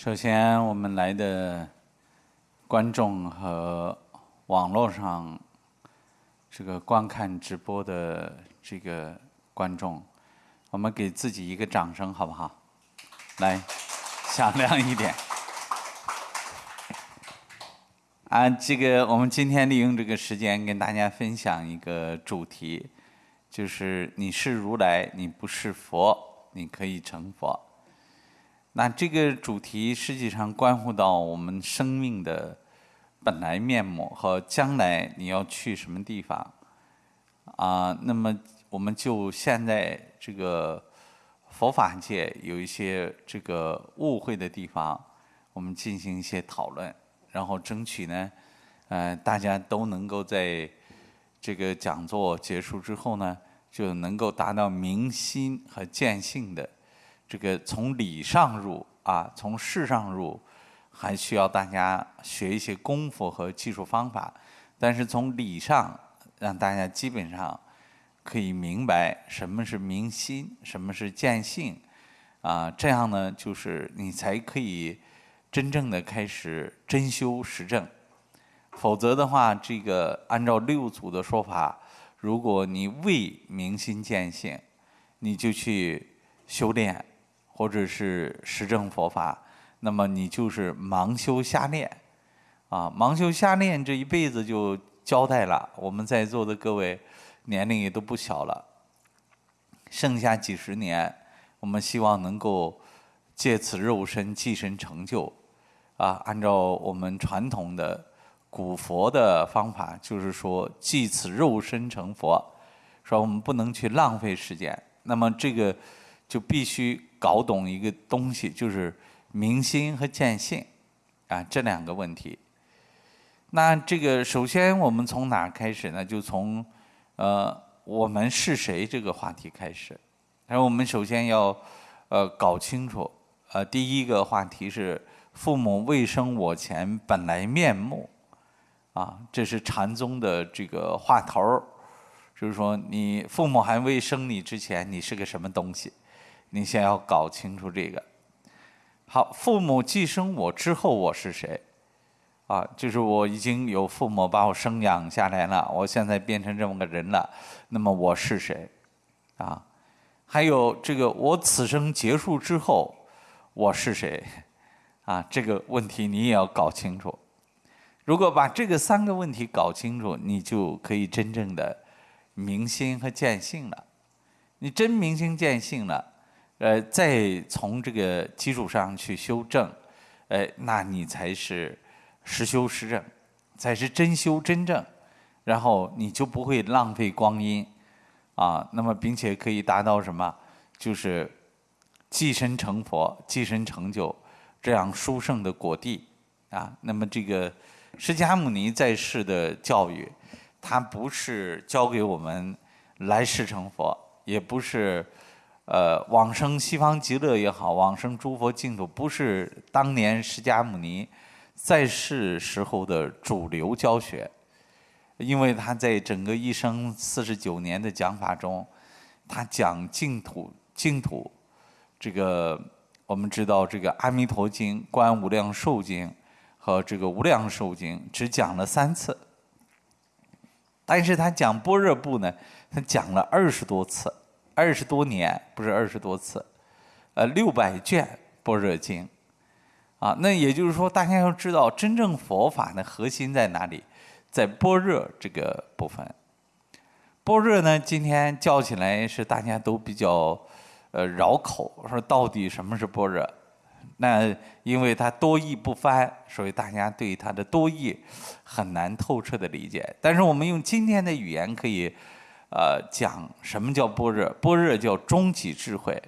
首先，我们来的观众和网络上这个观看直播的这个观众，我们给自己一个掌声，好不好？来，响亮一点。啊，这个我们今天利用这个时间跟大家分享一个主题，就是你是如来，你不是佛，你可以成佛。那这个主题实际上关乎到我们生命的本来面目和将来你要去什么地方啊？那么我们就现在这个佛法界有一些这个误会的地方，我们进行一些讨论，然后争取呢，呃，大家都能够在这个讲座结束之后呢，就能够达到明心和见性的。这个从理上入啊，从事上入，还需要大家学一些功夫和技术方法。但是从理上，让大家基本上可以明白什么是明心，什么是见性，啊，这样呢，就是你才可以真正的开始真修实证。否则的话，这个按照六祖的说法，如果你未明心见性，你就去修炼。或者是实证佛法，那么你就是盲修瞎练，啊，盲修瞎练这一辈子就交代了。我们在座的各位年龄也都不小了，剩下几十年，我们希望能够借此肉身寄身成就，啊，按照我们传统的古佛的方法，就是说借此肉身成佛，说我们不能去浪费时间。那么这个就必须。搞懂一个东西，就是明心和见性，啊，这两个问题。那这个首先我们从哪开始呢？就从呃我们是谁这个话题开始。然后我们首先要呃搞清楚，呃第一个话题是父母未生我前本来面目，啊，这是禅宗的这个话头儿，就是说你父母还未生你之前，你是个什么东西？你先要搞清楚这个。好，父母寄生我之后，我是谁？啊，就是我已经有父母把我生养下来了，我现在变成这么个人了，那么我是谁？啊，还有这个我此生结束之后，我是谁？啊，这个问题你也要搞清楚。如果把这个三个问题搞清楚，你就可以真正的明心和见性了。你真明心见性了。呃，再从这个基础上去修正，呃，那你才是实修实证，才是真修真正，然后你就不会浪费光阴，啊，那么并且可以达到什么？就是寄身成佛、寄身成就这样殊胜的果地啊。那么这个释迦牟尼在世的教育，他不是教给我们来世成佛，也不是。呃，往生西方极乐也好，往生诸佛净土，不是当年释迦牟尼在世时候的主流教学，因为他在整个一生四十九年的讲法中，他讲净土，净土，这个我们知道，这个《阿弥陀经》《观无量寿经》和这个《无量寿经》只讲了三次，但是他讲般若部呢，他讲了二十多次。二十多年不是二十多次，呃，六百卷《般若经》，啊，那也就是说，大家要知道，真正佛法的核心在哪里？在般若这个部分。般若呢，今天叫起来是大家都比较呃绕口，说到底什么是般若？那因为它多义不翻，所以大家对它的多义很难透彻的理解。但是我们用今天的语言可以。呃，讲什么叫般若？般若叫终极智慧。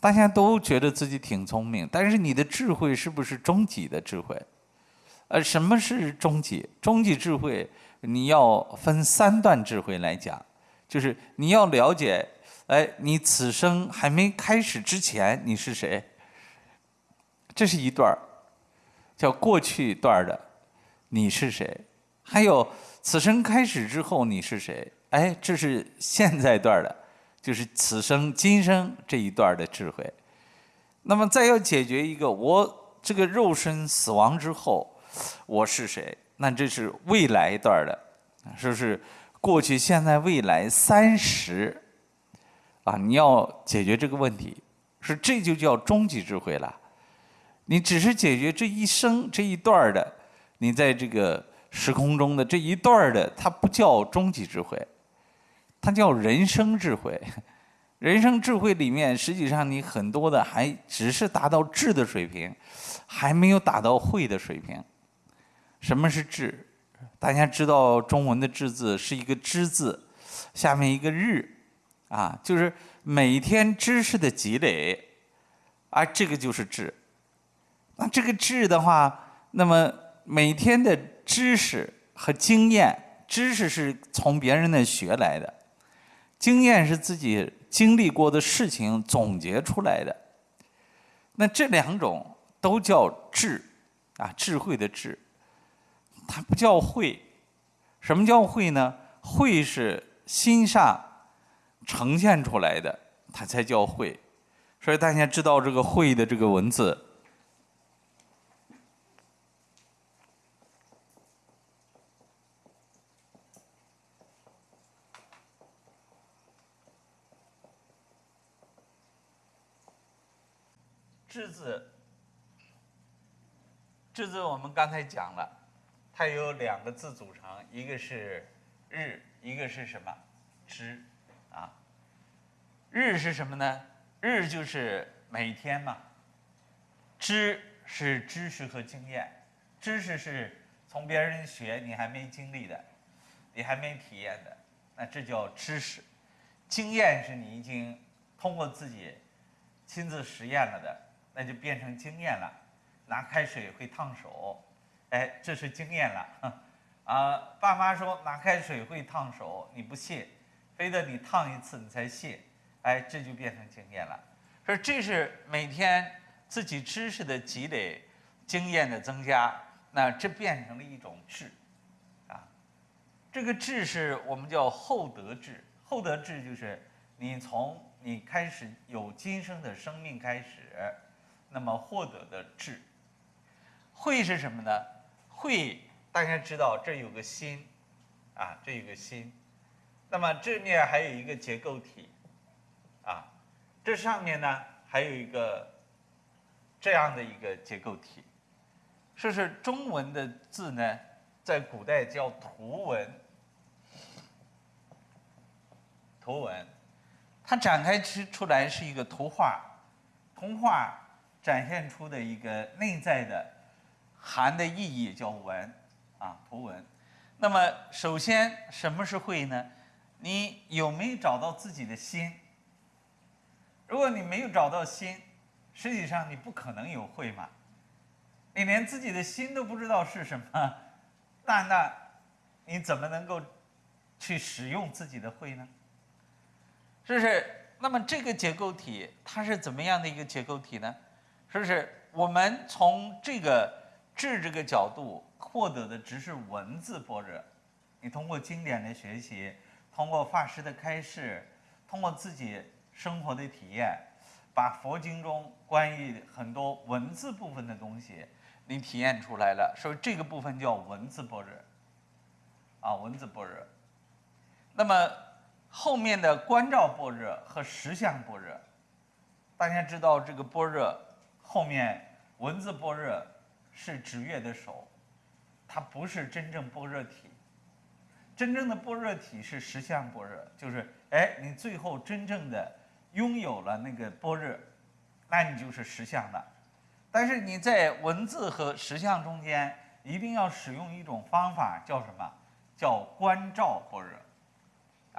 大家都觉得自己挺聪明，但是你的智慧是不是终极的智慧？呃，什么是终极？终极智慧你要分三段智慧来讲，就是你要了解，哎，你此生还没开始之前你是谁？这是一段，叫过去段的你是谁？还有。此生开始之后你是谁？哎，这是现在段的，就是此生今生这一段的智慧。那么再要解决一个我这个肉身死亡之后，我是谁？那这是未来一段的，是不是？过去、现在、未来三十啊，你要解决这个问题，是这就叫终极智慧了。你只是解决这一生这一段的，你在这个时空中的这一段的，它不叫终极智慧，它叫人生智慧。人生智慧里面，实际上你很多的还只是达到智的水平，还没有达到慧的水平。什么是智？大家知道中文的“智”字是一个“知”字，下面一个“日”，啊，就是每天知识的积累，啊，这个就是智。那这个智的话，那么每天的知识和经验，知识是从别人那学来的，经验是自己经历过的事情总结出来的。那这两种都叫智，啊，智慧的智。它不叫慧，什么叫慧呢？慧是心上呈现出来的，它才叫慧。所以大家知道这个“慧”的这个文字。智字，智字我们刚才讲了，它有两个字组成，一个是日，一个是什么？知，啊，日是什么呢？日就是每天嘛。知是知识和经验，知识是从别人学，你还没经历的，你还没体验的，那这叫知识。经验是你已经通过自己亲自实验了的。那就变成经验了，拿开水会烫手，哎，这是经验了。啊，爸妈说拿开水会烫手，你不信，非得你烫一次你才信，哎，这就变成经验了。说这是每天自己知识的积累，经验的增加，那这变成了一种智，啊，这个智是我们叫厚德智，厚德智就是你从你开始有今生的生命开始。那么获得的智慧是什么呢？慧大家知道，这有个心，啊，这有个心。那么这面还有一个结构体，啊，这上面呢还有一个这样的一个结构体。说是中文的字呢，在古代叫图文，图文，它展开出出来是一个图画，图画。展现出的一个内在的含的意义叫文，啊，图文。那么，首先什么是慧呢？你有没有找到自己的心？如果你没有找到心，实际上你不可能有慧嘛。你连自己的心都不知道是什么，那那你怎么能够去使用自己的慧呢？是不是？那么这个结构体它是怎么样的一个结构体呢？是不是我们从这个智这个角度获得的只是文字般若？你通过经典的学习，通过法师的开示，通过自己生活的体验，把佛经中关于很多文字部分的东西，你体验出来了，所以这个部分叫文字般若，啊，文字般若。那么后面的观照般若和实相般若，大家知道这个般若。后面文字般若是指月的手，它不是真正般若体。真正的般若体是实相般若，就是哎，你最后真正的拥有了那个般若，那你就是实相了。但是你在文字和实相中间，一定要使用一种方法，叫什么？叫观照般若，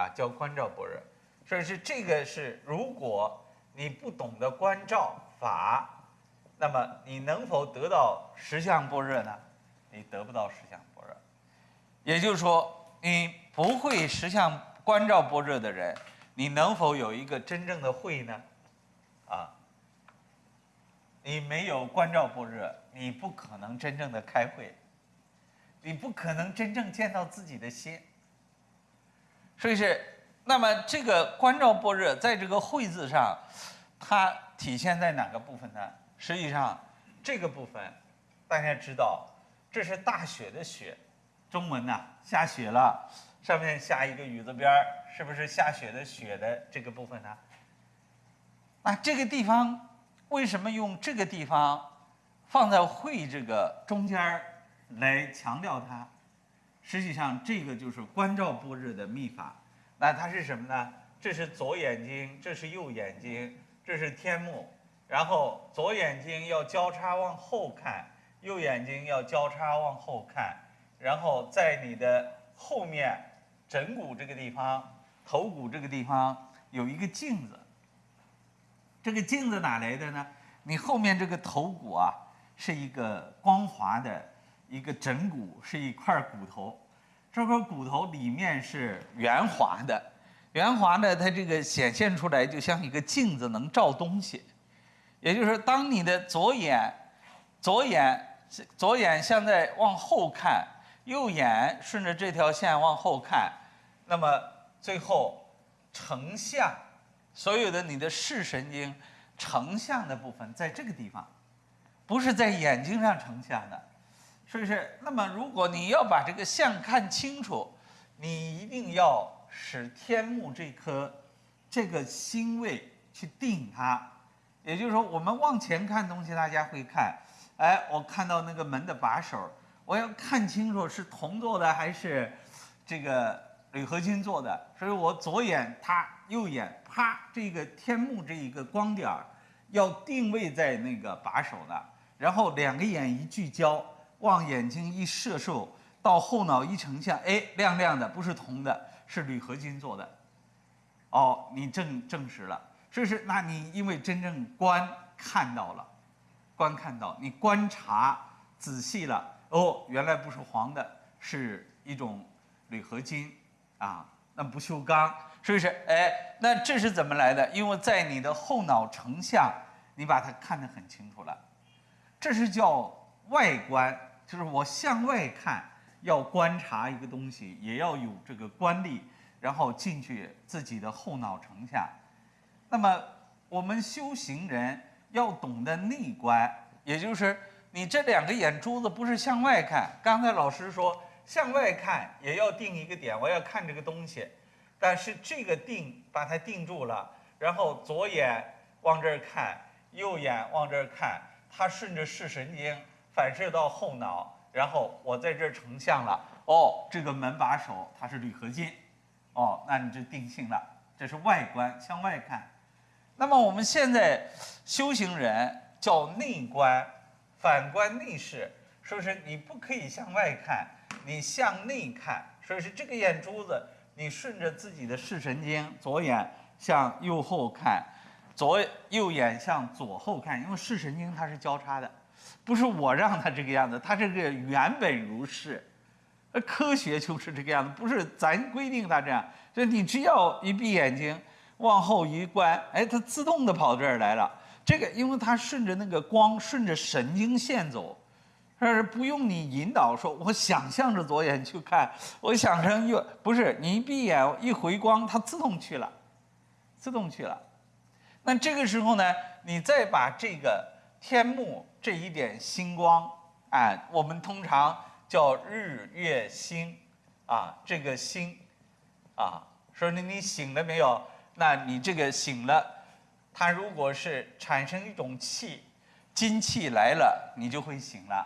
啊，叫观照般若。所以是这个是，如果你不懂得观照法。那么你能否得到实相般若呢？你得不到实相般若，也就是说，你不会实相观照般若的人，你能否有一个真正的慧呢？啊，你没有观照般若，你不可能真正的开会，你不可能真正见到自己的心。所以是，那么这个观照般若在这个慧字上。它体现在哪个部分呢？实际上，这个部分大家知道，这是大雪的雪，中文呐，下雪了，上面下一个雨字边儿，是不是下雪的雪的这个部分呢？那这个地方为什么用这个地方放在会这个中间儿来强调它？实际上，这个就是观照般若的秘法。那它是什么呢？这是左眼睛，这是右眼睛，这是天目。然后左眼睛要交叉往后看，右眼睛要交叉往后看。然后在你的后面枕骨这个地方、头骨这个地方有一个镜子。这个镜子哪来的呢？你后面这个头骨啊，是一个光滑的一个枕骨，是一块骨头。这块骨头里面是圆滑的，圆滑的，它这个显现出来就像一个镜子，能照东西。也就是说，当你的左眼、左眼、左眼现在往后看，右眼顺着这条线往后看，那么最后成像。所有的你的视神经成像的部分在这个地方，不是在眼睛上成像的，是不是？那么如果你要把这个像看清楚，你一定要使天目这颗这个星位去定它。也就是说，我们往前看东西，大家会看，哎，我看到那个门的把手，我要看清楚是铜做的还是这个铝合金做的，所以我左眼它。右眼啪，这个天幕这一个光点儿要定位在那个把手的，然后两个眼一聚焦，往眼睛一射受，到后脑一成像，哎，亮亮的，不是铜的，是铝合金做的。哦，你证证实了，这是那你因为真正观看到了，观看到你观察仔细了，哦，原来不是黄的，是一种铝合金啊，那不锈钢。是不是？哎，那这是怎么来的？因为在你的后脑成像，你把它看得很清楚了。这是叫外观，就是我向外看，要观察一个东西，也要有这个观力，然后进去自己的后脑成像。那么我们修行人要懂得内观，也就是你这两个眼珠子不是向外看。刚才老师说向外看也要定一个点，我要看这个东西。但是这个定把它定住了，然后左眼往这儿看，右眼往这儿看，它顺着视神经反射到后脑，然后我在这儿成像了。哦，这个门把手它是铝合金，哦，那你就定性了。这是外观，向外看。那么我们现在修行人叫内观，反观内视，是不是？你不可以向外看，你向内看，所以是这个眼珠子。你顺着自己的视神经，左眼向右后看，左右眼向左后看，因为视神经它是交叉的，不是我让它这个样子，它这个原本如是，呃，科学就是这个样子，不是咱规定它这样，就你只要一闭眼睛，往后一关，哎，它自动的跑这儿来了。这个因为它顺着那个光，顺着神经线走。但是不用你引导，说我想象着左眼去看，我想成右，不是你一闭眼一回光，它自动去了，自动去了。那这个时候呢，你再把这个天幕这一点星光，哎，我们通常叫日月星，啊，这个星，啊，说你你醒了没有？那你这个醒了，它如果是产生一种气，金气来了，你就会醒了。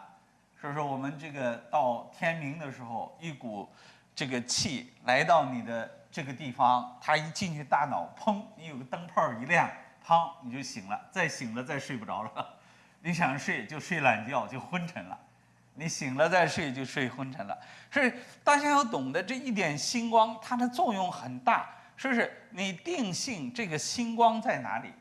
所以说，我们这个到天明的时候，一股这个气来到你的这个地方，它一进去大脑，砰，你有个灯泡一亮，砰，你就醒了。再醒了，再睡不着了。你想睡就睡懒觉，就昏沉了。你醒了再睡就睡昏沉了。所以大家要懂得这一点星光，它的作用很大，是不是？你定性这个星光在哪里？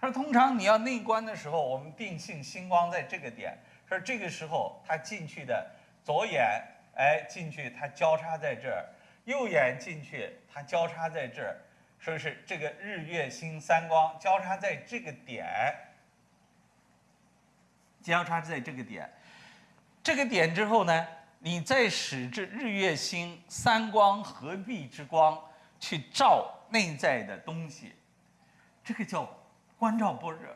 他说，通常你要内观的时候，我们定性星光在这个点。说这个时候，他进去的左眼，哎，进去它交叉在这儿；右眼进去，它交叉在这儿。说是这个日月星三光交叉在这个点，交叉在这个点。这个点之后呢，你再使这日月星三光合璧之光去照内在的东西，这个叫观照般若。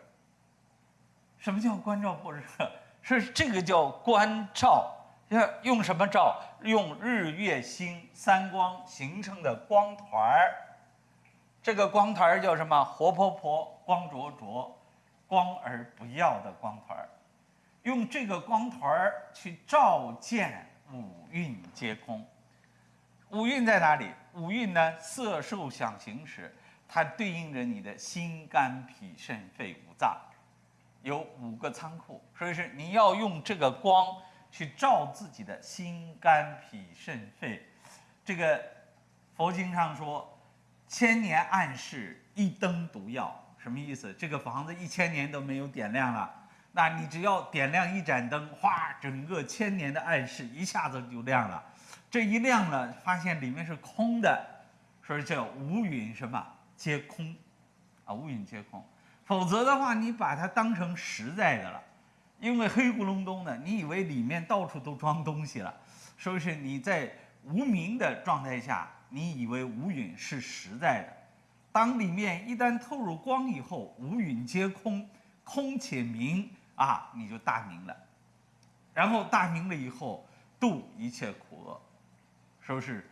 什么叫观照般若？是这个叫观照，要用什么照？用日月星三光形成的光团儿。这个光团儿叫什么？活泼泼，光灼灼，光而不耀的光团儿。用这个光团儿去照见五蕴皆空。五蕴在哪里？五蕴呢？色受想行识，它对应着你的心肝脾肾肺五脏。有五个仓库，所以是你要用这个光去照自己的心肝脾肾肺。这个佛经上说，千年暗室一灯独耀，什么意思？这个房子一千年都没有点亮了，那你只要点亮一盏灯，哗，整个千年的暗室一下子就亮了。这一亮了，发现里面是空的，所以叫无云什么皆空，啊，无云皆空。否则的话，你把它当成实在的了，因为黑咕隆咚的，你以为里面到处都装东西了，说是你在无明的状态下，你以为无云是实在的。当里面一旦透入光以后，无云皆空，空且明啊，你就大明了。然后大明了以后，度一切苦厄，说是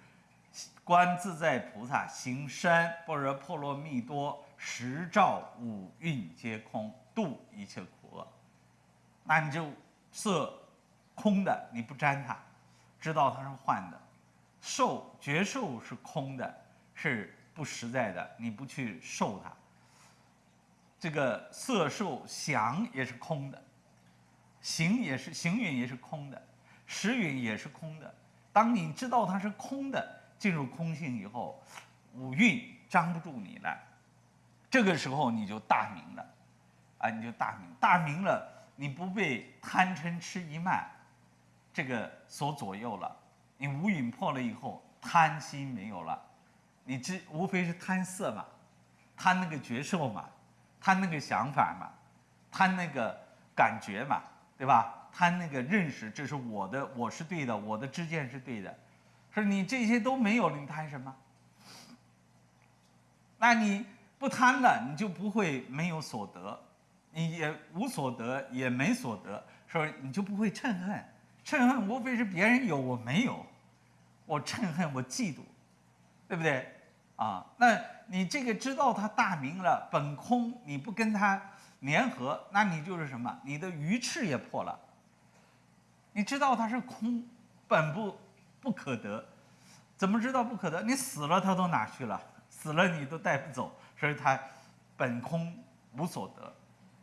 观自在菩萨行深般若波罗蜜多。十照五蕴皆空，度一切苦厄。那你就色空的，你不沾它，知道它是幻的；受觉受是空的，是不实在的，你不去受它。这个色受想也是空的，行也是行蕴也是空的，识蕴也是空的。当你知道它是空的，进入空性以后，五蕴张不住你了。这个时候你就大明了，啊，你就大明，大明了，你不被贪嗔痴疑慢这个所左右了。你无隐破了以后，贪心没有了，你只无非是贪色嘛，贪那个觉受嘛，贪那个想法嘛，贪那个感觉嘛，对吧？贪那个认识，这是我的，我是对的，我的知见是对的，说你这些都没有了，你贪什么？那你？不贪了，你就不会没有所得，你也无所得，也没所得，说你就不会嗔恨。嗔恨无非是别人有我没有，我嗔恨，我嫉妒，对不对？啊，那你这个知道他大明了，本空，你不跟他联合，那你就是什么？你的鱼翅也破了。你知道它是空，本不不可得，怎么知道不可得？你死了，它都哪去了？死了你都带不走。所以它本空无所得，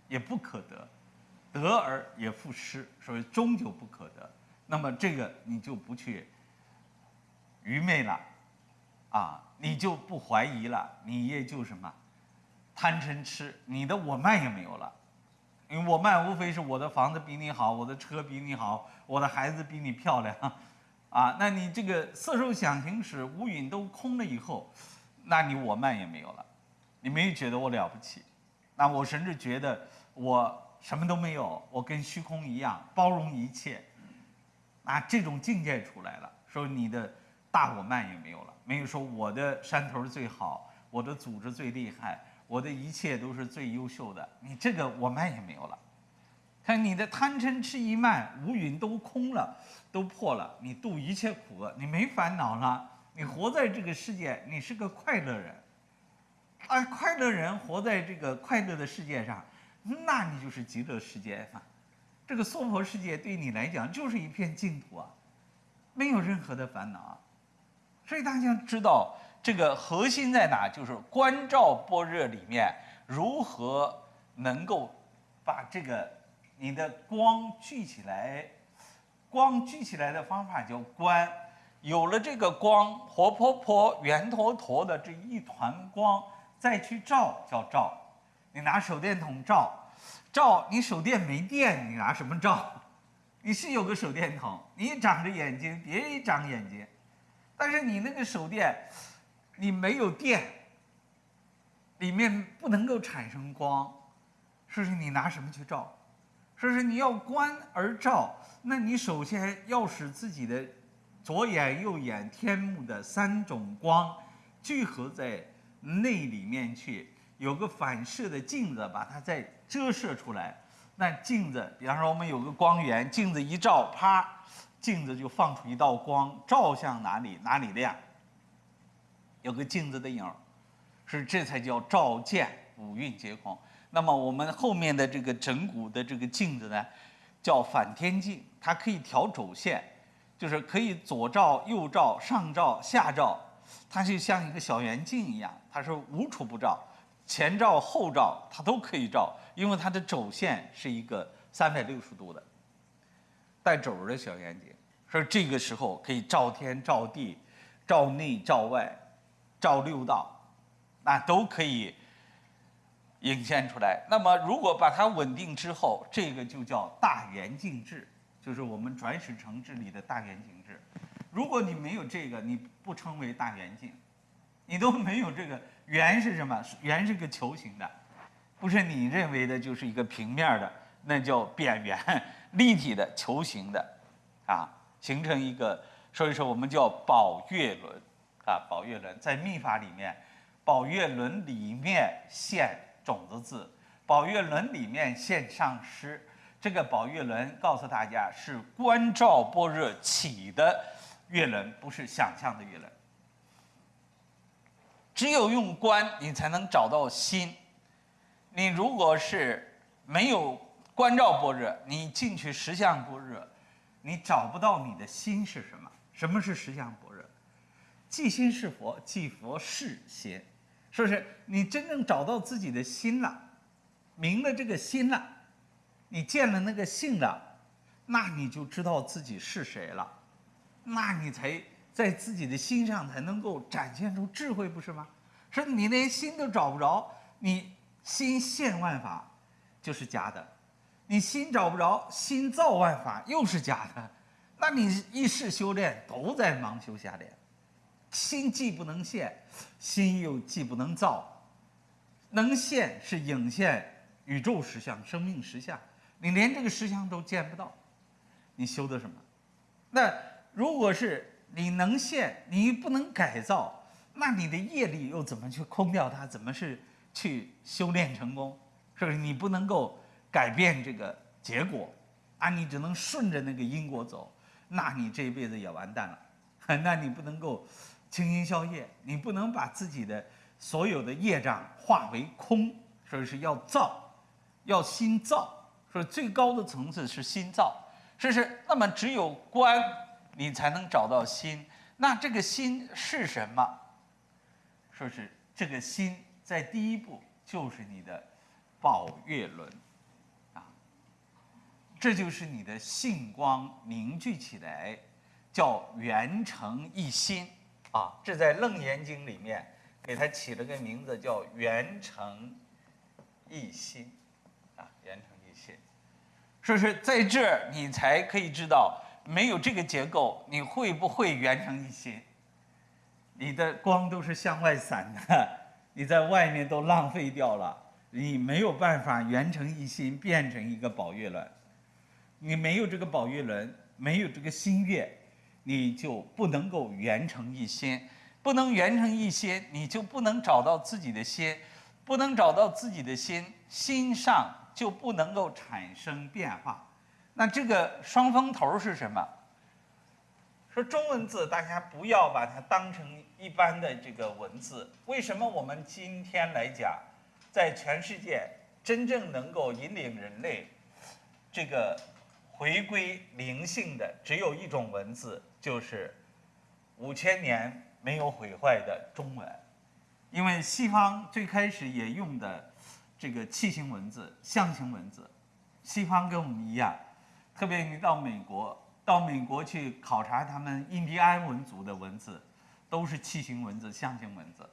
也不可得，得而也复失，所以终究不可得。那么这个你就不去愚昧了，啊，你就不怀疑了，你也就什么贪嗔痴，你的我慢也没有了。因为我慢无非是我的房子比你好，我的车比你好，我的孩子比你漂亮，啊，那你这个色受想行识无蕴都空了以后，那你我慢也没有了。你没有觉得我了不起，那我甚至觉得我什么都没有，我跟虚空一样，包容一切。啊，这种境界出来了，说你的大我慢也没有了，没有说我的山头最好，我的组织最厉害，我的一切都是最优秀的，你这个我慢也没有了。看你的贪嗔痴疑慢无云都空了，都破了，你度一切苦厄，你没烦恼了，你活在这个世界，你是个快乐人。啊，快乐人活在这个快乐的世界上，那你就是极乐世界嘛。这个娑婆世界对你来讲就是一片净土啊，没有任何的烦恼啊。所以大家知道这个核心在哪，就是观照般若里面如何能够把这个你的光聚起来。光聚起来的方法叫观，有了这个光，活泼泼、圆坨坨的这一团光。再去照叫照，你拿手电筒照，照你手电没电，你拿什么照？你是有个手电筒，你长着眼睛，别人也长眼睛，但是你那个手电，你没有电，里面不能够产生光，说是你拿什么去照？说是你要观而照，那你首先要使自己的左眼、右眼、天目的三种光聚合在。内里面去有个反射的镜子把它再折射出来。那镜子，比方说我们有个光源，镜子一照，啪，镜子就放出一道光，照向哪里哪里亮。有个镜子的影儿，是这才叫照见五蕴皆空。那么我们后面的这个整骨的这个镜子呢，叫反天镜，它可以调轴线，就是可以左照右照上照下照，它就像一个小圆镜一样，它是无处不照，前照后照它都可以照，因为它的轴线是一个三百六十度的带轴的小圆镜，所以这个时候可以照天照地，照内照外。照六道，那都可以引现出来。那么，如果把它稳定之后，这个就叫大圆镜制，就是我们转始成智里的大圆镜制。如果你没有这个，你不称为大圆镜，你都没有这个圆是什么？圆是个球形的，不是你认为的就是一个平面的，那叫扁圆立体的球形的，啊，形成一个，所以说我们叫宝月轮。啊，宝月轮在秘法里面，宝月轮里面现种子字，宝月轮里面现上师。这个宝月轮告诉大家是观照般若起的月轮，不是想象的月轮。只有用观，你才能找到心。你如果是没有观照般若，你进去实相般若，你找不到你的心是什么？什么是实相般若？即心是佛，即佛是心，是不是？你真正找到自己的心了，明了这个心了，你见了那个性了，那你就知道自己是谁了，那你才在自己的心上才能够展现出智慧，不是吗？说你连心都找不着，你心现万法就是假的，你心找不着，心造万法又是假的，那你一世修炼都在盲修瞎练。心既不能现，心又既不能造，能现是影现宇宙实相、生命实相，你连这个实相都见不到，你修的什么？那如果是你能现，你不能改造，那你的业力又怎么去空掉它？怎么是去修炼成功？是不是你不能够改变这个结果？啊，你只能顺着那个因果走，那你这一辈子也完蛋了，那你不能够。清心消业，你不能把自己的所有的业障化为空，所以是要造，要心造。所以最高的层次是心造，是不是？那么只有观，你才能找到心。那这个心是什么？说是这个心在第一步就是你的宝月轮，啊，这就是你的性光凝聚起来，叫圆成一心。啊，这在《楞严经》里面给他起了个名字，叫“圆成一心”，啊，圆成一心，说是在这儿你才可以知道，没有这个结构，你会不会圆成一心？你的光都是向外散的，你在外面都浪费掉了，你没有办法圆成一心，变成一个宝月轮。你没有这个宝月轮，没有这个心月。你就不能够圆成一心，不能圆成一心，你就不能找到自己的心，不能找到自己的心，心上就不能够产生变化。那这个双峰头是什么？说中文字，大家不要把它当成一般的这个文字。为什么我们今天来讲，在全世界真正能够引领人类这个回归灵性的，只有一种文字？就是五千年没有毁坏的中文，因为西方最开始也用的这个器形文字、象形文字，西方跟我们一样，特别你到美国，到美国去考察他们印第安文族的文字，都是器形文字、象形文字。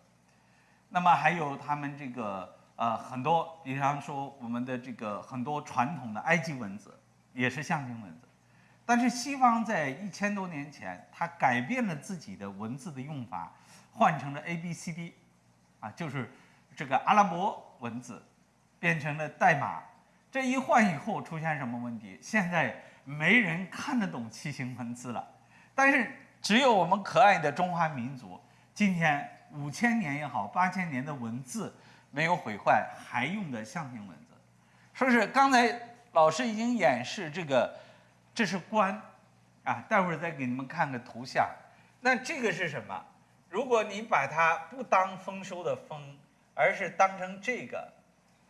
那么还有他们这个呃很多，比方说我们的这个很多传统的埃及文字，也是象形文字。但是西方在一千多年前，他改变了自己的文字的用法，换成了 A B C D，啊，就是这个阿拉伯文字，变成了代码。这一换以后，出现什么问题？现在没人看得懂楔形文字了。但是只有我们可爱的中华民族，今天五千年也好，八千年的文字，没有毁坏，还用的象形文字。说是刚才老师已经演示这个，这是官，啊，待会儿再给你们看个图像。那这个是什么？如果你把它不当丰收的丰，而是当成这个，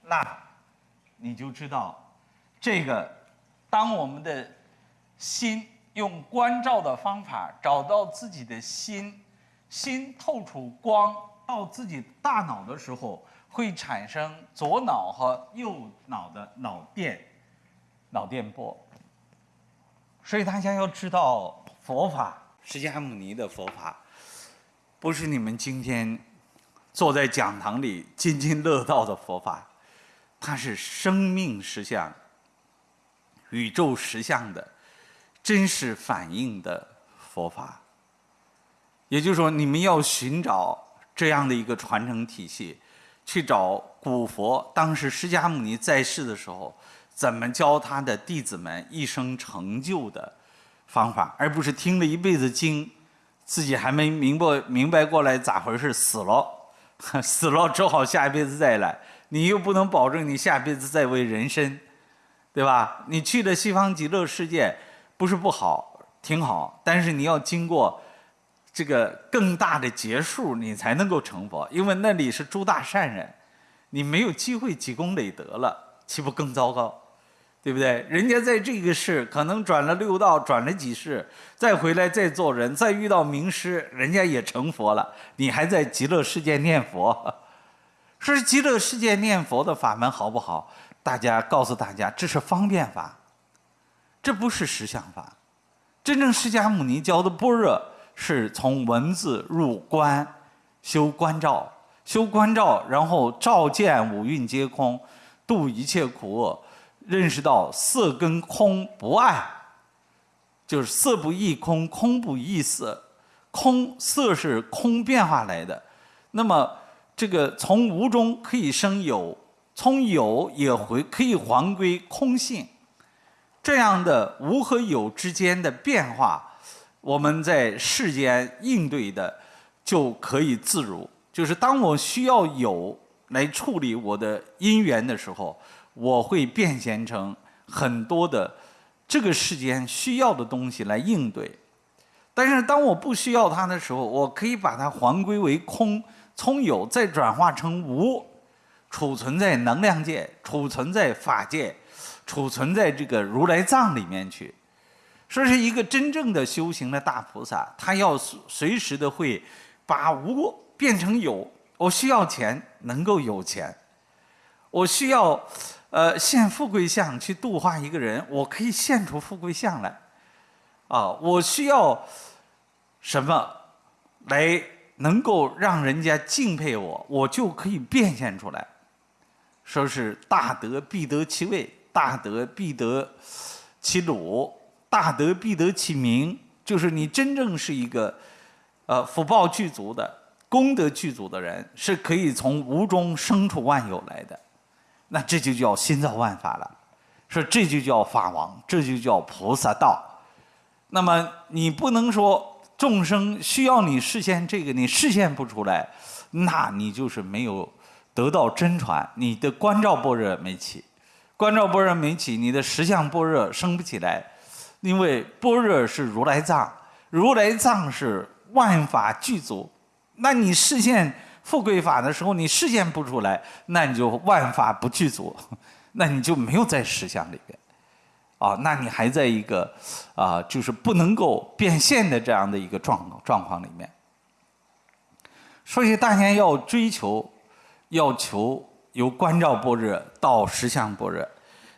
那你就知道，这个当我们的心用关照的方法找到自己的心，心透出光到自己大脑的时候。会产生左脑和右脑的脑电、脑电波，所以大家要知道，佛法释迦牟尼的佛法，不是你们今天坐在讲堂里津津乐道的佛法，它是生命实相、宇宙实相的真实反映的佛法。也就是说，你们要寻找这样的一个传承体系。去找古佛，当时释迦牟尼在世的时候，怎么教他的弟子们一生成就的方法，而不是听了一辈子经，自己还没明白明白过来咋回事，死了，死了只好下一辈子再来，你又不能保证你下辈子再为人身，对吧？你去了西方极乐世界，不是不好，挺好，但是你要经过。这个更大的结束，你才能够成佛，因为那里是诸大善人，你没有机会积功累德了，岂不更糟糕？对不对？人家在这个世可能转了六道，转了几世，再回来再做人，再遇到名师，人家也成佛了，你还在极乐世界念佛，说极乐世界念佛的法门好不好？大家告诉大家，这是方便法，这不是实相法，真正释迦牟尼教的般若。是从文字入观，修观照，修观照，然后照见五蕴皆空，度一切苦厄，认识到色跟空不爱，就是色不异空，空不异色，空色是空变化来的，那么这个从无中可以生有，从有也回可以还归空性，这样的无和有之间的变化。我们在世间应对的就可以自如，就是当我需要有来处理我的因缘的时候，我会变现成很多的这个世间需要的东西来应对。但是当我不需要它的时候，我可以把它还归为空，从有再转化成无，储存在能量界，储存在法界，储存在这个如来藏里面去。说是一个真正的修行的大菩萨，他要随时的会把无变成有。我需要钱，能够有钱；我需要呃现富贵相去度化一个人，我可以现出富贵相来。啊，我需要什么来能够让人家敬佩我，我就可以变现出来。说是大德必得其位，大德必得其鲁。大德必得其名，就是你真正是一个，呃，福报具足的、功德具足的人，是可以从无中生出万有来的。那这就叫心造万法了，说这就叫法王，这就叫菩萨道。那么你不能说众生需要你实现这个，你实现不出来，那你就是没有得到真传，你的观照般若没起，观照般若没起，你的实相般若升不起来。因为般若是如来藏，如来藏是万法具足，那你实现富贵法的时候，你实现不出来，那你就万法不具足，那你就没有在实相里边，啊，那你还在一个啊，就是不能够变现的这样的一个状状况里面。所以大家要追求，要求由观照般若到实相般若。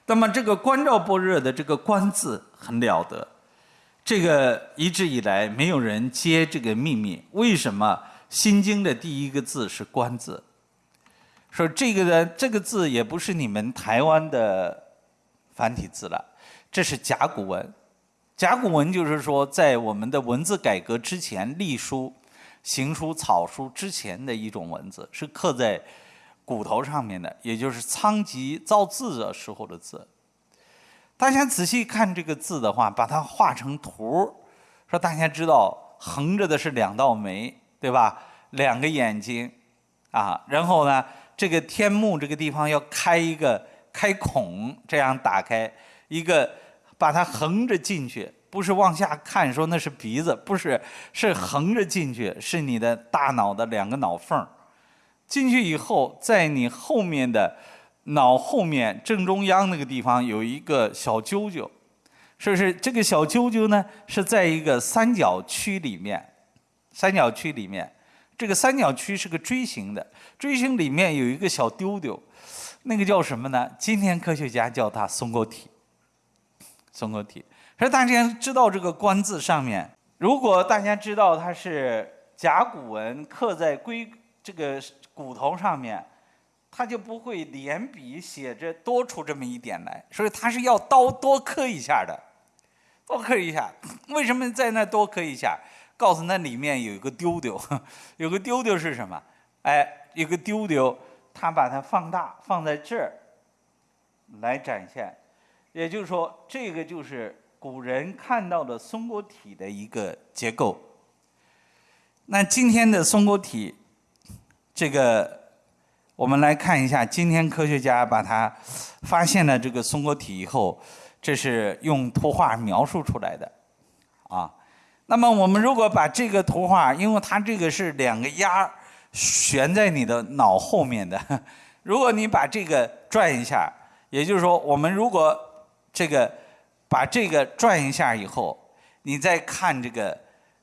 那么这个观照般若的这个“观”字很了得，这个一直以来没有人揭这个秘密。为什么《心经》的第一个字是“观”字？说这个呢，这个字也不是你们台湾的繁体字了，这是甲骨文。甲骨文就是说，在我们的文字改革之前，隶书、行书、草书之前的一种文字，是刻在。骨头上面的，也就是仓颉造字的时候的字。大家仔细看这个字的话，把它画成图，说大家知道横着的是两道眉，对吧？两个眼睛，啊，然后呢，这个天幕这个地方要开一个开孔，这样打开一个，把它横着进去，不是往下看说那是鼻子，不是，是横着进去，是你的大脑的两个脑缝进去以后，在你后面的脑后面正中央那个地方有一个小揪揪，是不是？这个小揪揪呢是在一个三角区里面，三角区里面。这个三角区是个锥形的，锥形里面有一个小丢丢，那个叫什么呢？今天科学家叫它松果体。松果体，所以大家知道这个“冠”字上面，如果大家知道它是甲骨文刻在龟这个骨头上面，它就不会连笔写着多出这么一点来，所以它是要刀多刻一下的，多刻一下。为什么在那多刻一下？告诉那里面有一个丢丢，有个丢丢是什么？哎，有个丢丢，他把它放大放在这儿来展现，也就是说，这个就是古人看到的松果体的一个结构。那今天的松果体，这个我们来看一下，今天科学家把它发现了这个松果体以后，这是用图画描述出来的，啊。那么我们如果把这个图画，因为它这个是两个鸭悬在你的脑后面的，如果你把这个转一下，也就是说，我们如果这个把这个转一下以后，你再看这个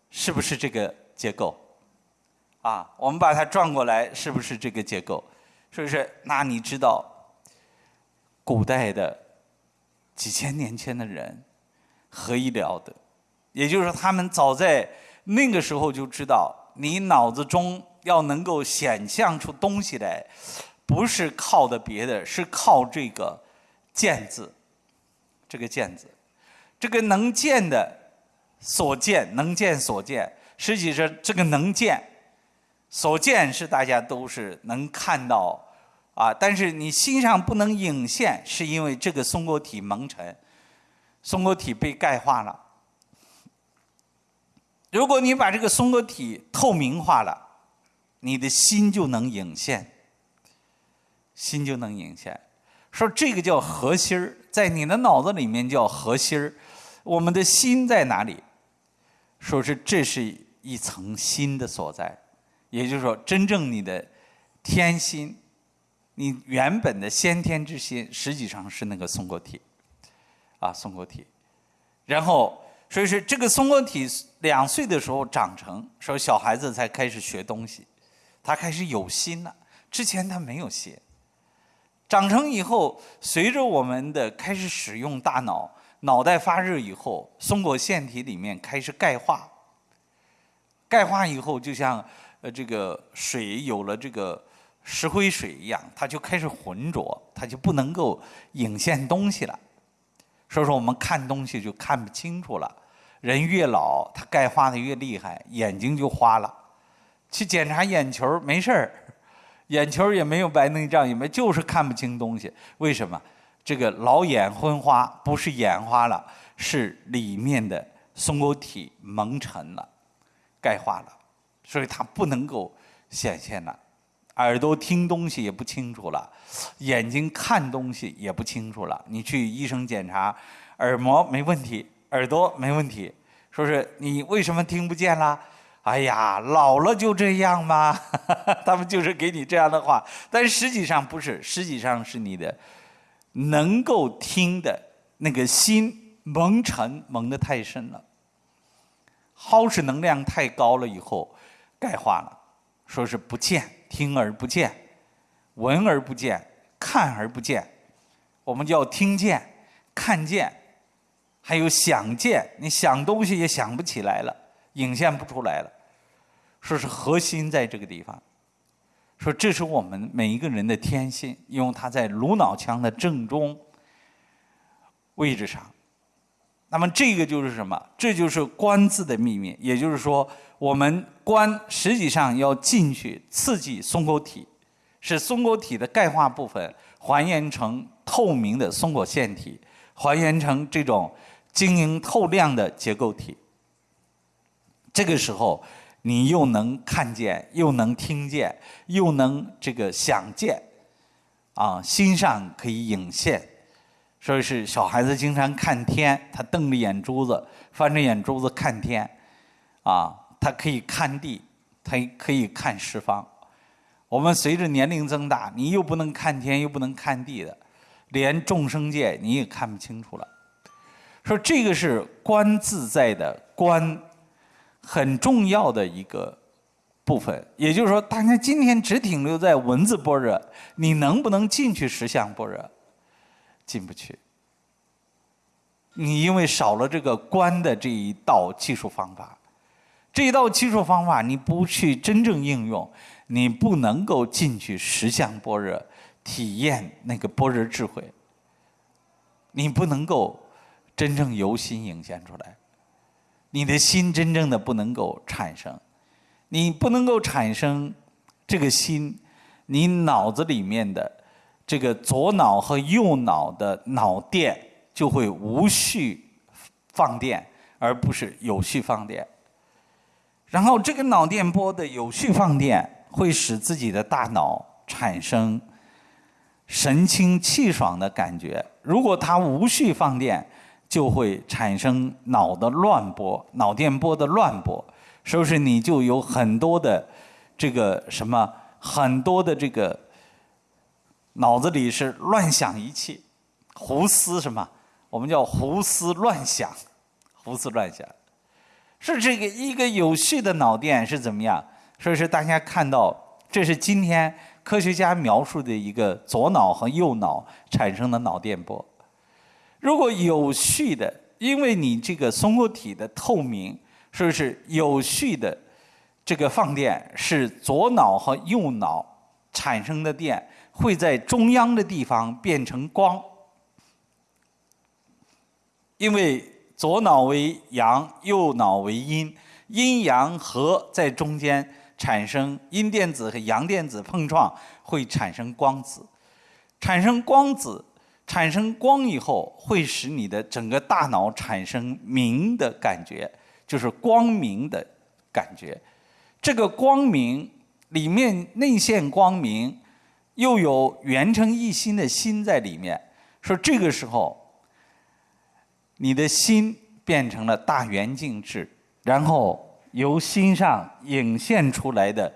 是不是这个结构？啊，我们把它转过来，是不是这个结构？是不是？那你知道，古代的几千年前的人何以了得？也就是说，他们早在那个时候就知道，你脑子中要能够想象出东西来，不是靠的别的，是靠这个“见”字。这个“见”字，这个能见的所见，能见所见，实际上这个能见所见是大家都是能看到啊，但是你心上不能影现，是因为这个松果体蒙尘，松果体被钙化了。如果你把这个松果体透明化了，你的心就能隐现，心就能隐现。说这个叫核心儿，在你的脑子里面叫核心儿。我们的心在哪里？说是这是一层心的所在，也就是说，真正你的天心，你原本的先天之心，实际上是那个松果体，啊，松果体，然后。所以说，这个松果体两岁的时候长成，说小孩子才开始学东西，他开始有心了。之前他没有心。长成以后，随着我们的开始使用大脑，脑袋发热以后，松果腺体里面开始钙化。钙化以后，就像呃这个水有了这个石灰水一样，它就开始浑浊，它就不能够影现东西了。所以说，我们看东西就看不清楚了。人越老，他钙化的越厉害，眼睛就花了。去检查眼球没事儿，眼球也没有白内障，也没就是看不清东西。为什么？这个老眼昏花不是眼花了，是里面的松果体蒙尘了，钙化了，所以它不能够显现了。耳朵听东西也不清楚了，眼睛看东西也不清楚了。你去医生检查，耳膜没问题，耳朵没问题，说是你为什么听不见啦？哎呀，老了就这样吗？他们就是给你这样的话，但实际上不是，实际上是你的能够听的那个心蒙尘蒙得太深了，耗时能量太高了以后钙化了，说是不见。听而不见，闻而不见，看而不见，我们叫听见、看见，还有想见。你想东西也想不起来了，影现不出来了。说是核心在这个地方，说这是我们每一个人的天性，因为它在颅脑腔的正中位置上。那么这个就是什么？这就是观字的秘密。也就是说，我们观实际上要进去刺激松果体，使松果体的钙化部分还原成透明的松果腺体，还原成这种晶莹透亮的结构体。这个时候，你又能看见，又能听见，又能这个想见，啊，心上可以影现。说是小孩子经常看天，他瞪着眼珠子，翻着眼珠子看天，啊，他可以看地，他可以看十方。我们随着年龄增大，你又不能看天，又不能看地的，连众生界你也看不清楚了。说这个是观自在的观，很重要的一个部分。也就是说，大家今天只停留在文字般若，你能不能进去实相般若？进不去。你因为少了这个观的这一道技术方法，这一道技术方法你不去真正应用，你不能够进去实相般若，体验那个般若智慧。你不能够。真正由心涌现出来，你的心真正的不能够产生，你不能够产生这个心，你脑子里面的这个左脑和右脑的脑电就会无序放电，而不是有序放电。然后这个脑电波的有序放电，会使自己的大脑产生神清气爽的感觉。如果它无序放电，就会产生脑的乱波，脑电波的乱波，是不是你就有很多的这个什么，很多的这个脑子里是乱想一气，胡思什么？我们叫胡思乱想，胡思乱想，是这个一个有序的脑电是怎么样？所以说大家看到，这是今天科学家描述的一个左脑和右脑产生的脑电波。如果有序的，因为你这个松果体的透明，是不是有序的？这个放电是左脑和右脑产生的电，会在中央的地方变成光。因为左脑为阳，右脑为阴，阴阳合在中间产生阴电子和阳电子碰撞，会产生光子，产生光子。产生光以后，会使你的整个大脑产生明的感觉，就是光明的感觉。这个光明里面内现光明，又有圆成一心的心在里面。说这个时候，你的心变成了大圆镜智，然后由心上影现出来的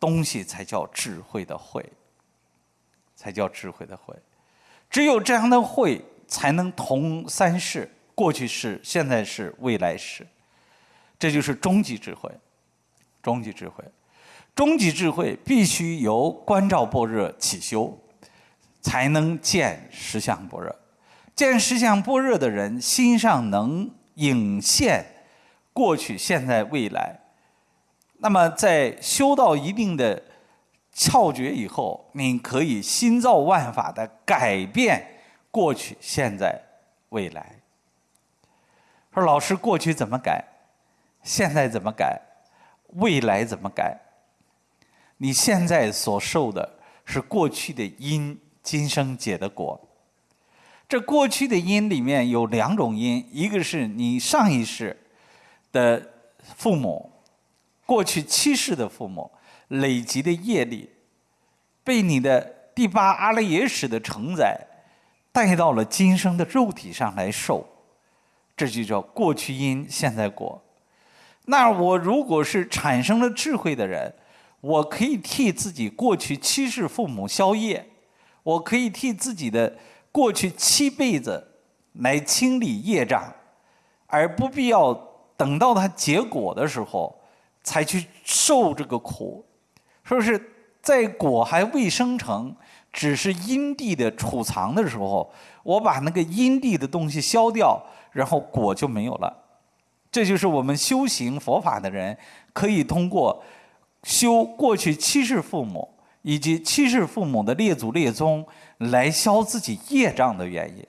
东西，才叫智慧的慧，才叫智慧的慧。只有这样的慧，才能同三世：过去式、现在式、未来式。这就是终极智慧。终极智慧，终极智慧必须由观照般若起修，才能见实相般若。见实相般若的人，心上能影现过去、现在、未来。那么，在修到一定的。窍诀以后，你可以心造万法的改变过去、现在、未来。说老师，过去怎么改？现在怎么改？未来怎么改？你现在所受的是过去的因，今生结的果。这过去的因里面有两种因，一个是你上一世的父母，过去七世的父母。累积的业力，被你的第八阿赖耶识的承载，带到了今生的肉体上来受，这就叫过去因，现在果。那我如果是产生了智慧的人，我可以替自己过去七世父母消业，我可以替自己的过去七辈子来清理业障，而不必要等到它结果的时候才去受这个苦。说是在果还未生成，只是因地的储藏的时候，我把那个因地的东西消掉，然后果就没有了。这就是我们修行佛法的人可以通过修过去七世父母以及七世父母的列祖列宗来消自己业障的原因。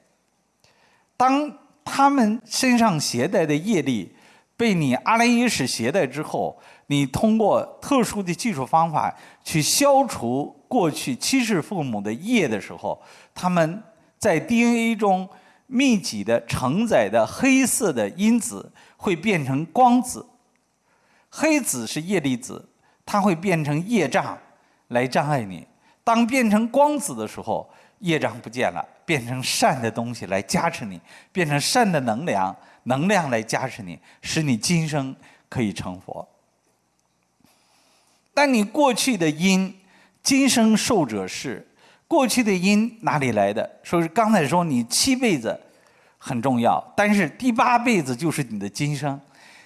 当他们身上携带的业力被你阿赖耶识携带之后。你通过特殊的技术方法去消除过去七世父母的业的时候，他们在 DNA 中密集的承载的黑色的因子会变成光子，黑子是业力子，它会变成业障来障碍你。当变成光子的时候，业障不见了，变成善的东西来加持你，变成善的能量，能量来加持你，使你今生可以成佛。但你过去的因，今生受者是。过去的因哪里来的？说是刚才说你七辈子很重要，但是第八辈子就是你的今生。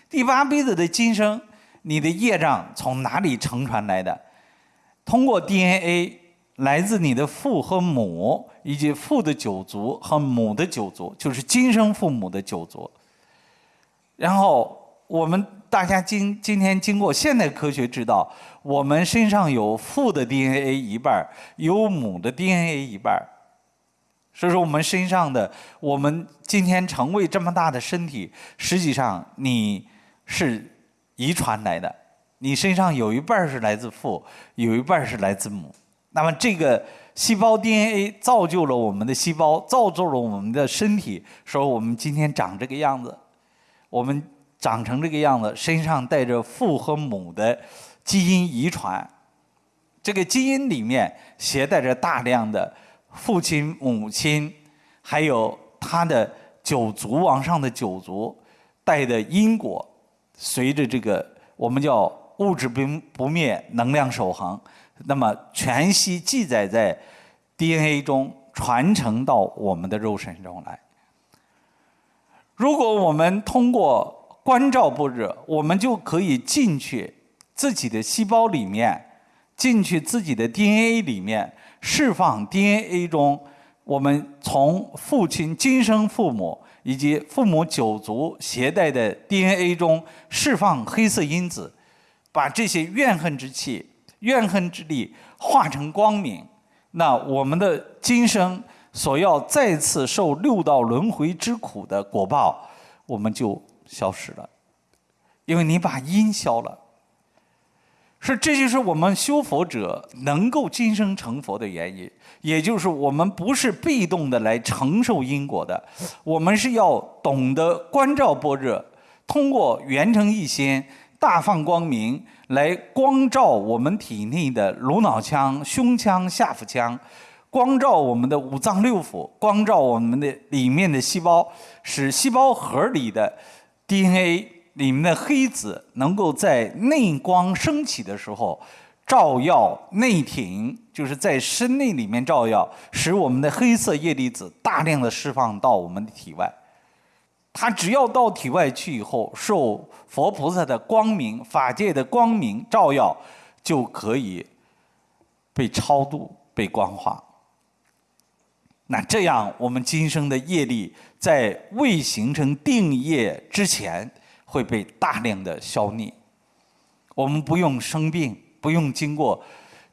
第八辈子的今生，你的业障从哪里承传来的？通过 DNA，来自你的父和母，以及父的九族和母的九族，就是今生父母的九族。然后我们。大家今今天经过现代科学知道，我们身上有父的 DNA 一半有母的 DNA 一半所以说我们身上的，我们今天成为这么大的身体，实际上你是遗传来的，你身上有一半是来自父，有一半是来自母。那么这个细胞 DNA 造就了我们的细胞，造就了我们的身体，说我们今天长这个样子，我们。长成这个样子，身上带着父和母的基因遗传，这个基因里面携带着大量的父亲、母亲，还有他的九族往上的九族带的因果，随着这个我们叫物质不不灭，能量守恒，那么全息记载在 DNA 中，传承到我们的肉身中来。如果我们通过关照不热，我们就可以进去自己的细胞里面，进去自己的 DNA 里面，释放 DNA 中我们从父亲今生父母以及父母九族携带的 DNA 中释放黑色因子，把这些怨恨之气、怨恨之力化成光明。那我们的今生所要再次受六道轮回之苦的果报，我们就。消失了，因为你把因消了，是这就是我们修佛者能够今生成佛的原因。也就是我们不是被动的来承受因果的，我们是要懂得关照般若，通过圆成一心、大放光明来光照我们体内的颅脑腔、胸腔、下腹腔，光照我们的五脏六腑，光照我们的里面的细胞，使细胞核里的。DNA 里面的黑子能够在内光升起的时候，照耀内庭，就是在身内里面照耀，使我们的黑色叶粒子大量的释放到我们的体外。它只要到体外去以后，受佛菩萨的光明、法界的光明照耀，就可以被超度、被光化。那这样，我们今生的业力在未形成定业之前，会被大量的消灭。我们不用生病，不用经过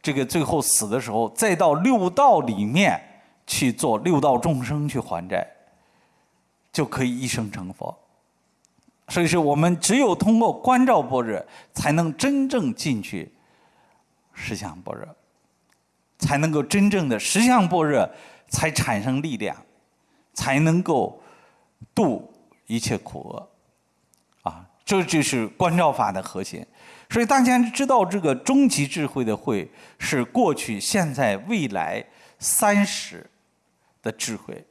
这个最后死的时候，再到六道里面去做六道众生去还债，就可以一生成佛。所以说，我们只有通过关照般若，才能真正进去实相般若，才能够真正的实相般若。才产生力量，才能够度一切苦厄，啊，这就是观照法的核心。所以大家知道，这个终极智慧的慧是过去、现在、未来三十的智慧，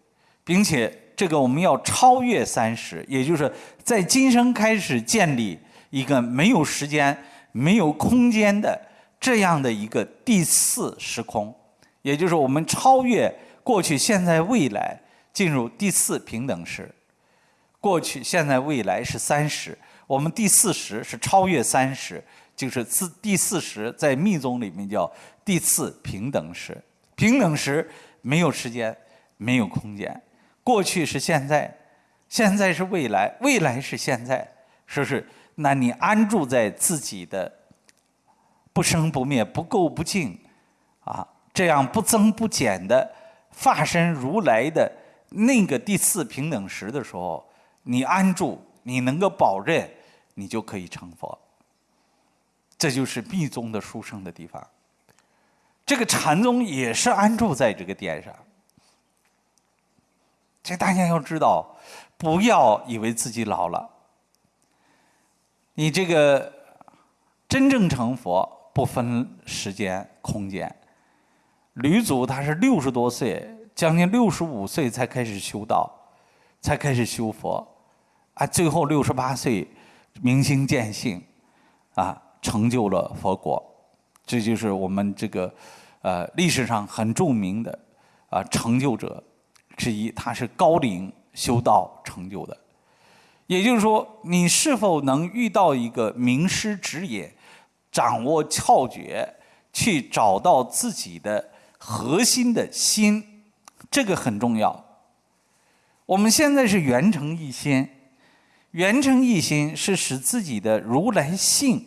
并且这个我们要超越三十，也就是在今生开始建立一个没有时间、没有空间的这样的一个第四时空，也就是我们超越。过去、现在、未来进入第四平等时，过去、现在、未来是三十，我们第四十是超越三十，就是四第四十在密宗里面叫第四平等时。平等时没有时间，没有空间，过去是现在，现在是未来，未来是现在，说是那你安住在自己的不生不灭、不垢不净啊，这样不增不减的。化身如来的那个第四平等时的时候，你安住，你能够保证，你就可以成佛。这就是密宗的殊胜的地方。这个禅宗也是安住在这个点上。这大家要知道，不要以为自己老了。你这个真正成佛不分时间空间。吕祖他是六十多岁，将近六十五岁才开始修道，才开始修佛，啊，最后六十八岁明心见性，啊，成就了佛果。这就是我们这个呃历史上很著名的啊成就者之一，他是高龄修道成就的。也就是说，你是否能遇到一个名师指引，掌握窍诀，去找到自己的核心的心，这个很重要。我们现在是圆成一心，圆成一心是使自己的如来性、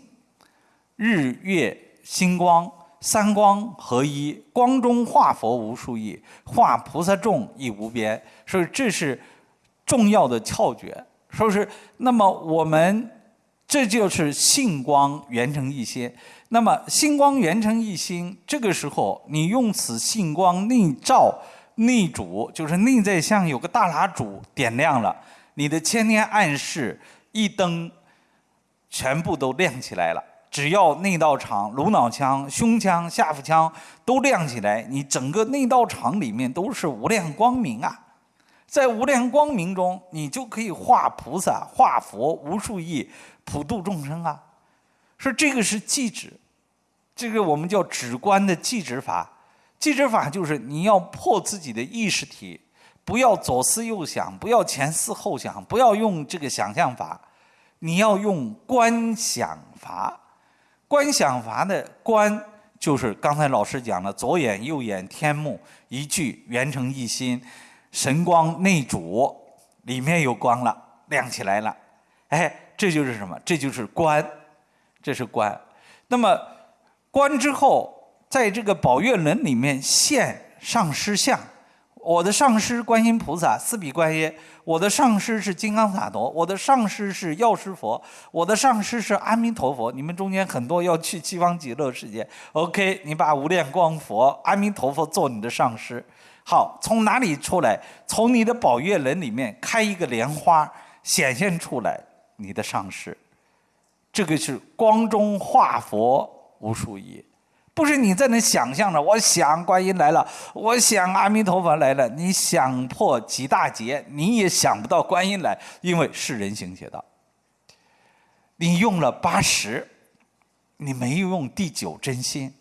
日月星光三光合一，光中化佛无数亿，化菩萨众亦无边。所以这是重要的窍诀。说是，那么我们这就是性光圆成一心。那么星光圆成一心，这个时候你用此性光内照内主，就是内在像有个大蜡烛点亮了，你的千年暗示一灯全部都亮起来了。只要内道场、颅脑腔、胸腔、下腹腔都亮起来，你整个内道场里面都是无量光明啊。在无量光明中，你就可以化菩萨、化佛无数亿，普度众生啊！说这个是寂止，这个我们叫止观的寂止法。寂止法就是你要破自己的意识体，不要左思右想，不要前思后想，不要用这个想象法，你要用观想法。观想法的观，就是刚才老师讲的左眼、右眼、天目一句圆成一心。神光内主，里面有光了，亮起来了，哎，这就是什么？这就是观，这是观。那么观之后，在这个宝月轮里面现上师像。我的上师观音菩萨，四比观音；我的上师是金刚萨埵；我的上师是药师佛；我的上师是阿弥陀佛。你们中间很多要去西方极乐世界，OK？你把无量光佛、阿弥陀佛做你的上师。好，从哪里出来？从你的宝月轮里面开一个莲花，显现出来你的上师。这个是光中化佛无数亿，不是你在那想象着。我想观音来了，我想阿弥陀佛来了。你想破几大劫，你也想不到观音来，因为是人行邪道。你用了八十，你没有用第九真心。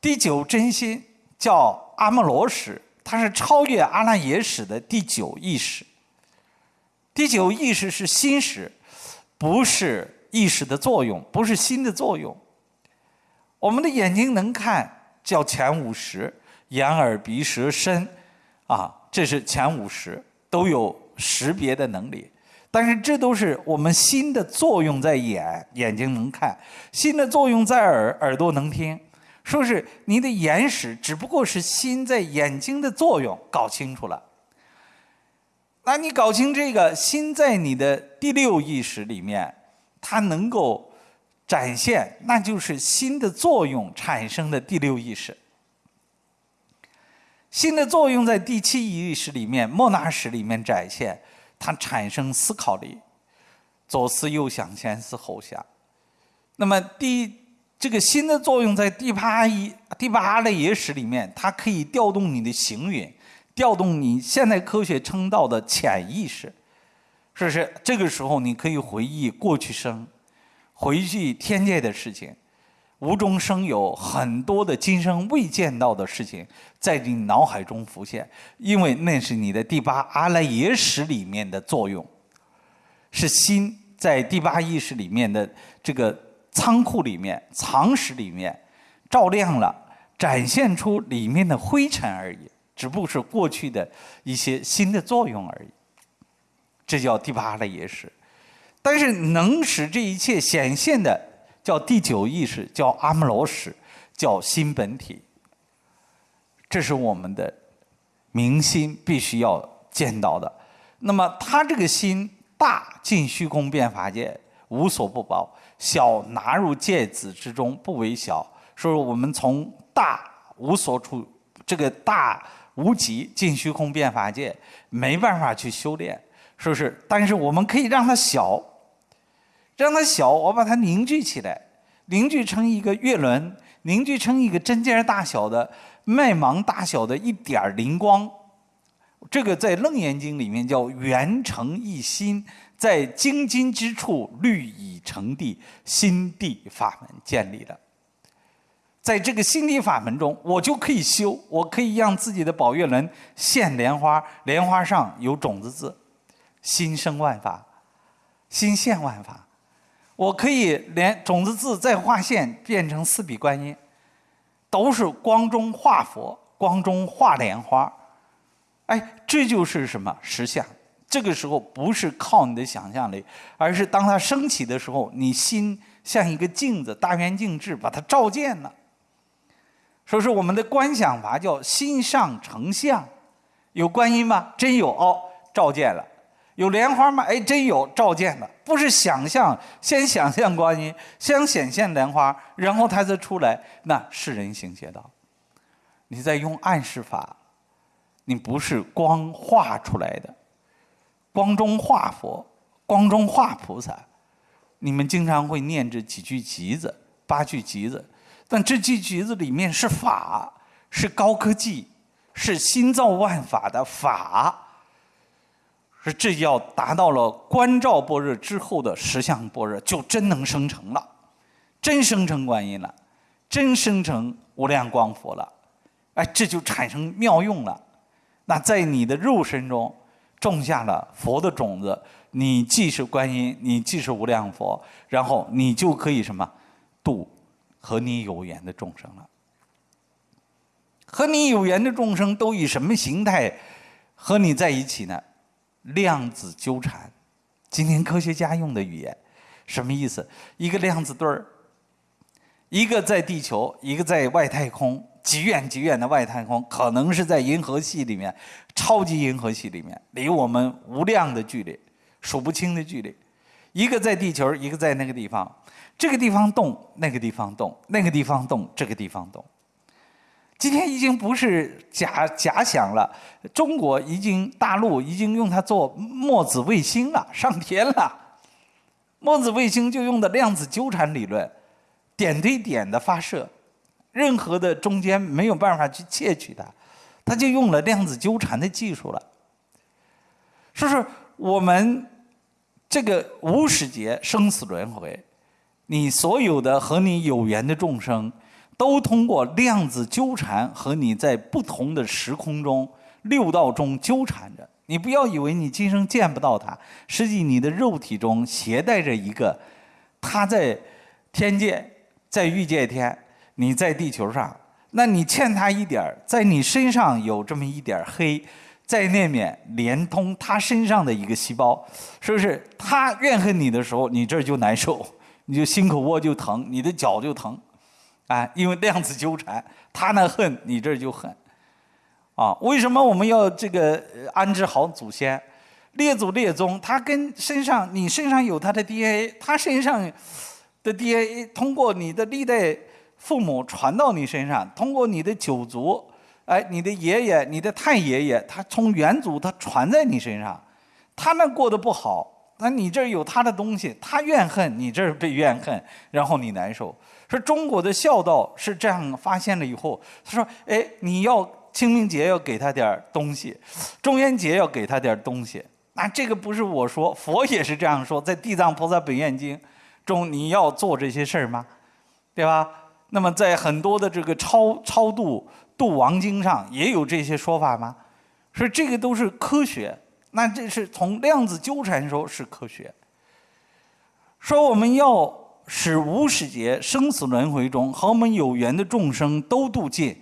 第九真心叫。阿摩罗识，它是超越阿赖耶识的第九意识。第九意识是心识，不是意识的作用，不是心的作用。我们的眼睛能看，叫前五识，眼耳鼻舌身，啊，这是前五识，都有识别的能力。但是这都是我们心的作用在眼，眼睛能看；心的作用在耳，耳朵能听。说是你的眼识只不过是心在眼睛的作用，搞清楚了。那你搞清这个心在你的第六意识里面，它能够展现，那就是心的作用产生的第六意识。心的作用在第七意识里面，莫那识里面展现，它产生思考力，左思右想，前思后想。那么第。这个心的作用在第八一第八阿赖耶识里面，它可以调动你的行云，调动你现代科学称道的潜意识，是不是？这个时候你可以回忆过去生，回去天界的事情，无中生有很多的今生未见到的事情在你脑海中浮现，因为那是你的第八阿赖耶识里面的作用，是心在第八意识里面的这个。仓库里面、藏室里面，照亮了，展现出里面的灰尘而已，只不过是过去的一些新的作用而已。这叫第八的也是，但是能使这一切显现的，叫第九意识，叫阿摩罗识，叫心本体。这是我们的明心必须要见到的。那么他这个心大，尽虚空变法界，无所不包。小纳入芥子之中，不为小。说我们从大无所处，这个大无极进虚空变法界，没办法去修炼，是不是？但是我们可以让它小。让它小，我把它凝聚起来，凝聚成一个月轮，凝聚成一个针尖大小的、麦芒大小的一点灵光。这个在《楞严经》里面叫圆成一心，在精金之处律已成地，心地法门建立了。在这个心地法门中，我就可以修，我可以让自己的宝月轮现莲花，莲花上有种子字，心生万法，心现万法。我可以连种子字再画线，变成四笔观音，都是光中化佛，光中化莲花。哎，这就是什么实相？这个时候不是靠你的想象力，而是当它升起的时候，你心像一个镜子，大圆镜智把它照见了。说是我们的观想法叫心上成像，有观音吗？真有哦，照见了。有莲花吗？哎，真有，照见了。不是想象，先想象观音，先显现莲花，然后它再出来。那是人行邪道，你在用暗示法，你不是光画出来的，光中画佛，光中画菩萨。你们经常会念这几句偈子，八句偈子。但这句偈子里面是法，是高科技，是心造万法的法，是这要达到了观照般若之后的实相般若，就真能生成了，真生成观音了，真生成无量光佛了，哎，这就产生妙用了。那在你的肉身中种下了佛的种子，你既是观音，你既是无量佛，然后你就可以什么度。和你有缘的众生了，和你有缘的众生都以什么形态和你在一起呢？量子纠缠，今天科学家用的语言，什么意思？一个量子对儿，一个在地球，一个在外太空，极远极远的外太空，可能是在银河系里面，超级银河系里面，离我们无量的距离，数不清的距离。一个在地球，一个在那个地方。这个地方动，那个地方动，那个地方动，这个地方动。今天已经不是假假想了，中国已经大陆已经用它做墨子卫星了，上天了。墨子卫星就用的量子纠缠理论，点对点的发射，任何的中间没有办法去窃取它，它就用了量子纠缠的技术了。说是我们这个无始劫生死轮回。你所有的和你有缘的众生，都通过量子纠缠和你在不同的时空中、六道中纠缠着。你不要以为你今生见不到他，实际你的肉体中携带着一个，他在天界，在欲界天，你在地球上，那你欠他一点在你身上有这么一点黑，在那面连通他身上的一个细胞，是不是？他怨恨你的时候，你这就难受。你就心口窝就疼，你的脚就疼，啊，因为量子纠缠，他那恨你这就恨，啊，为什么我们要这个安置好祖先，列祖列宗，他跟身上你身上有他的 DNA，他身上的 DNA 通过你的历代父母传到你身上，通过你的九族，哎，你的爷爷、你的太爷爷，他从远祖他传在你身上，他那过得不好。那你这有他的东西，他怨恨你这儿被怨恨，然后你难受。说中国的孝道是这样发现了以后，他说：“哎，你要清明节要给他点东西，中元节要给他点东西。”那这个不是我说，佛也是这样说，在《地藏菩萨本愿经》中，你要做这些事儿吗？对吧？那么在很多的这个超超度度亡经上也有这些说法吗？说这个都是科学。那这是从量子纠缠说，是科学。说我们要使无始劫生死轮回中和我们有缘的众生都度尽，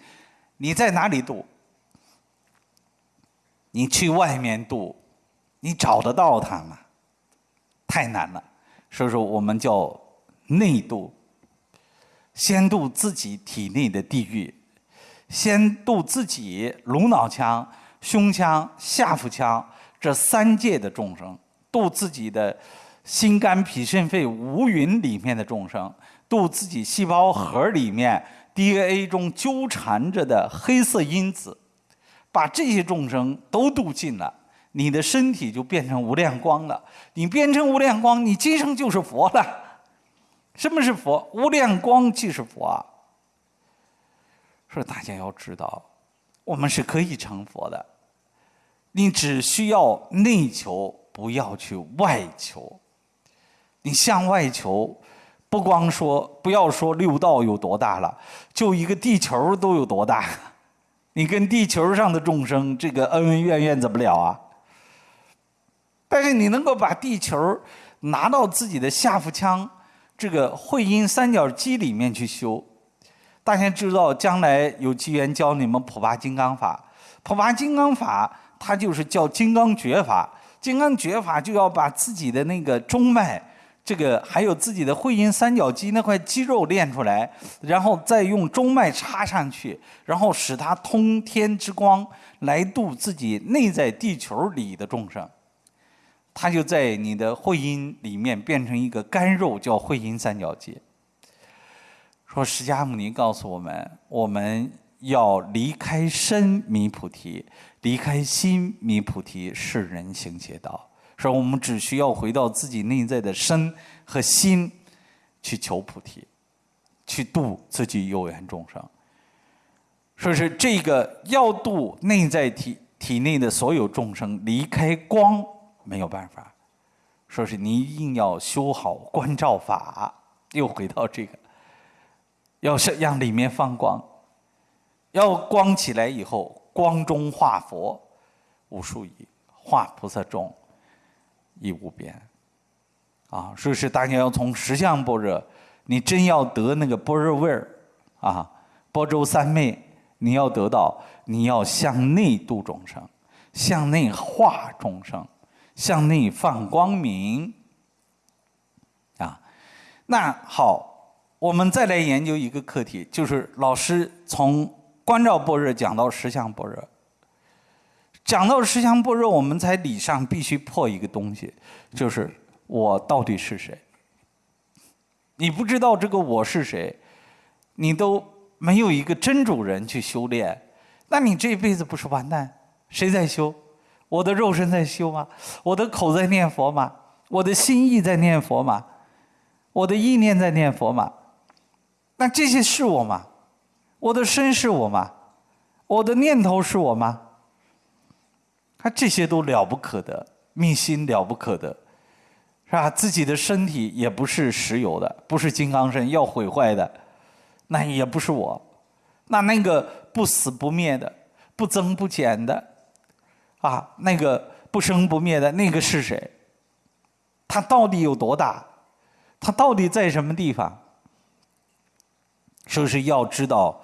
你在哪里度？你去外面度，你找得到他吗？太难了。所以说，我们叫内度，先度自己体内的地狱，先度自己颅脑腔、胸腔、下腹腔。这三界的众生，度自己的心肝脾肾肺五蕴里面的众生，度自己细胞核里面 DNA 中纠缠着的黑色因子，把这些众生都度尽了，你的身体就变成无量光了。你变成无量光，你今生就是佛了。什么是佛？无量光即是佛啊！说大家要知道，我们是可以成佛的。你只需要内求，不要去外求。你向外求，不光说不要说六道有多大了，就一个地球都有多大。你跟地球上的众生这个恩恩怨怨怎么了啊？但是你能够把地球拿到自己的下腹腔。这个会阴三角肌里面去修，大家知道，将来有机缘教你们普拔金刚法。普拔金刚法，它就是叫金刚诀法。金刚诀法就要把自己的那个中脉，这个还有自己的会阴三角肌那块肌肉练出来，然后再用中脉插上去，然后使它通天之光来度自己内在地球里的众生。它就在你的会阴里面变成一个干肉，叫会阴三角肌。说释迦牟尼告诉我们，我们要离开身弥菩提，离开心弥菩提，是人行邪道。说我们只需要回到自己内在的身和心，去求菩提，去度自己有缘众生。说是这个要度内在体体内的所有众生，离开光。没有办法，说是你一定要修好观照法，又回到这个，要是让里面放光，要光起来以后，光中化佛无数亿，化菩萨众亦无边，啊，说是大家要从十相般若，你真要得那个般若味儿啊，般舟三昧，你要得到，你要向内度众生，向内化众生。向内放光明，啊，那好，我们再来研究一个课题，就是老师从观照般若讲到实相般若，讲到十相般若，我们才理上必须破一个东西，就是我到底是谁？你不知道这个我是谁，你都没有一个真主人去修炼，那你这辈子不是完蛋？谁在修？我的肉身在修吗？我的口在念佛吗？我的心意在念佛吗？我的意念在念佛吗？那这些是我吗？我的身是我吗？我的念头是我吗？他这些都了不可得，密心了不可得，是吧？自己的身体也不是石油的，不是金刚身，要毁坏的，那也不是我。那那个不死不灭的，不增不减的。啊，那个不生不灭的那个是谁？他到底有多大？他到底在什么地方？说是要知道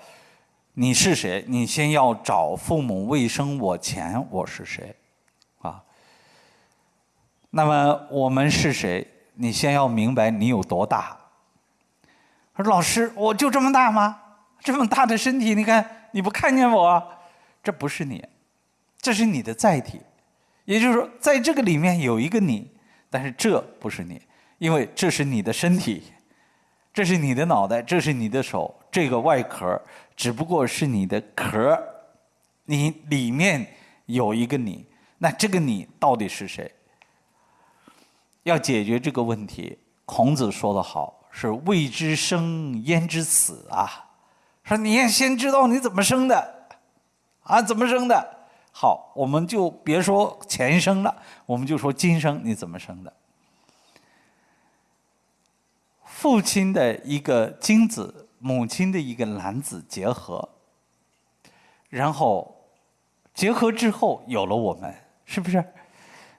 你是谁，你先要找父母未生我前我是谁，啊。那么我们是谁？你先要明白你有多大。说老师，我就这么大吗？这么大的身体，你看你不看见我？这不是你。这是你的载体，也就是说，在这个里面有一个你，但是这不是你，因为这是你的身体，这是你的脑袋，这是你的手，这个外壳只不过是你的壳，你里面有一个你，那这个你到底是谁？要解决这个问题，孔子说的好，是未知生焉知死啊？说你要先知道你怎么生的，啊，怎么生的？好，我们就别说前生了，我们就说今生你怎么生的？父亲的一个精子，母亲的一个卵子结合，然后结合之后有了我们，是不是？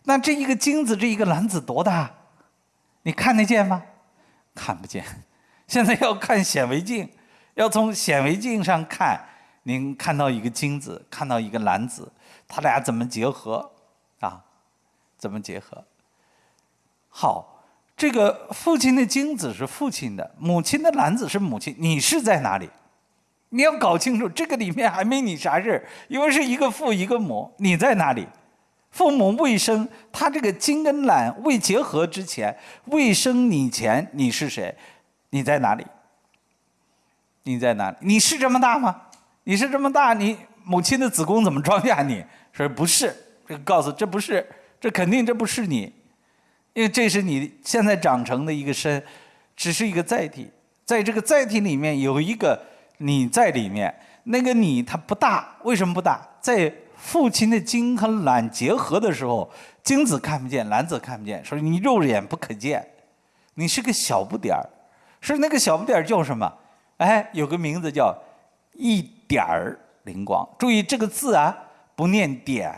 那这一个精子，这一个卵子多大？你看得见吗？看不见。现在要看显微镜，要从显微镜上看，您看到一个精子，看到一个卵子。他俩怎么结合？啊，怎么结合？好，这个父亲的精子是父亲的，母亲的卵子是母亲。你是在哪里？你要搞清楚，这个里面还没你啥事，因为是一个父一个母，你在哪里？父母未生，他这个精跟卵未结合之前，未生你前，你是谁？你在哪里？你在哪里？你是这么大吗？你是这么大？你？母亲的子宫怎么装下你？说不是，这个告诉这不是，这肯定这不是你，因为这是你现在长成的一个身，只是一个载体，在这个载体里面有一个你在里面，那个你它不大，为什么不大？在父亲的精和卵结合的时候，精子看不见，卵子看不见，所以你肉眼不可见，你是个小不点儿，是那个小不点儿叫什么？哎，有个名字叫一点儿灵光。注意这个字啊，不念点，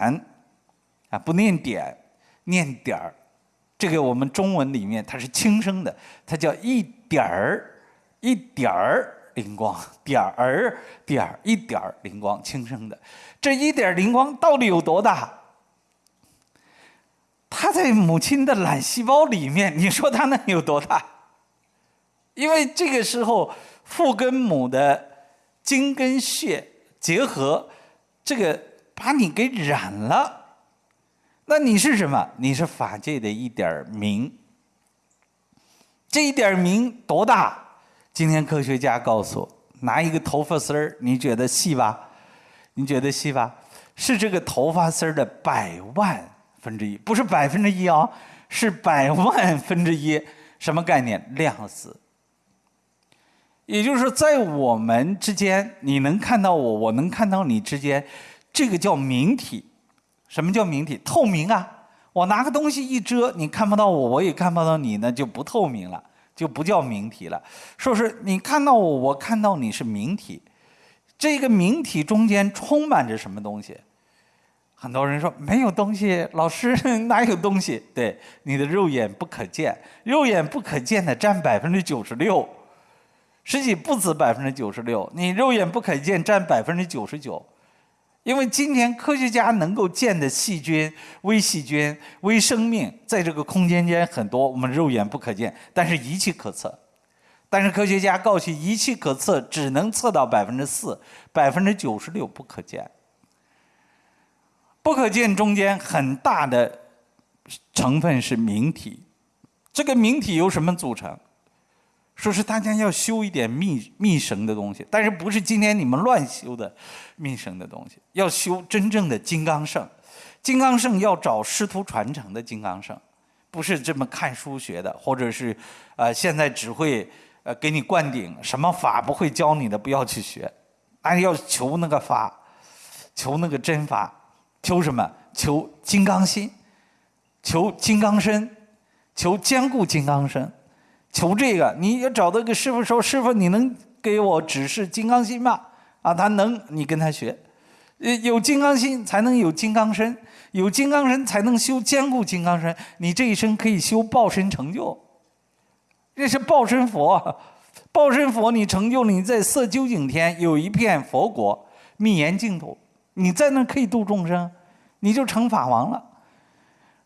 啊不念点，念点儿。这个我们中文里面它是轻声的，它叫一点儿，一点儿灵光，点儿点儿一点儿灵光，轻声的。这一点灵光到底有多大？它在母亲的卵细胞里面，你说它能有多大？因为这个时候父跟母的精跟血结合，这个把你给染了。那你是什么？你是法界的一点明。这一点明多大？今天科学家告诉我，拿一个头发丝儿，你觉得细吧？你觉得细吧？是这个头发丝儿的百万分之一，不是百分之一啊，是百万分之一。什么概念？量子。也就是说，在我们之间，你能看到我，我能看到你之间，这个叫明体。什么叫明体？透明啊！我拿个东西一遮，你看不到我，我也看不到你，那就不透明了，就不叫明体了。说是你看到我，我看到你是明体。这个明体中间充满着什么东西？很多人说没有东西，老师 哪有东西？对，你的肉眼不可见，肉眼不可见的占百分之九十六，实际不止百分之九十六，你肉眼不可见占百分之九十九。因为今天科学家能够见的细菌、微细菌、微生命，在这个空间间很多，我们肉眼不可见，但是仪器可测。但是科学家告诉仪器可测，只能测到百分之四，百分之九十六不可见。不可见中间很大的成分是明体，这个明体由什么组成？说是大家要修一点密密绳的东西，但是不是今天你们乱修的密绳的东西？要修真正的金刚圣，金刚圣要找师徒传承的金刚圣，不是这么看书学的，或者是呃现在只会。呃，给你灌顶，什么法不会教你的，不要去学，俺要求那个法，求那个真法，求什么？求金刚心，求金刚身，求坚固金刚身，求这个。你要找到个师傅说：“师傅，你能给我指示金刚心吗？”啊，他能，你跟他学。呃，有金刚心才能有金刚身，有金刚身才能修坚固金刚身。你这一生可以修报身成就。这是报身佛，报身佛，你成就了你在色究竟天有一片佛国密严净土，你在那可以度众生，你就成法王了。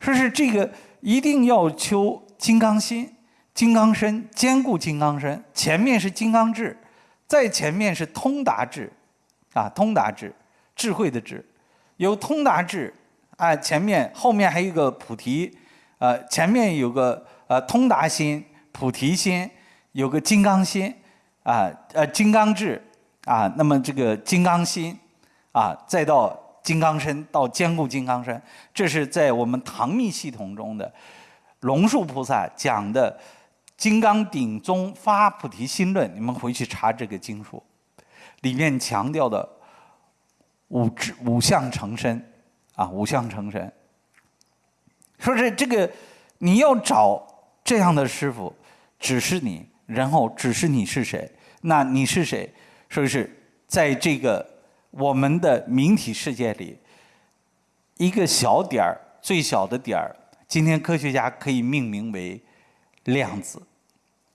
说是这个一定要求金刚心、金刚身，坚固金刚身。前面是金刚智，在前面是通达智，啊，通达智，智慧的智，有通达智，啊，前面后面还有一个菩提，呃，前面有个呃通达心。菩提心有个金刚心，啊，呃，金刚智，啊，那么这个金刚心，啊，再到金刚身，到坚固金刚身，这是在我们唐密系统中的龙树菩萨讲的《金刚顶宗发菩提心论》，你们回去查这个经书，里面强调的五智五相成身，啊，五相成身，说是这个你要找这样的师傅。只是你，然后只是你是谁？那你是谁？说是在这个我们的明体世界里，一个小点儿，最小的点儿，今天科学家可以命名为量子。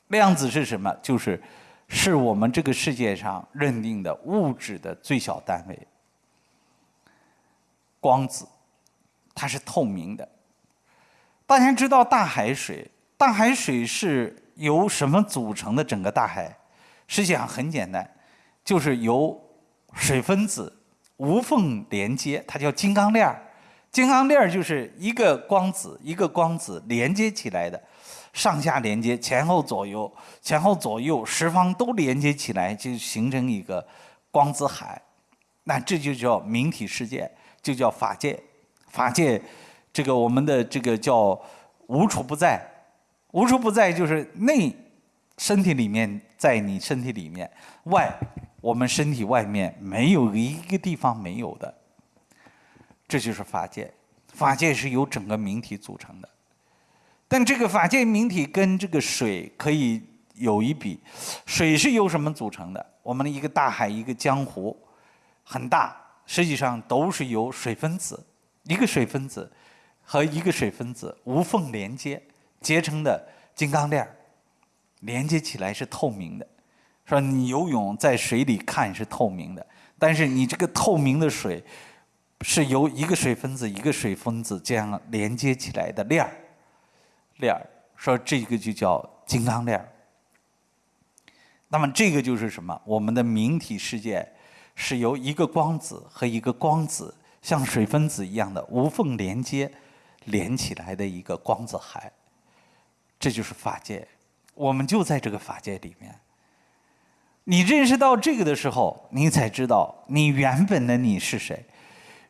量子是什么？就是是我们这个世界上认定的物质的最小单位。光子，它是透明的。大家知道大海水，大海水是。由什么组成的整个大海？实际上很简单，就是由水分子无缝连接，它叫金刚链儿。金刚链儿就是一个光子一个光子连接起来的，上下连接，前后左右，前后左右十方都连接起来，就形成一个光子海。那这就叫明体世界，就叫法界。法界，这个我们的这个叫无处不在，无处不在就是内身体里面，在你身体里面，外我们身体外面没有一个地方没有的，这就是法界。法界是由整个明体组成的，但这个法界明体跟这个水可以有一比，水是由什么组成的？我们的一个大海，一个江湖，很大，实际上都是由水分子，一个水分子和一个水分子无缝连接结成的金刚链连接起来是透明的，说你游泳在水里看是透明的，但是你这个透明的水。是由一个水分子一个水分子这样连接起来的链儿，链儿说这个就叫金刚链儿。那么这个就是什么？我们的明体世界是由一个光子和一个光子像水分子一样的无缝连接连起来的一个光子海，这就是法界。我们就在这个法界里面。你认识到这个的时候，你才知道你原本的你是谁。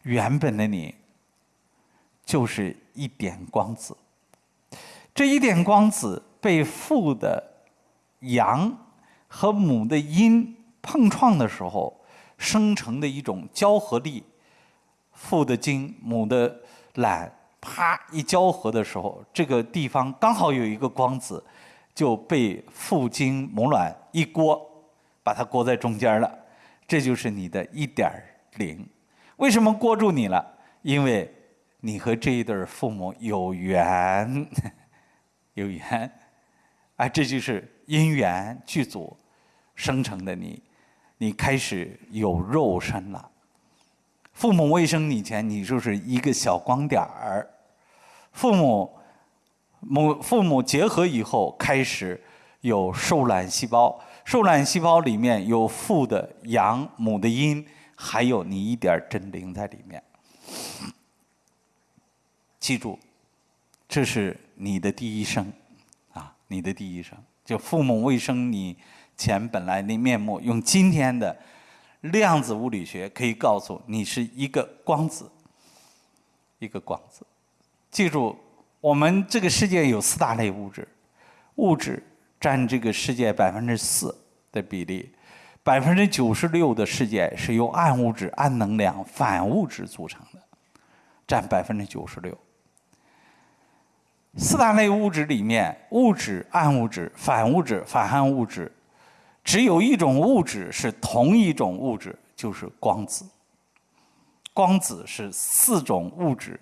原本的你就是一点光子，这一点光子被父的阳和母的阴碰撞的时候生成的一种交合力，父的精母的懒，啪一交合的时候，这个地方刚好有一个光子就被父精母卵一锅，把它锅在中间了，这就是你的一点零。为什么锅住你了？因为你和这一对父母有缘，有缘，啊，这就是因缘具足生成的你，你开始有肉身了。父母未生你前，你就是一个小光点儿；父母母父母结合以后，开始有受卵细胞，受卵细胞里面有父的阳，母的阴。还有你一点真灵在里面，记住，这是你的第一生，啊，你的第一生，就父母未生你前本来的面目，用今天的量子物理学可以告诉你是一个光子，一个光子。记住，我们这个世界有四大类物质，物质占这个世界百分之四的比例。百分之九十六的世界是由暗物质、暗能量、反物质组成的，占百分之九十六。四大类物质里面，物质、暗物质、反物质、反暗物质，只有一种物质是同一种物质，就是光子。光子是四种物质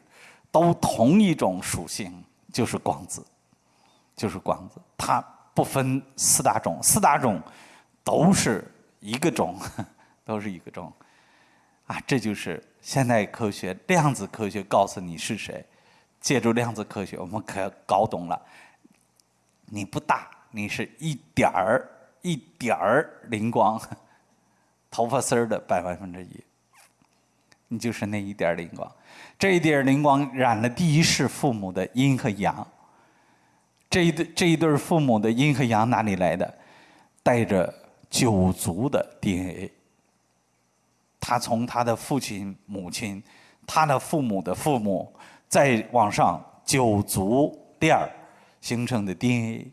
都同一种属性，就是光子，就是光子。它不分四大种，四大种都是。一个种，都是一个种，啊，这就是现代科学量子科学告诉你是谁。借助量子科学，我们可搞懂了，你不大，你是一点儿一点儿灵光，头发丝儿的百万分之一，你就是那一点儿灵光。这一点儿灵光染了第一世父母的阴和阳。这一对这一对父母的阴和阳哪里来的？带着。九族的 DNA，他从他的父亲、母亲、他的父母的父母，再往上九足链儿形成的 DNA，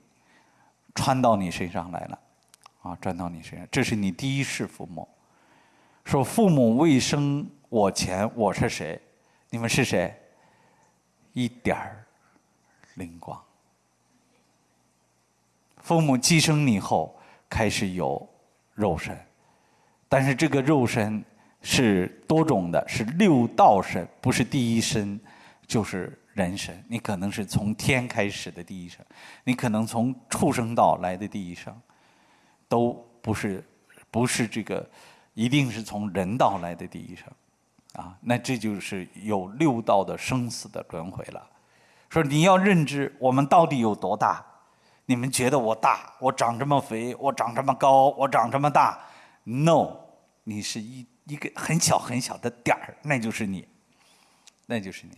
穿到你身上来了，啊，穿到你身上，这是你第一世父母。说父母未生我前，我是谁？你们是谁？一点儿灵光。父母寄生你后，开始有。肉身，但是这个肉身是多种的，是六道身，不是第一身就是人生。你可能是从天开始的第一生，你可能从畜生道来的第一生，都不是，不是这个，一定是从人道来的第一生，啊，那这就是有六道的生死的轮回了。说你要认知我们到底有多大。你们觉得我大，我长这么肥，我长这么高，我长这么大？No，你是一一个很小很小的点儿，那就是你，那就是你。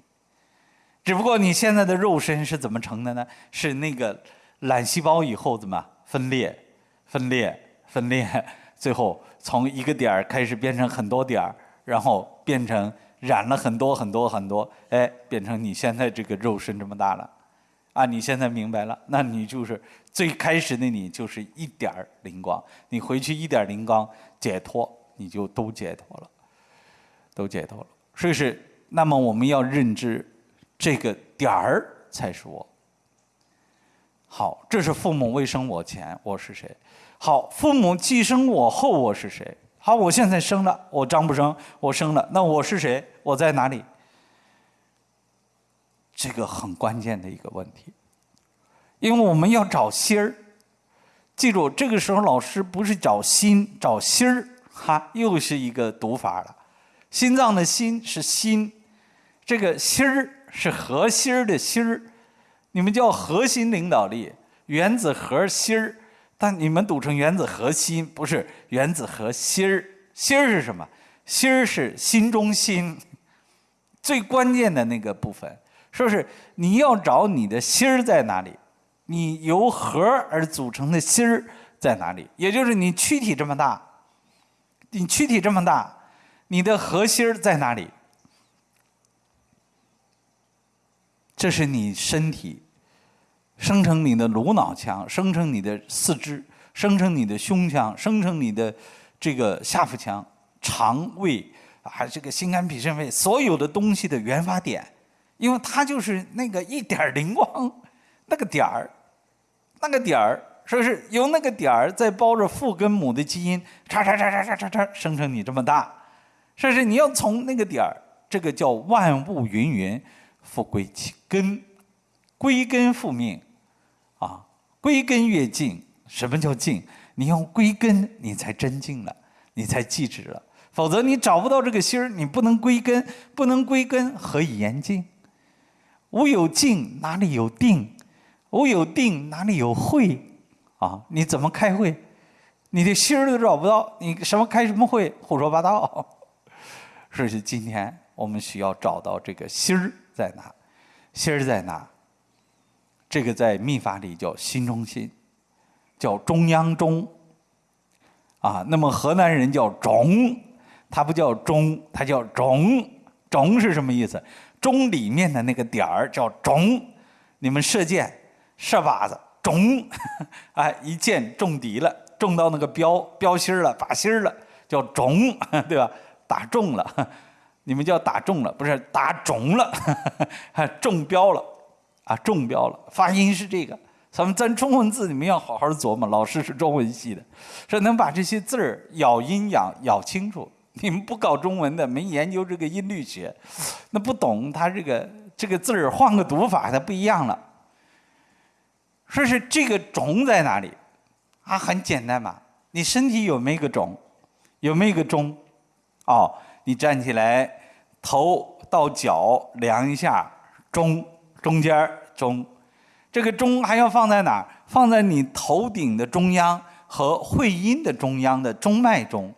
只不过你现在的肉身是怎么成的呢？是那个卵细胞以后怎么分裂、分裂、分裂，最后从一个点儿开始变成很多点儿，然后变成染了很多很多很多，哎，变成你现在这个肉身这么大了，啊，你现在明白了，那你就是最开始的你就是一点儿灵光，你回去一点灵光解脱，你就都解脱了，都解脱了。所以是，那么我们要认知这个点儿才是我。好，这是父母未生我前，我是谁？好，父母既生我后，我是谁？好，我现在生了，我张不生，我生了，那我是谁？我在哪里？这个很关键的一个问题，因为我们要找心儿。记住，这个时候老师不是找心，找心儿，哈，又是一个读法了。心脏的心是心，这个心儿是核心儿的心儿。你们叫核心领导力，原子核心儿，但你们读成原子核心，不是原子核心儿。心儿是什么？心儿是心中心，最关键的那个部分。说是你要找你的心儿在哪里？你由核而组成的心儿在哪里？也就是你躯体这么大，你躯体这么大，你的核心儿在哪里？这是你身体生成你的颅脑腔，生成你的四肢，生成你的胸腔，生成你的这个下腹腔、肠胃啊，这个心肝脾肾肺所有的东西的原发点，因为它就是那个一点灵光，那个点儿，那个点儿，说是由那个点儿在包着父跟母的基因，叉叉叉叉叉叉叉生成你这么大，说是你要从那个点儿，这个叫万物芸芸。复归其根，归根复命，啊，归根越净。什么叫净？你要归根，你才真净了，你才寂止了。否则你找不到这个心儿，你不能归根，不能归根，何以言净？无有静，哪里有定？无有定，哪里有会？啊，你怎么开会？你的心儿都找不到，你什么开什么会？胡说八道。所以今天我们需要找到这个心儿。在哪？心儿在哪？这个在秘法里叫心中心，叫中央中。啊，那么河南人叫中，他不叫中，他叫中。中是什么意思？中里面的那个点儿叫中。你们射箭，射靶子，中，哎，一箭中敌了，中到那个标标心了，靶心了，叫中，对吧？打中了。你们叫打中了，不是打肿了，中标了，啊，中标了。发音是这个，咱们咱中文字你们要好好琢磨。老师是中文系的，说能把这些字儿咬音咬咬清楚。你们不搞中文的，没研究这个音律学，那不懂他这个这个字儿换个读法，它不一样了。说是这个肿在哪里？啊，很简单嘛，你身体有没有个肿？有没有个中？哦。你站起来，头到脚量一下，中中间中，这个中还要放在哪儿？放在你头顶的中央和会阴的中央的中脉中，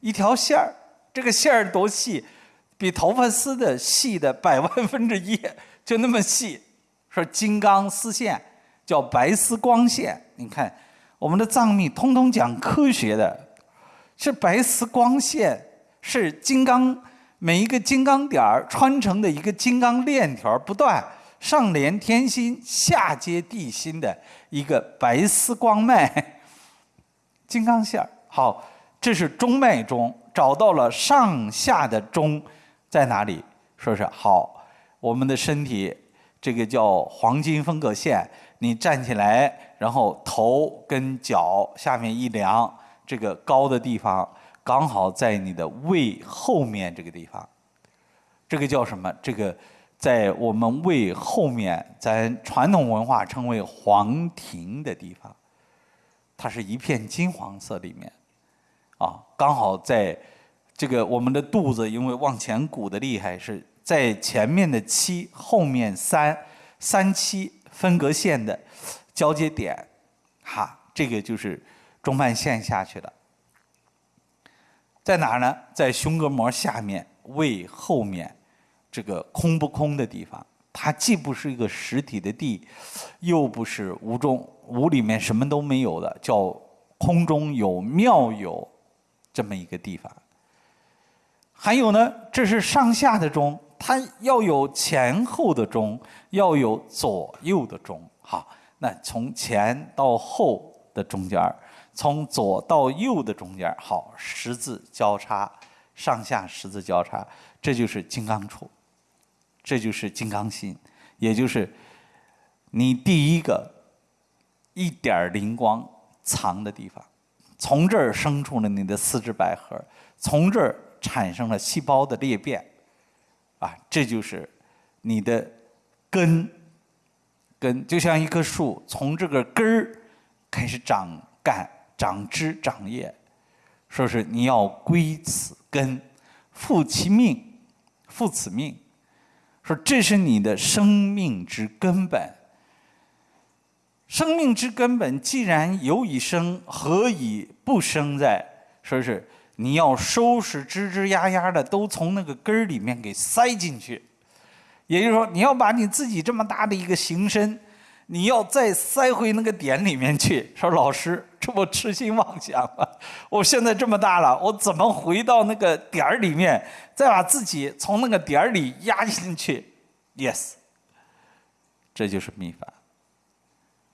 一条线儿。这个线儿多细？比头发丝的细的百万分之一，就那么细。说金刚丝线叫白丝光线。你看，我们的藏密通通讲科学的，是白丝光线。是金刚每一个金刚点儿穿成的一个金刚链条，不断上连天心，下接地心的一个白丝光脉，金刚线儿。好，这是中脉中找到了上下的中在哪里？说是好，我们的身体这个叫黄金分隔线。你站起来，然后头跟脚下面一量，这个高的地方。刚好在你的胃后面这个地方，这个叫什么？这个在我们胃后面，咱传统文化称为黄庭的地方，它是一片金黄色里面，啊，刚好在这个我们的肚子，因为往前鼓的厉害，是在前面的七，后面三，三七分隔线的交接点，哈，这个就是中脉线下去了。在哪儿呢？在胸膈膜下面、胃后面，这个空不空的地方，它既不是一个实体的地，又不是无中无里面什么都没有的，叫空中有妙有这么一个地方。还有呢，这是上下的中，它要有前后的中，要有左右的中。好，那从前到后的中间儿从左到右的中间好，十字交叉，上下十字交叉，这就是金刚杵，这就是金刚心，也就是你第一个一点灵光藏的地方，从这儿生出了你的四肢百合，从这儿。产生了细胞的裂变，啊，这就是你的根，根就像一棵树，从这个根儿开始长干、长枝、长叶，说是你要归此根，复其命，复此命，说这是你的生命之根本。生命之根本既然有以生，何以不生在？说是。你要收拾吱吱呀呀的，都从那个根儿里面给塞进去。也就是说，你要把你自己这么大的一个形身，你要再塞回那个点里面去。说老师，这不痴心妄想吗？我现在这么大了，我怎么回到那个点儿里面，再把自己从那个点儿里压进去？Yes，这就是秘法，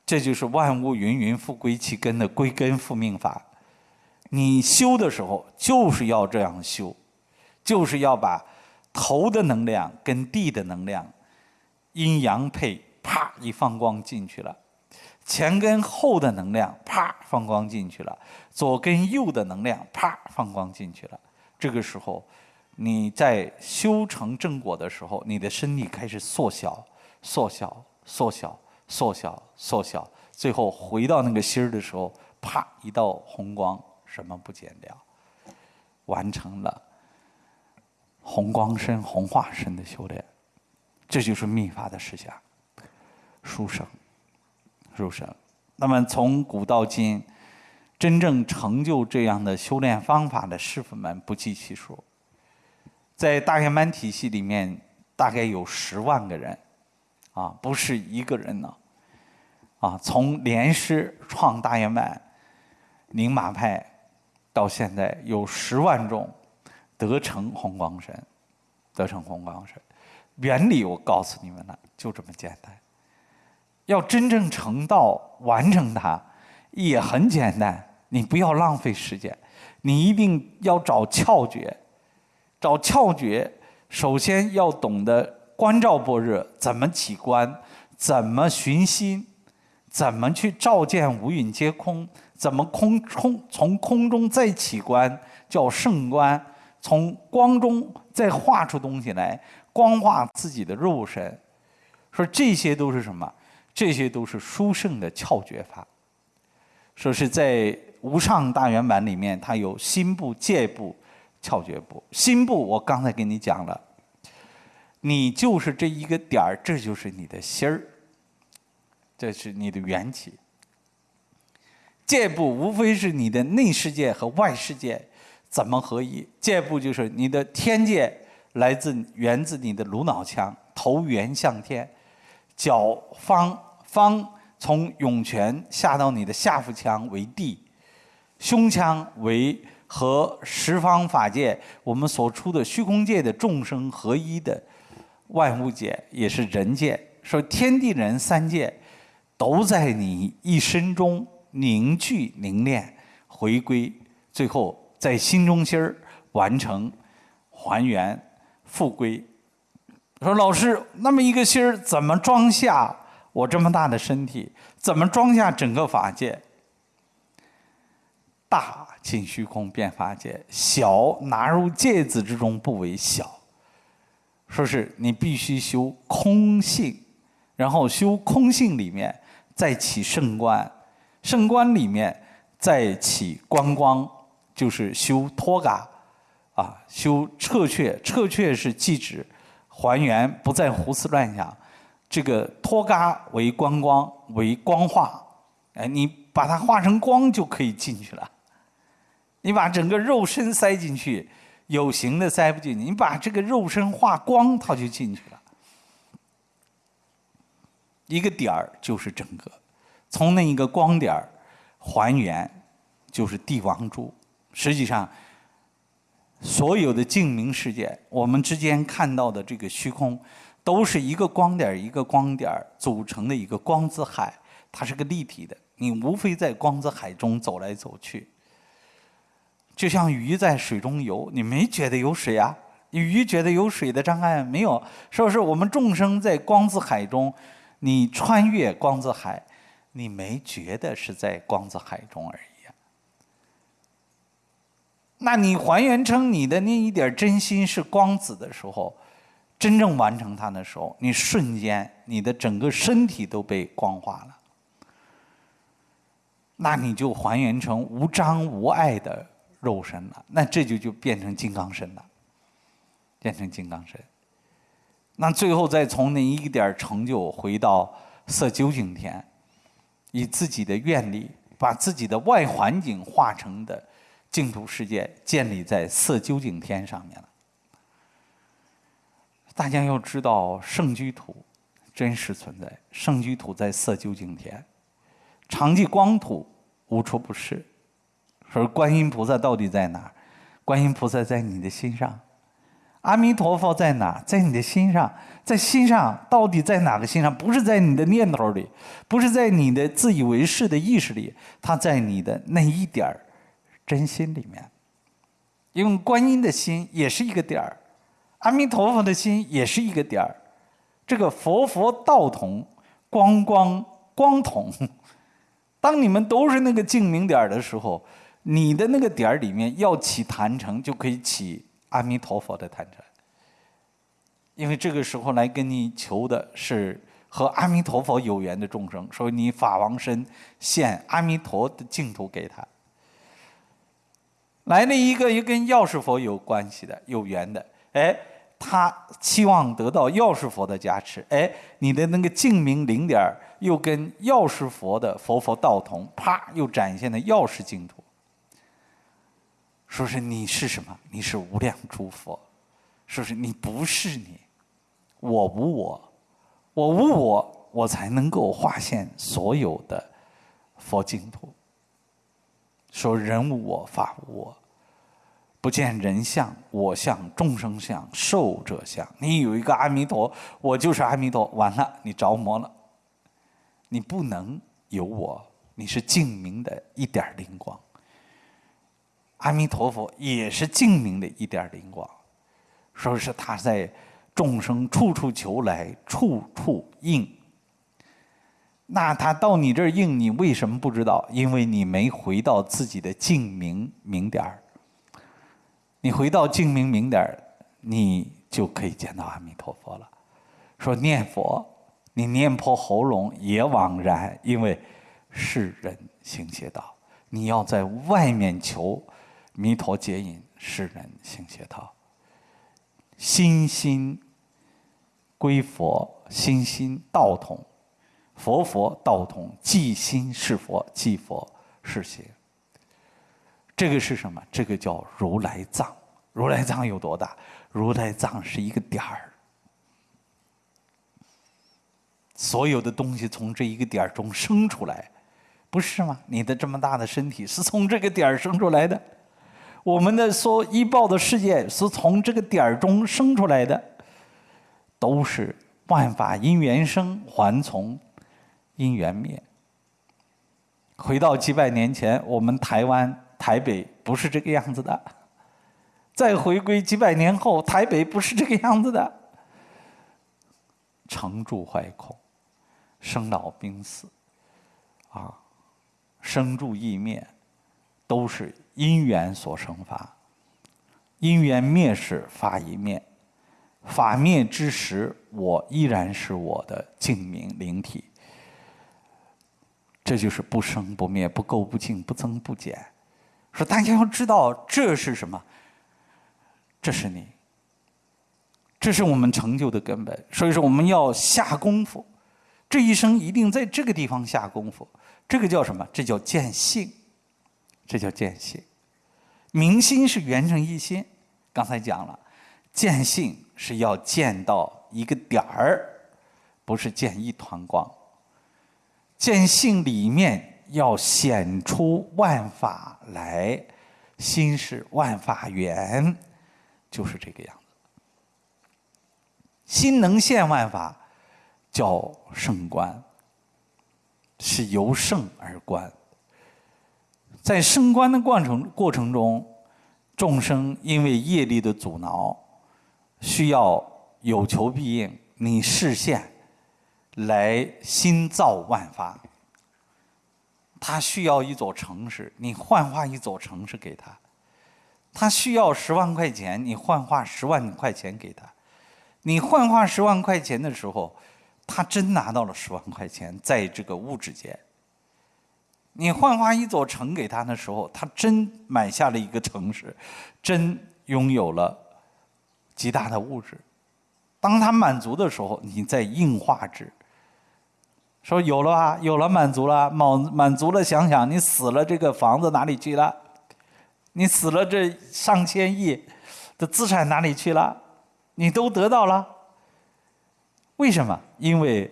这就是万物芸芸复归其根的归根复命法。你修的时候就是要这样修，就是要把头的能量跟地的能量阴阳配，啪一放光进去了；前跟后的能量啪放光进去了；左跟右的能量啪放光进去了。这个时候，你在修成正果的时候，你的身体开始缩小、缩小、缩小、缩小、缩小，最后回到那个心儿的时候，啪一道红光。什么不减掉？完成了红光身、红化身的修炼，这就是秘法的实相。书生，书生。那么从古到今，真正成就这样的修炼方法的师傅们不计其数。在大圆满体系里面，大概有十万个人，啊，不是一个人呢。啊，从莲师创大圆满，宁玛派。到现在有十万种得成红光神，得成红光神，原理我告诉你们了，就这么简单。要真正成道完成它，也很简单。你不要浪费时间，你一定要找窍诀。找窍诀，首先要懂得观照般若，怎么起观，怎么寻心，怎么去照见五蕴皆空。怎么空空从空中再起观叫圣观，从光中再画出东西来，光化自己的肉身，说这些都是什么？这些都是殊胜的窍诀法。说是在无上大圆满里面，它有心部、界部、窍诀部。心部我刚才跟你讲了，你就是这一个点儿，这就是你的心儿，这是你的缘起。界部无非是你的内世界和外世界怎么合一？界部就是你的天界来自源自你的颅脑腔，头圆向天，脚方方从涌泉下到你的下腹腔为地，胸腔为和十方法界我们所出的虚空界的众生合一的万物界，也是人界。说天地人三界都在你一身中。凝聚凝练，回归，最后在心中心儿完成还原复归。说老师，那么一个心儿怎么装下我这么大的身体？怎么装下整个法界？大进虚空变法界，小拿入芥子之中不为小。说是你必须修空性，然后修空性里面再起圣观。圣观里面再起观光，就是修脱嘎，啊，修彻却，彻却是即止，还原，不再胡思乱想。这个脱嘎为观光，为光化，哎，你把它化成光就可以进去了。你把整个肉身塞进去，有形的塞不进去，你把这个肉身化光，它就进去了。一个点儿就是整个。从那一个光点儿还原，就是帝王珠。实际上，所有的镜明世界，我们之间看到的这个虚空，都是一个光点一个光点组成的一个光子海，它是个立体的。你无非在光子海中走来走去，就像鱼在水中游，你没觉得有水啊？鱼觉得有水的障碍没有？是不是？我们众生在光子海中，你穿越光子海，你没觉得是在光子海中而已。那你还原成你的那一点真心是光子的时候，真正完成它的时候，你瞬间你的整个身体都被光化了。那你就还原成无障无碍的肉身了，那这就就变成金刚身了，变成金刚身。那最后再从那一点成就回到色究竟天，以自己的愿力把自己的外环境化成的。净土世界建立在色究竟天上面了。大家要知道，圣居土真实存在，圣居土在色究竟天，常寂光土无处不是。说观音菩萨到底在哪儿？观音菩萨在你的心上。阿弥陀佛在哪？在你的心上。在心上到底在哪个心上？不是在你的念头里，不是在你的自以为是的意识里，它在你的那一点儿。真心里面，因为观音的心也是一个点儿，阿弥陀佛的心也是一个点儿，这个佛佛道同，光光光同。当你们都是那个净明点儿的时候，你的那个点儿里面要起坛城，就可以起阿弥陀佛的坛城。因为这个时候来跟你求的是和阿弥陀佛有缘的众生，所以你法王身现阿弥陀的净土给他。来了一个又跟药师佛有关系的、有缘的，哎，他期望得到药师佛的加持，哎，你的那个净明零点又跟药师佛的佛佛道同，啪，又展现了药师净土。说是你是什么？你是无量诸佛。说是你不是你，我无我，我无我，我才能够化现所有的佛净土。说人无我，法无我。不见人相、我相、众生相、寿者相。你有一个阿弥陀，我就是阿弥陀。完了，你着魔了。你不能有我，你是净明的一点灵光。阿弥陀佛也是净明的一点灵光，说是他在众生处处求来，处处应。那他到你这儿应，你为什么不知道？因为你没回到自己的净明明点儿。你回到净明明点，你就可以见到阿弥陀佛了。说念佛，你念破喉咙也枉然，因为世人行邪道。你要在外面求弥陀接引，世人行邪道。心心归佛，心心道统，佛佛道统，即心是佛，即佛是邪。这个是什么？这个叫如来藏。如来藏有多大？如来藏是一个点儿，所有的东西从这一个点儿中生出来，不是吗？你的这么大的身体是从这个点儿生出来的，我们的所依报的世界是从这个点儿中生出来的，都是万法因缘生，还从因缘灭。回到几百年前，我们台湾。台北不是这个样子的，再回归几百年后，台北不是这个样子的。成住坏空，生老病死，啊，生住异灭，都是因缘所生法。因缘灭时法已灭，法灭之时，我依然是我的净明灵体。这就是不生不灭，不垢不净，不增不减。说大家要知道这是什么？这是你，这是我们成就的根本。所以说我们要下功夫，这一生一定在这个地方下功夫。这个叫什么？这叫见性，这叫见性。明心是圆成一心，刚才讲了，见性是要见到一个点儿，不是见一团光。见性里面。要显出万法来，心是万法源，就是这个样子。心能现万法，叫圣观，是由圣而观。在升观的过程过程中，众生因为业力的阻挠，需要有求必应，你视线来心造万法。他需要一座城市，你幻化一座城市给他；他需要十万块钱，你幻化十万块钱给他。你幻化十万块钱的时候，他真拿到了十万块钱，在这个物质界。你幻化一座城给他的时候，他真买下了一个城市，真拥有了极大的物质。当他满足的时候，你再硬化之。说有了吧，有了满足了，满满足了。想想你死了，这个房子哪里去了？你死了，这上千亿的资产哪里去了？你都得到了。为什么？因为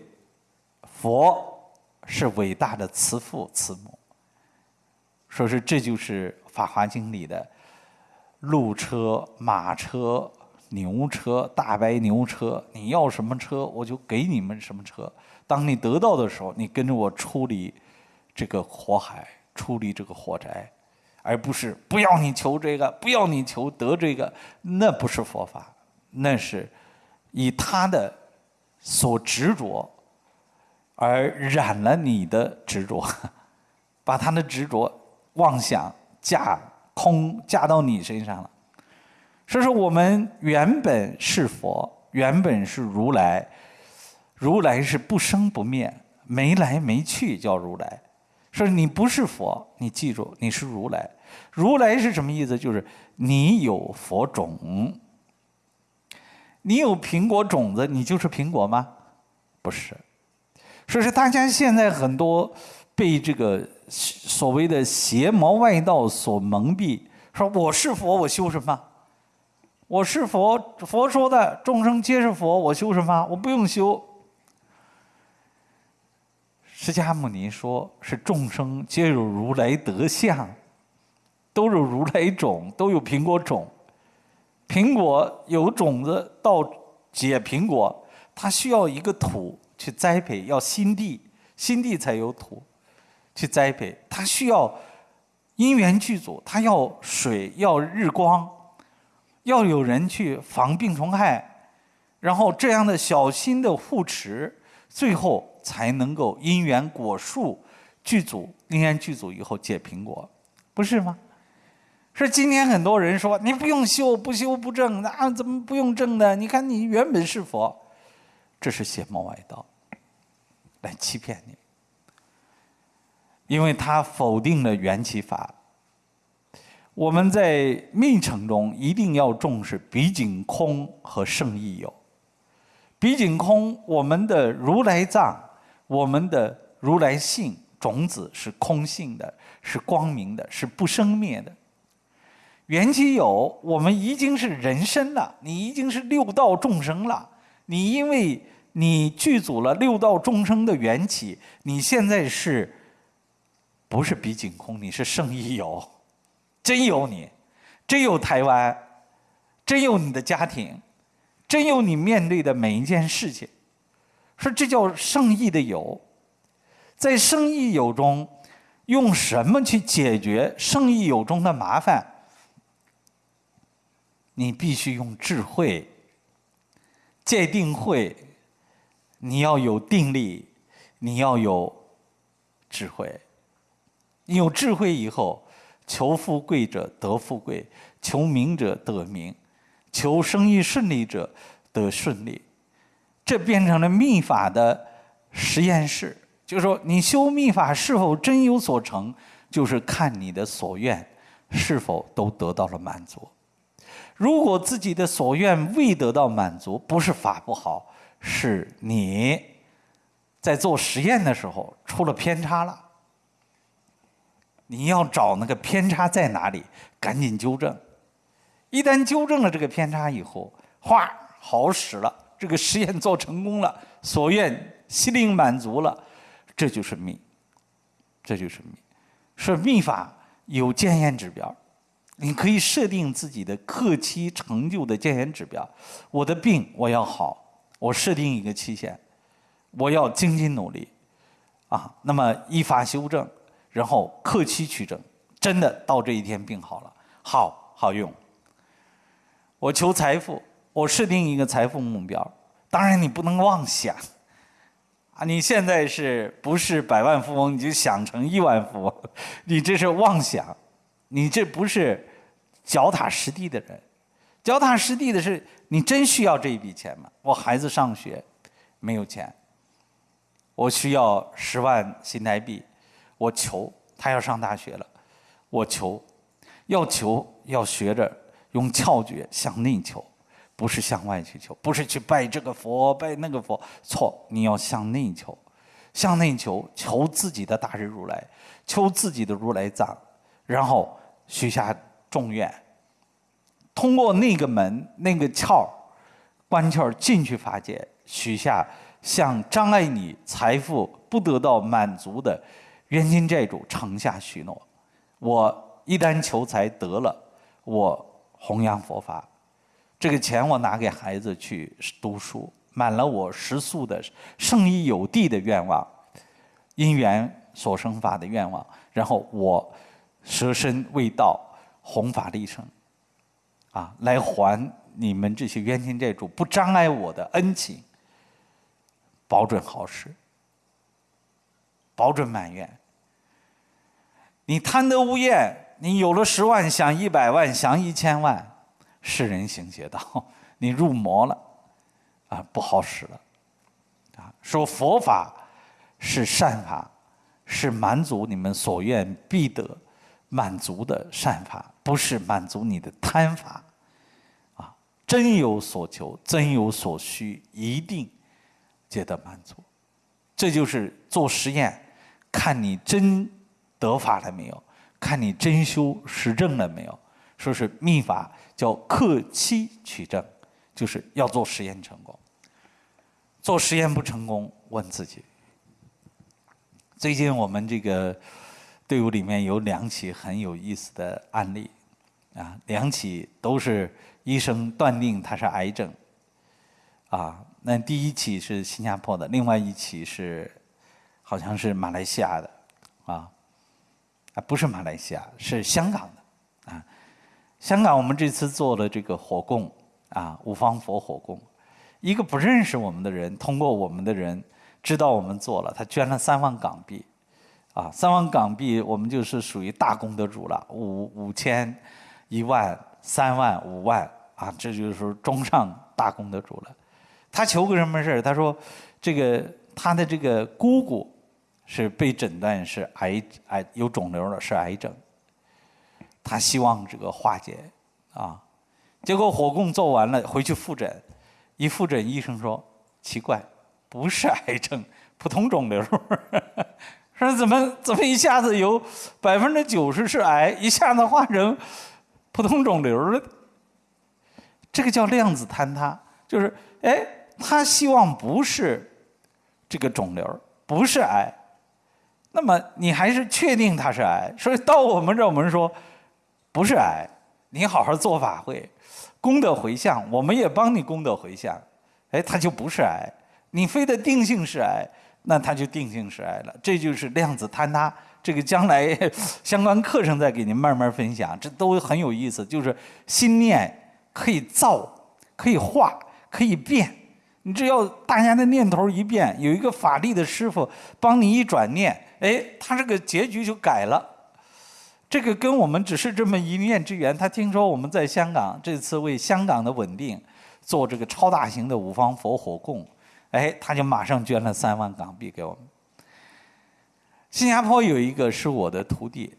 佛是伟大的慈父慈母。说是这就是《法华经》里的鹿车、马车、牛车、大白牛车。你要什么车，我就给你们什么车。当你得到的时候，你跟着我出离这个火海，出离这个火宅，而不是不要你求这个，不要你求得这个，那不是佛法，那是以他的所执着而染了你的执着，把他的执着妄想架空架到你身上了。所以说，我们原本是佛，原本是如来。如来是不生不灭，没来没去叫如来。说你不是佛，你记住你是如来。如来是什么意思？就是你有佛种，你有苹果种子，你就是苹果吗？不是。说是大家现在很多被这个所谓的邪魔外道所蒙蔽，说我是佛，我修什么？我是佛，佛说的众生皆是佛，我修什么？我不用修。释迦牟尼说：“是众生皆有如来德相，都有如来种，都有苹果种。苹果有种子到结苹果，它需要一个土去栽培，要心地，心地才有土去栽培。它需要因缘具足，它要水，要日光，要有人去防病虫害，然后这样的小心的护持，最后。”才能够因缘果树具足，因缘具足以后结苹果，不是吗？是今天很多人说你不用修，不修不正，那怎么不用正的？你看你原本是佛，这是邪魔外道来欺骗你，因为他否定了缘起法。我们在密乘中一定要重视比景空和圣意有。比景空，我们的如来藏。我们的如来性种子是空性的，是光明的，是不生灭的。缘起有，我们已经是人身了，你已经是六道众生了。你因为你具足了六道众生的缘起，你现在是不是比景空？你是圣意有，真有你，真有台湾，真有你的家庭，真有你面对的每一件事情。说这叫圣意的有，在圣意有中，用什么去解决圣意有中的麻烦？你必须用智慧，戒定慧，你要有定力，你要有智慧。你有智慧以后，求富贵者得富贵，求名者得名，求生意顺利者得顺利。这变成了秘法的实验室，就是说，你修秘法是否真有所成，就是看你的所愿是否都得到了满足。如果自己的所愿未得到满足，不是法不好，是你在做实验的时候出了偏差了。你要找那个偏差在哪里，赶紧纠正。一旦纠正了这个偏差以后，哗，好使了。这个实验做成功了，所愿心灵满足了，这就是密，这就是密。是密法有检验指标，你可以设定自己的克期成就的健检指标。我的病我要好，我设定一个期限，我要精进努力，啊，那么依法修正，然后克期取证，真的到这一天病好了，好好用。我求财富，我设定一个财富目标，当然你不能妄想。啊，你现在是不是百万富翁？你就想成亿万富翁，你这是妄想，你这不是脚踏实地的人。脚踏实地的是，你真需要这一笔钱吗？我孩子上学没有钱，我需要十万新台币，我求他要上大学了，我求，要求要学着用窍诀向内求。不是向外去求，不是去拜这个佛拜那个佛，错！你要向内求，向内求，求自己的大日如来，求自己的如来藏，然后许下众愿，通过那个门那个窍，关窍进去法界，许下向障碍你财富不得到满足的冤亲债主承下许诺：我一旦求财得了，我弘扬佛法。这个钱我拿给孩子去读书，满了我食宿的圣义有地的愿望，因缘所生法的愿望，然后我舍身为道，弘法利生，啊，来还你们这些冤亲债主不障碍我的恩情，保准好事，保准满愿。你贪得无厌，你有了十万想一百万想一千万。世人行邪道，你入魔了，啊，不好使了，啊，说佛法是善法，是满足你们所愿必得满足的善法，不是满足你的贪法，啊，真有所求，真有所需，一定皆得满足。这就是做实验，看你真得法了没有，看你真修实证了没有。说是秘法叫克期取证，就是要做实验成功。做实验不成功，问自己。最近我们这个队伍里面有两起很有意思的案例，啊，两起都是医生断定他是癌症，啊，那第一起是新加坡的，另外一起是好像是马来西亚的，啊，啊，不是马来西亚，是香港的，啊。香港，我们这次做了这个火供啊，五方佛火供。一个不认识我们的人，通过我们的人知道我们做了，他捐了三万港币，啊，三万港币，我们就是属于大功德主了。五五千、一万、三万、五万，啊，这就是中上大功的主了。他求个什么事？他说，这个他的这个姑姑是被诊断是癌癌有肿瘤了，是癌症。他希望这个化解，啊，结果火供做完了，回去复诊，一复诊，医生说奇怪，不是癌症，普通肿瘤。说怎么怎么一下子有百分之九十是癌，一下子化成普通肿瘤了？这个叫量子坍塌，就是哎，他希望不是这个肿瘤，不是癌，那么你还是确定它是癌，所以到我们这，我们说。不是癌，你好好做法会，功德回向，我们也帮你功德回向，哎，它就不是癌。你非得定性是癌，那它就定性是癌了。这就是量子坍塌。这个将来 相关课程再给您慢慢分享，这都很有意思。就是心念可以造，可以化，可以变。你只要大家的念头一变，有一个法力的师傅帮你一转念，哎，他这个结局就改了。这个跟我们只是这么一念之缘。他听说我们在香港这次为香港的稳定做这个超大型的五方佛火供，哎，他就马上捐了三万港币给我们。新加坡有一个是我的徒弟，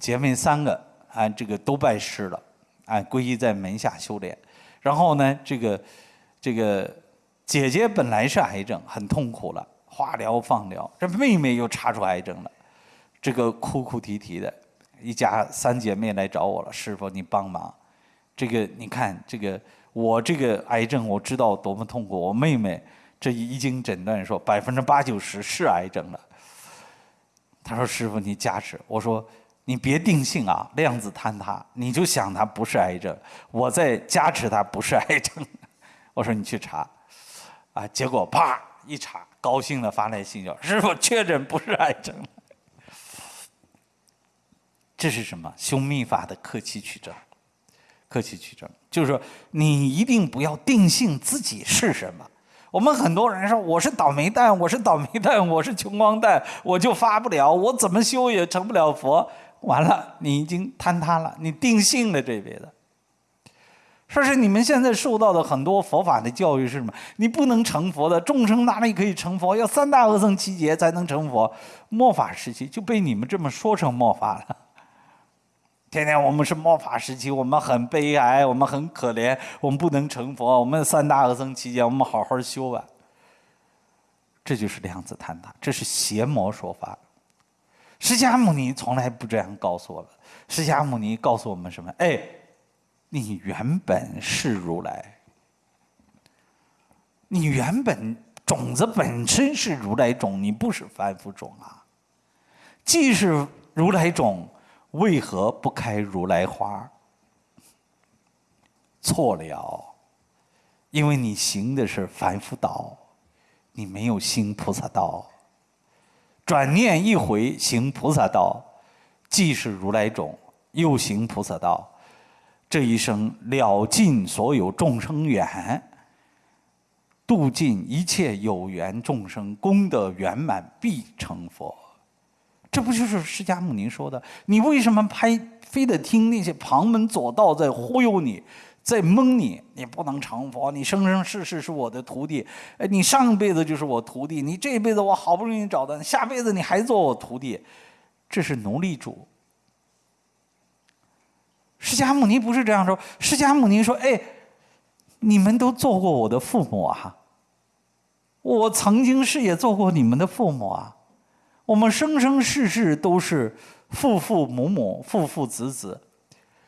姐妹三个啊，这个都拜师了，啊，皈依在门下修炼。然后呢，这个这个姐姐本来是癌症，很痛苦了，化疗放疗，这妹妹又查出癌症了，这个哭哭啼啼的。一家三姐妹来找我了，师傅，你帮忙。这个你看，这个我这个癌症我知道多么痛苦。我妹妹这一经诊断说百分之八九十是癌症了。他说：“师傅，你加持。”我说：“你别定性啊，量子坍塌，你就想他不是癌症，我在加持他不是癌症。我说你去查，啊，结果啪一查，高兴的发来信叫师傅确诊不是癌症。这是什么？修密法的客气取证，客气取证，就是说你一定不要定性自己是什么。我们很多人说我是倒霉蛋，我是倒霉蛋，我是穷光蛋，我就发不了，我怎么修也成不了佛。完了，你已经坍塌了，你定性了这辈子。说是你们现在受到的很多佛法的教育是什么？你不能成佛的，众生哪里可以成佛？要三大阿僧祇劫才能成佛。末法时期就被你们这么说成末法了。天天我们是末法时期，我们很悲哀，我们很可怜，我们不能成佛。我们三大阿僧期间，我们好好修吧。这就是量子坍塌，这是邪魔说法。释迦牟尼从来不这样告诉我们。释迦牟尼告诉我们什么？哎，你原本是如来，你原本种子本身是如来种，你不是凡夫种啊。既是如来种。为何不开如来花？错了，因为你行的是凡夫道，你没有行菩萨道。转念一回行菩萨道，既是如来种，又行菩萨道，这一生了尽所有众生缘，度尽一切有缘众生，功德圆满，必成佛。这不就是释迦牟尼说的？你为什么拍非得听那些旁门左道在忽悠你，在蒙你？你不能成佛，你生生世世是我的徒弟。哎，你上辈子就是我徒弟，你这辈子我好不容易找到，下辈子你还做我徒弟，这是奴隶主。释迦牟尼不是这样说，释迦牟尼说：“哎，你们都做过我的父母啊，我曾经是也做过你们的父母啊。”我们生生世世都是父父母母、父父子子、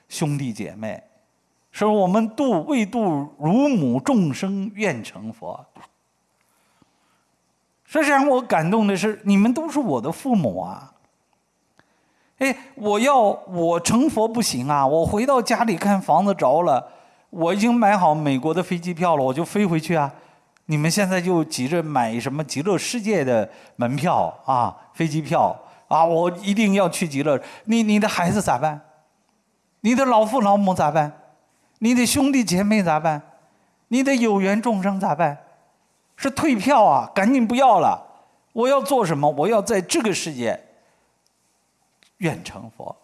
兄弟姐妹，说我们度未度如母众生愿成佛。实际上，我感动的是，你们都是我的父母啊！哎，我要我成佛不行啊！我回到家里看房子着了，我已经买好美国的飞机票了，我就飞回去啊！你们现在就急着买什么极乐世界的门票啊，飞机票啊，我一定要去极乐。你你的孩子咋办？你的老父老母咋办？你的兄弟姐妹咋办？你的有缘众生咋办？是退票啊，赶紧不要了。我要做什么？我要在这个世界愿成佛。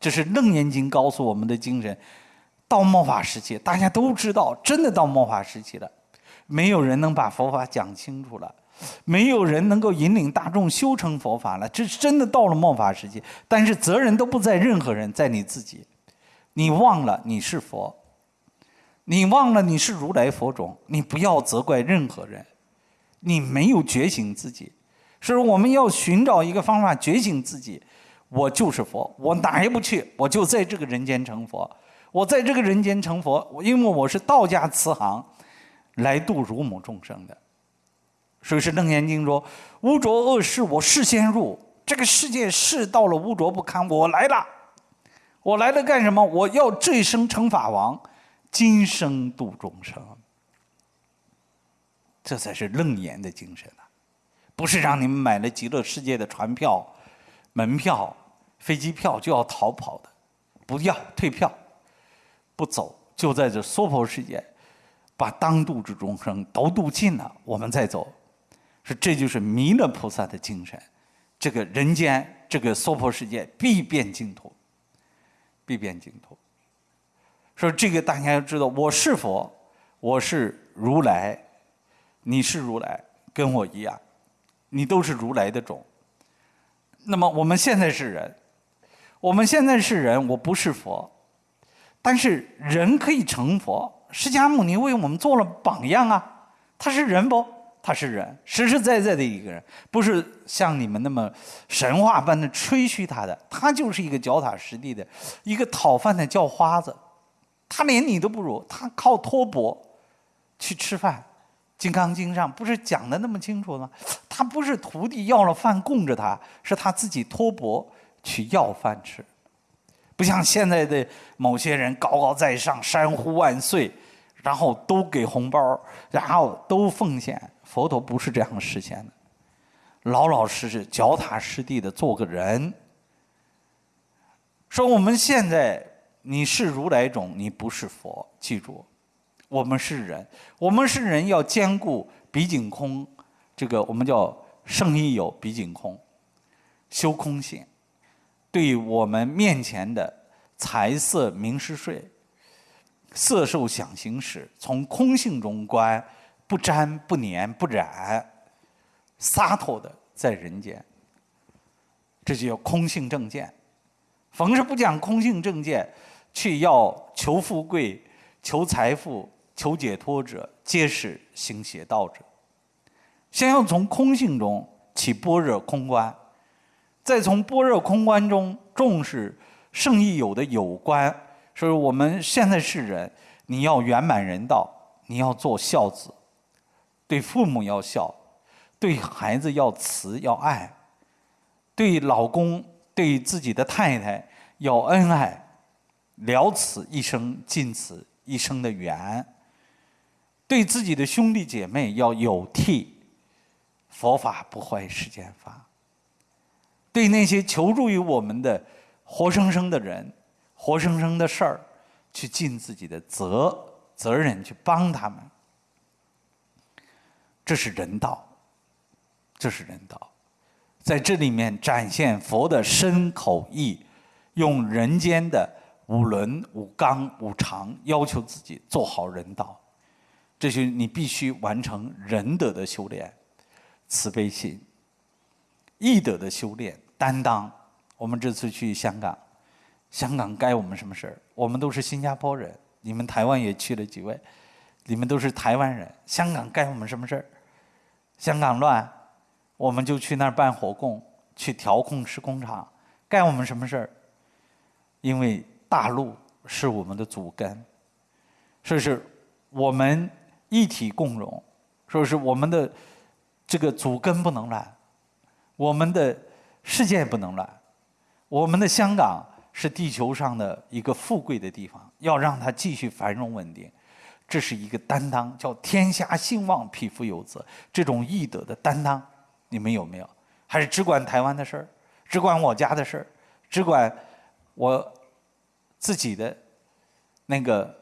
这是楞严经告诉我们的精神。到末法时期，大家都知道，真的到末法时期了。没有人能把佛法讲清楚了，没有人能够引领大众修成佛法了。这真的到了末法时期，但是责任都不在任何人，在你自己。你忘了你是佛，你忘了你是如来佛种，你不要责怪任何人。你没有觉醒自己，是我们要寻找一个方法觉醒自己。我就是佛，我哪也不去，我就在这个人间成佛。我在这个人间成佛，因为我是道家慈航。来度如母众生的，所以是《楞严经》说：“污浊恶世，我事先入这个世界，世到了污浊不堪，我来了。我来了干什么？我要这一生成法王，今生度众生。这才是楞严的精神啊！不是让你们买了极乐世界的船票、门票、飞机票就要逃跑的，不要退票，不走，就在这娑婆世界。”把当度之众生都度尽了，我们再走，说这就是弥勒菩萨的精神。这个人间，这个娑婆世界必变净土，必变净土。说这个大家要知道，我是佛，我是如来，你是如来，跟我一样，你都是如来的种。那么我们现在是人，我们现在是人，我不是佛，但是人可以成佛。释迦牟尼为我们做了榜样啊！他是人不？他是人，实实在在的一个人，不是像你们那么神话般的吹嘘他的。他就是一个脚踏实地的一个讨饭的叫花子，他连你都不如，他靠托钵去吃饭。《金刚经》上不是讲的那么清楚吗？他不是徒弟要了饭供着他，是他自己托钵去要饭吃，不像现在的某些人高高在上，山呼万岁，然后都给红包，然后都奉献。佛陀不是这样实现的，老老实实、脚踏实地的做个人。说我们现在你是如来种，你不是佛，记住，我们是人，我们是人要兼顾比景空，这个我们叫圣意有比景空，修空性。对我们面前的财色名食睡、色受想行识，从空性中观，不沾不粘不染，洒脱的在人间，这就叫空性正见。逢是不讲空性正见，去要求富贵、求财富、求解脱者，皆是行邪道者。先要从空性中起般若空观，再从般若空观中重视圣义有的有关。所以我们现在是人，你要圆满人道，你要做孝子，对父母要孝，对孩子要慈要爱，对老公。对自己的太太要恩爱，了此一生，尽此一生的缘；对自己的兄弟姐妹要有替，佛法不坏世间法；对那些求助于我们的活生生的人、活生生的事儿，去尽自己的责责任，去帮他们。这是人道，这是人道。在这里面展现佛的身口意，用人间的五伦五纲五常要求自己做好人道，这就你必须完成仁德的修炼，慈悲心，义德的修炼，担当。我们这次去香港，香港该我们什么事儿？我们都是新加坡人，你们台湾也去了几位，你们都是台湾人，香港该我们什么事儿？香港乱。我们就去那儿办火供，去调控施工厂，干我们什么事儿？因为大陆是我们的祖根，所以是我们一体共荣，说是我们的这个祖根不能乱，我们的世界不能乱，我们的香港是地球上的一个富贵的地方，要让它继续繁荣稳定，这是一个担当，叫天下兴旺，匹夫有责，这种义德的担当。你们有没有？还是只管台湾的事儿，只管我家的事儿，只管我自己的那个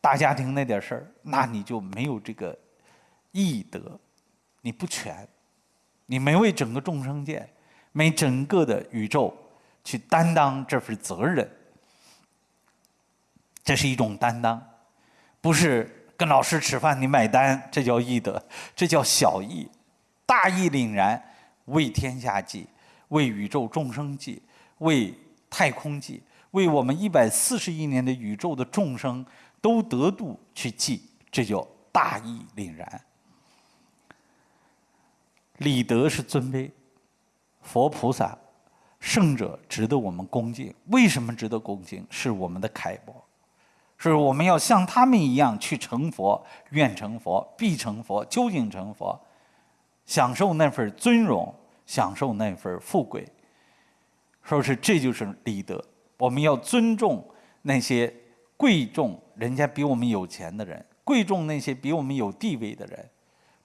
大家庭那点事儿？那你就没有这个义德，你不全，你没为整个众生界、为整个的宇宙去担当这份责任。这是一种担当，不是跟老师吃饭你买单，这叫义德，这叫小义。大义凛然，为天下计，为宇宙众生计，为太空计，为我们一百四十亿年的宇宙的众生都得度去计，这叫大义凛然。礼德是尊卑，佛菩萨、圣者值得我们恭敬。为什么值得恭敬？是我们的楷模，是我们要像他们一样去成佛，愿成佛，必成佛，究竟成佛。享受那份尊荣，享受那份富贵，说是这就是礼德。我们要尊重那些贵重人家比我们有钱的人，贵重那些比我们有地位的人，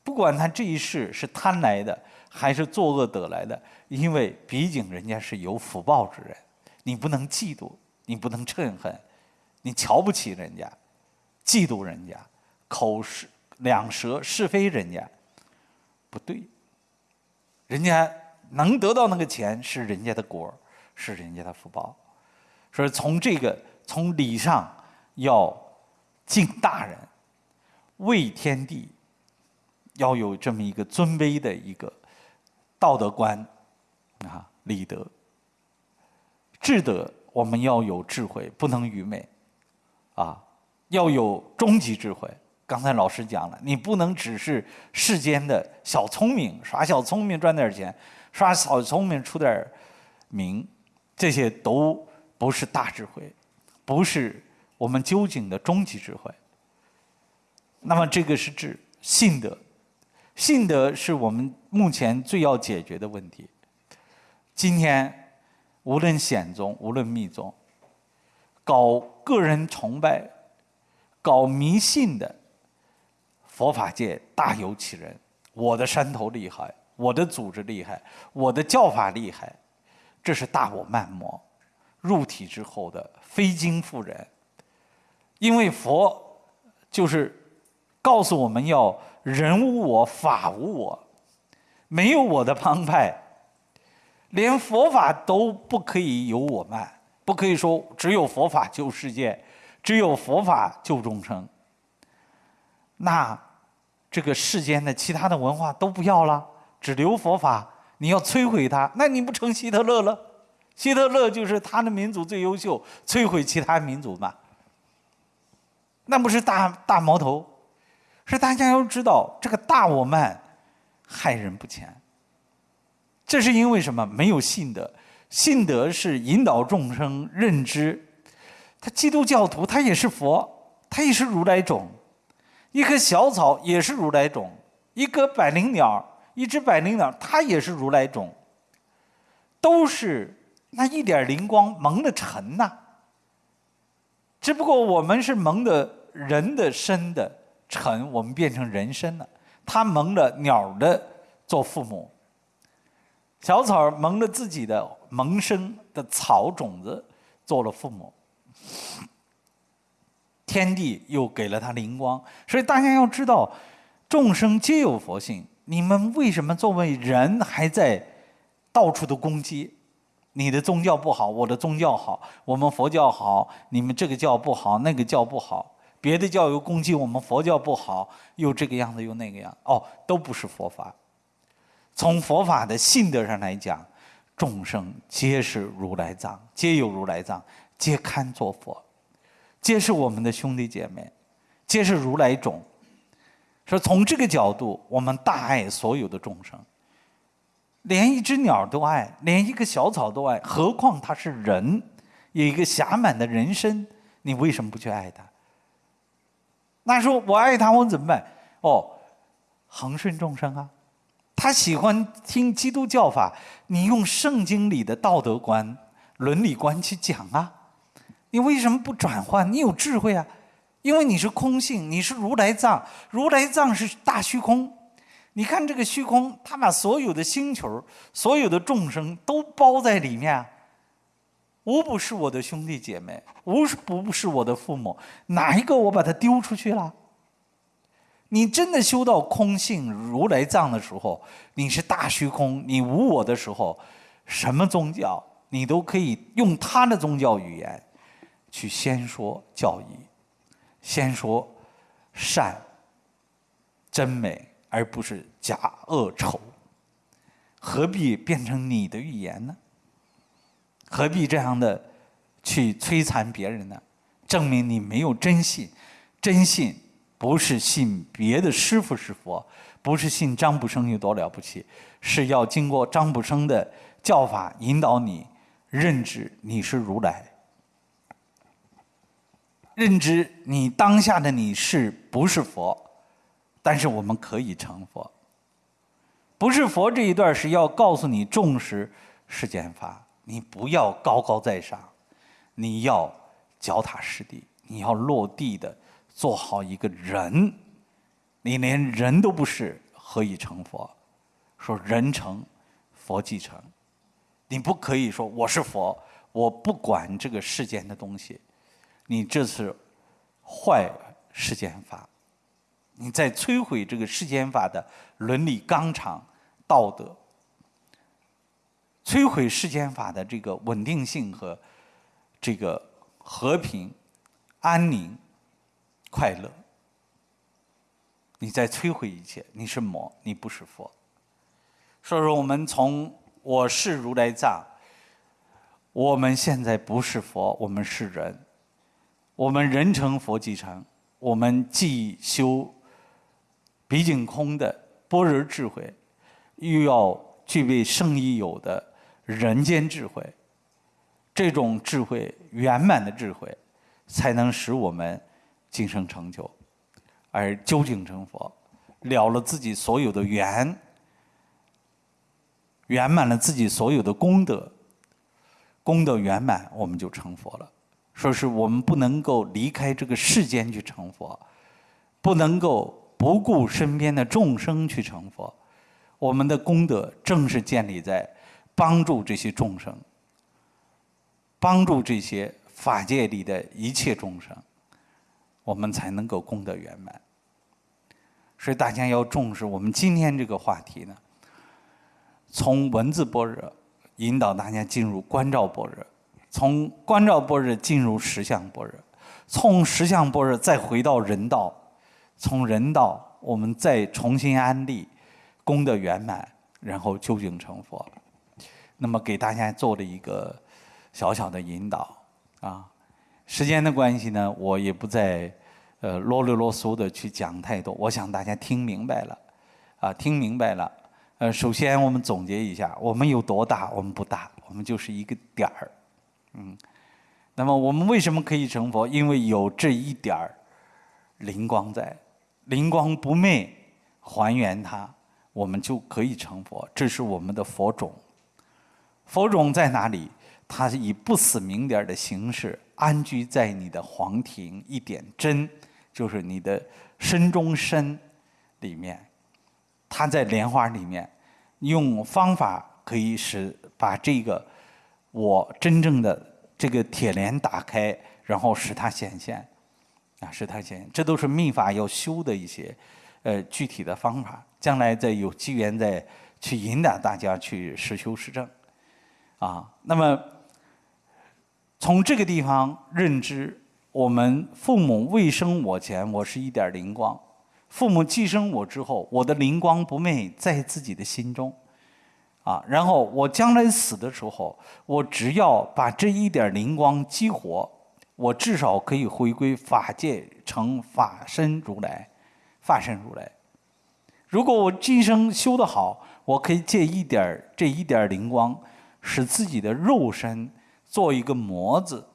不管他这一世是贪来的还是作恶得来的，因为毕竟人家是有福报之人，你不能嫉妒，你不能嗔恨，你瞧不起人家，嫉妒人家，口是两舌是非人家。不对，人家能得到那个钱是人家的果是人家的福报。所以从这个从礼上要敬大人，为天地，要有这么一个尊卑的一个道德观啊，礼德、智德，我们要有智慧，不能愚昧啊，要有终极智慧。刚才老师讲了，你不能只是世间的小聪明，耍小聪明赚点钱，耍小聪明出点名，这些都不是大智慧，不是我们究竟的终极智慧。那么这个是指信德，信德是我们目前最要解决的问题。今天无论显宗，无论密宗，搞个人崇拜、搞迷信的佛法界大有其人。我的山头厉害，我的组织厉害，我的教法厉害，这是大我慢魔入体之后的非经复人。因为佛就是告诉我们要人无我，法无我，没有我的帮派。连佛法都不可以有我慢，不可以说只有佛法救世界，只有佛法救众生。那这个世间的其他的文化都不要了，只留佛法，你要摧毁它，那你不成希特勒了？希特勒就是他的民族最优秀，摧毁其他民族嘛？那不是大大矛头？是大家要知道，这个大我慢害人不浅。这是因为什么？没有信德，信德是引导众生认知。他基督教徒，他也是佛，他也是如来种。一棵小草也是如来种，一个百灵鸟，一只百灵鸟，它也是如来种。都是那一点灵光蒙的尘呐。只不过我们是蒙的人的身的尘，我们变成人身了。他蒙着鸟的做父母。小草蒙着自己的萌生的草种子，做了父母。天地又给了他灵光，所以大家要知道，众生皆有佛性。你们为什么作为人还在到处的攻击？你的宗教不好，我的宗教好，我们佛教好，你们这个教不好，那个教不好，别的教又攻击我们佛教不好，又这个样子又那个样，哦，都不是佛法。从佛法的性德上来讲，众生皆是如来藏，皆有如来藏，皆堪作佛，皆是我们的兄弟姐妹，皆是如来种。说从这个角度，我们大爱所有的众生，连一只鸟都爱，连一个小草都爱，何况他是人，有一个暇满的人身，你为什么不去爱他？那说我爱他，我怎么办？哦，恒顺众生啊。他喜欢听基督教法，你用圣经里的道德观、伦理观去讲啊，你为什么不转换？你有智慧啊，因为你是空性，你是如来藏，如来藏是大虚空。你看这个虚空，他把所有的星球、所有的众生都包在里面，无不是我的兄弟姐妹，无不是我的父母，哪一个我把它丢出去了？你真的修到空性如来藏的时候，你是大虚空，你无我的时候，什么宗教你都可以用他的宗教语言去先说教义，先说善真美，而不是假恶丑。何必变成你的语言呢？何必这样的去摧残别人呢？证明你没有真信，真信。不是信别的师傅是佛，不是信张卜生有多了不起，是要经过张卜生的教法引导你认知你是如来，认知你当下的你是不是佛，但是我们可以成佛。不是佛这一段是要告诉你重视世间法，你不要高高在上，你要脚踏实地，你要落地的。做好一个人，你连人都不是，何以成佛？说人成，佛即成。你不可以说我是佛，我不管这个世间的东西。你这是坏世间法，你在摧毁这个世间法的伦理纲常、道德，摧毁世间法的这个稳定性和这个和平、安宁。快乐，你在摧毁一切。你是魔，你不是佛。所以说，我们从我是如来藏，我们现在不是佛，我们是人。我们人成佛即成，我们既修毕竟空的般若智慧，又要具备圣义有的人间智慧。这种智慧圆满的智慧，才能使我们。今生成就，而究竟成佛，了了自己所有的缘，圆满了自己所有的功德，功德圆满，我们就成佛了。说是我们不能够离开这个世间去成佛，不能够不顾身边的众生去成佛。我们的功德正是建立在帮助这些众生，帮助这些法界里的一切众生，我们才能够功德圆满。所以大家要重视我们今天这个话题呢，从文字般若引导大家进入观照般若，从观照般若进入实相般若，从实相般若再回到人道，从人道我们再重新安立。功德圆满，然后究竟成佛。那么给大家做了一个小小的引导啊。时间的关系呢，我也不再呃啰里啰嗦的去讲太多。我想大家听明白了啊，听明白了。呃，首先我们总结一下，我们有多大？我们不大，我们就是一个点儿。嗯。那么我们为什么可以成佛？因为有这一点儿灵光在，灵光不灭，还原它。我们就可以成佛，这是我们的佛种。佛种在哪里？它是以不死明点的形式安居在你的黄庭一点真，就是你的身中身里面。它在莲花里面，用方法可以使把这个我真正的这个铁莲打开，然后使它显现，啊，使它显现。这都是秘法要修的一些呃具体的方法。将来再有机缘再去引导大家去实修实证，啊，那么从这个地方认知，我们父母未生我前，我是一点灵光；父母既生我之后，我的灵光不灭在自己的心中，啊，然后我将来死的时候，我只要把这一点灵光激活，我至少可以回归法界，成法身如来，法身如来。如果我今生修得好，我可以借一点这一点灵光，使自己的肉身做一个模子，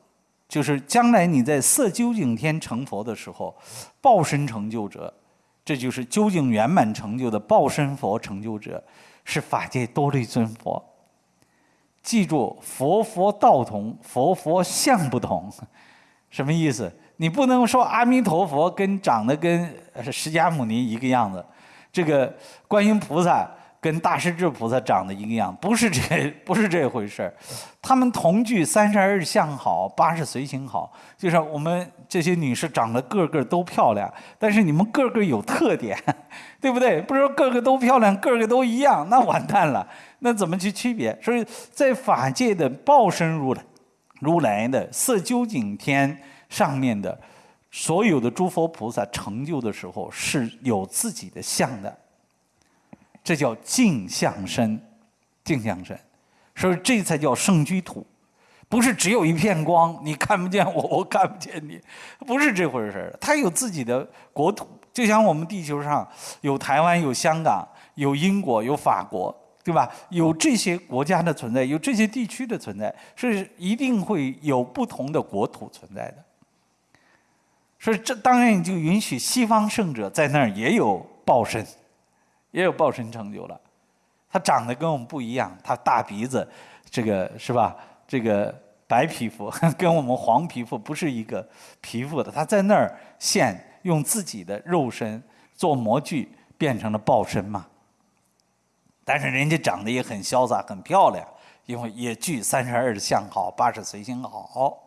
就是将来你在色究竟天成佛的时候，报身成就者，这就是究竟圆满成就的报身佛成就者，是法界多利尊佛。记住，佛佛道同，佛佛相不同，什么意思？你不能说阿弥陀佛跟长得跟释迦牟尼一个样子。这个观音菩萨跟大势至菩萨长得一个样，不是这不是这回事儿。他们同具三十二相好，八十随行好，就是我们这些女士长得个个都漂亮，但是你们个个有特点，对不对？不是说个个都漂亮，个个都一样，那完蛋了。那怎么去区别？所以在法界的报身如来、如来的色究竟天上面的。所有的诸佛菩萨成就的时候是有自己的相的，这叫镜像身，镜像身，所以这才叫圣居土，不是只有一片光，你看不见我，我看不见你，不是这回事儿。它有自己的国土，就像我们地球上有台湾、有香港、有英国、有法国，对吧？有这些国家的存在，有这些地区的存在，是一定会有不同的国土存在的。所以这当然就允许西方圣者在那儿也有报身，也有报身成就了。他长得跟我们不一样，他大鼻子，这个是吧？这个白皮肤 跟我们黄皮肤不是一个皮肤的。他在那儿现用自己的肉身做模具，变成了报身嘛。但是人家长得也很潇洒，很漂亮，因为也具三十二相好，八十随心好。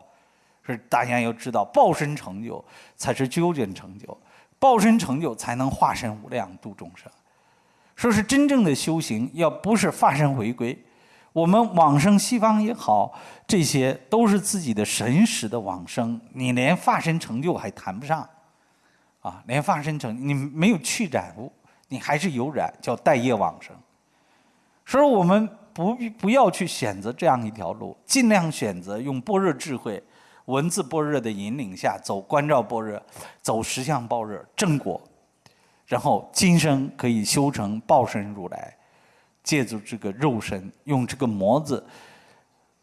是大家要知道，报身成就才是究竟成就，报身成就才能化身无量度众生。说是真正的修行，要不是化身回归，我们往生西方也好，这些都是自己的神识的往生，你连化身成就还谈不上，啊，连化身成你没有去染物，你还是有染，叫待业往生。所以我们不必不要去选择这样一条路，尽量选择用般若智慧。文字般若的引领下，走观照般若，走实相般若正果，然后今生可以修成报身如来，借助这个肉身，用这个模子，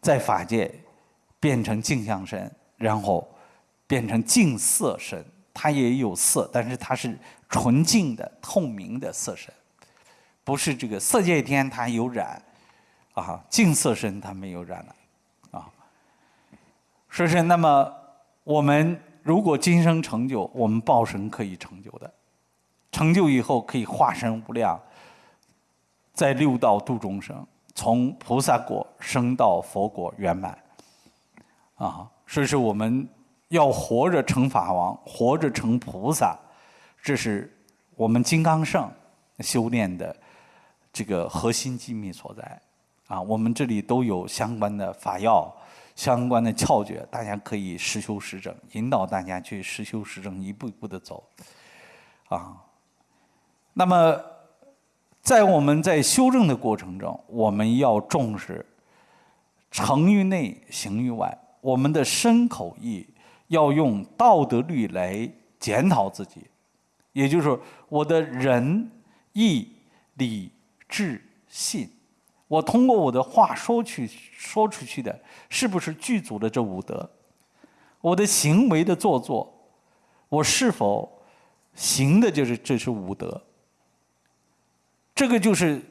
在法界变成镜像身，然后变成净色身。它也有色，但是它是纯净的、透明的色身，不是这个色界天它有染，啊，净色身它没有染了，啊。说是那么我们如果今生成就，我们报身可以成就的，成就以后可以化身无量，在六道度众生，从菩萨果升到佛果圆满。啊，所以说我们要活着成法王，活着成菩萨，这是我们金刚圣修炼的这个核心机密所在。啊，我们这里都有相关的法药、相关的窍诀，大家可以实修实证，引导大家去实修实证，一步一步的走。啊，那么在我们在修正的过程中，我们要重视成于内，行于外。我们的身口意要用道德律来检讨自己，也就是，我的仁义礼智信，我通过我的话说去说出去的，是不是具足了这五德？我的行为的做作，我是否行的就是这是五德？这个就是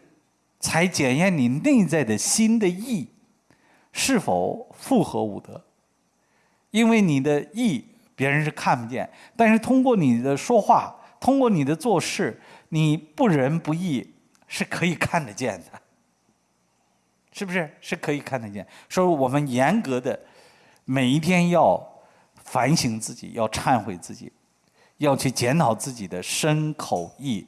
才检验你内在的心的意是否符合五德。因为你的义别人是看不见，但是通过你的说话，通过你的做事，你不仁不义是可以看得见的，是不是？是可以看得见。所以我们严格的每一天要反省自己，要忏悔自己，要去检讨自己的身口意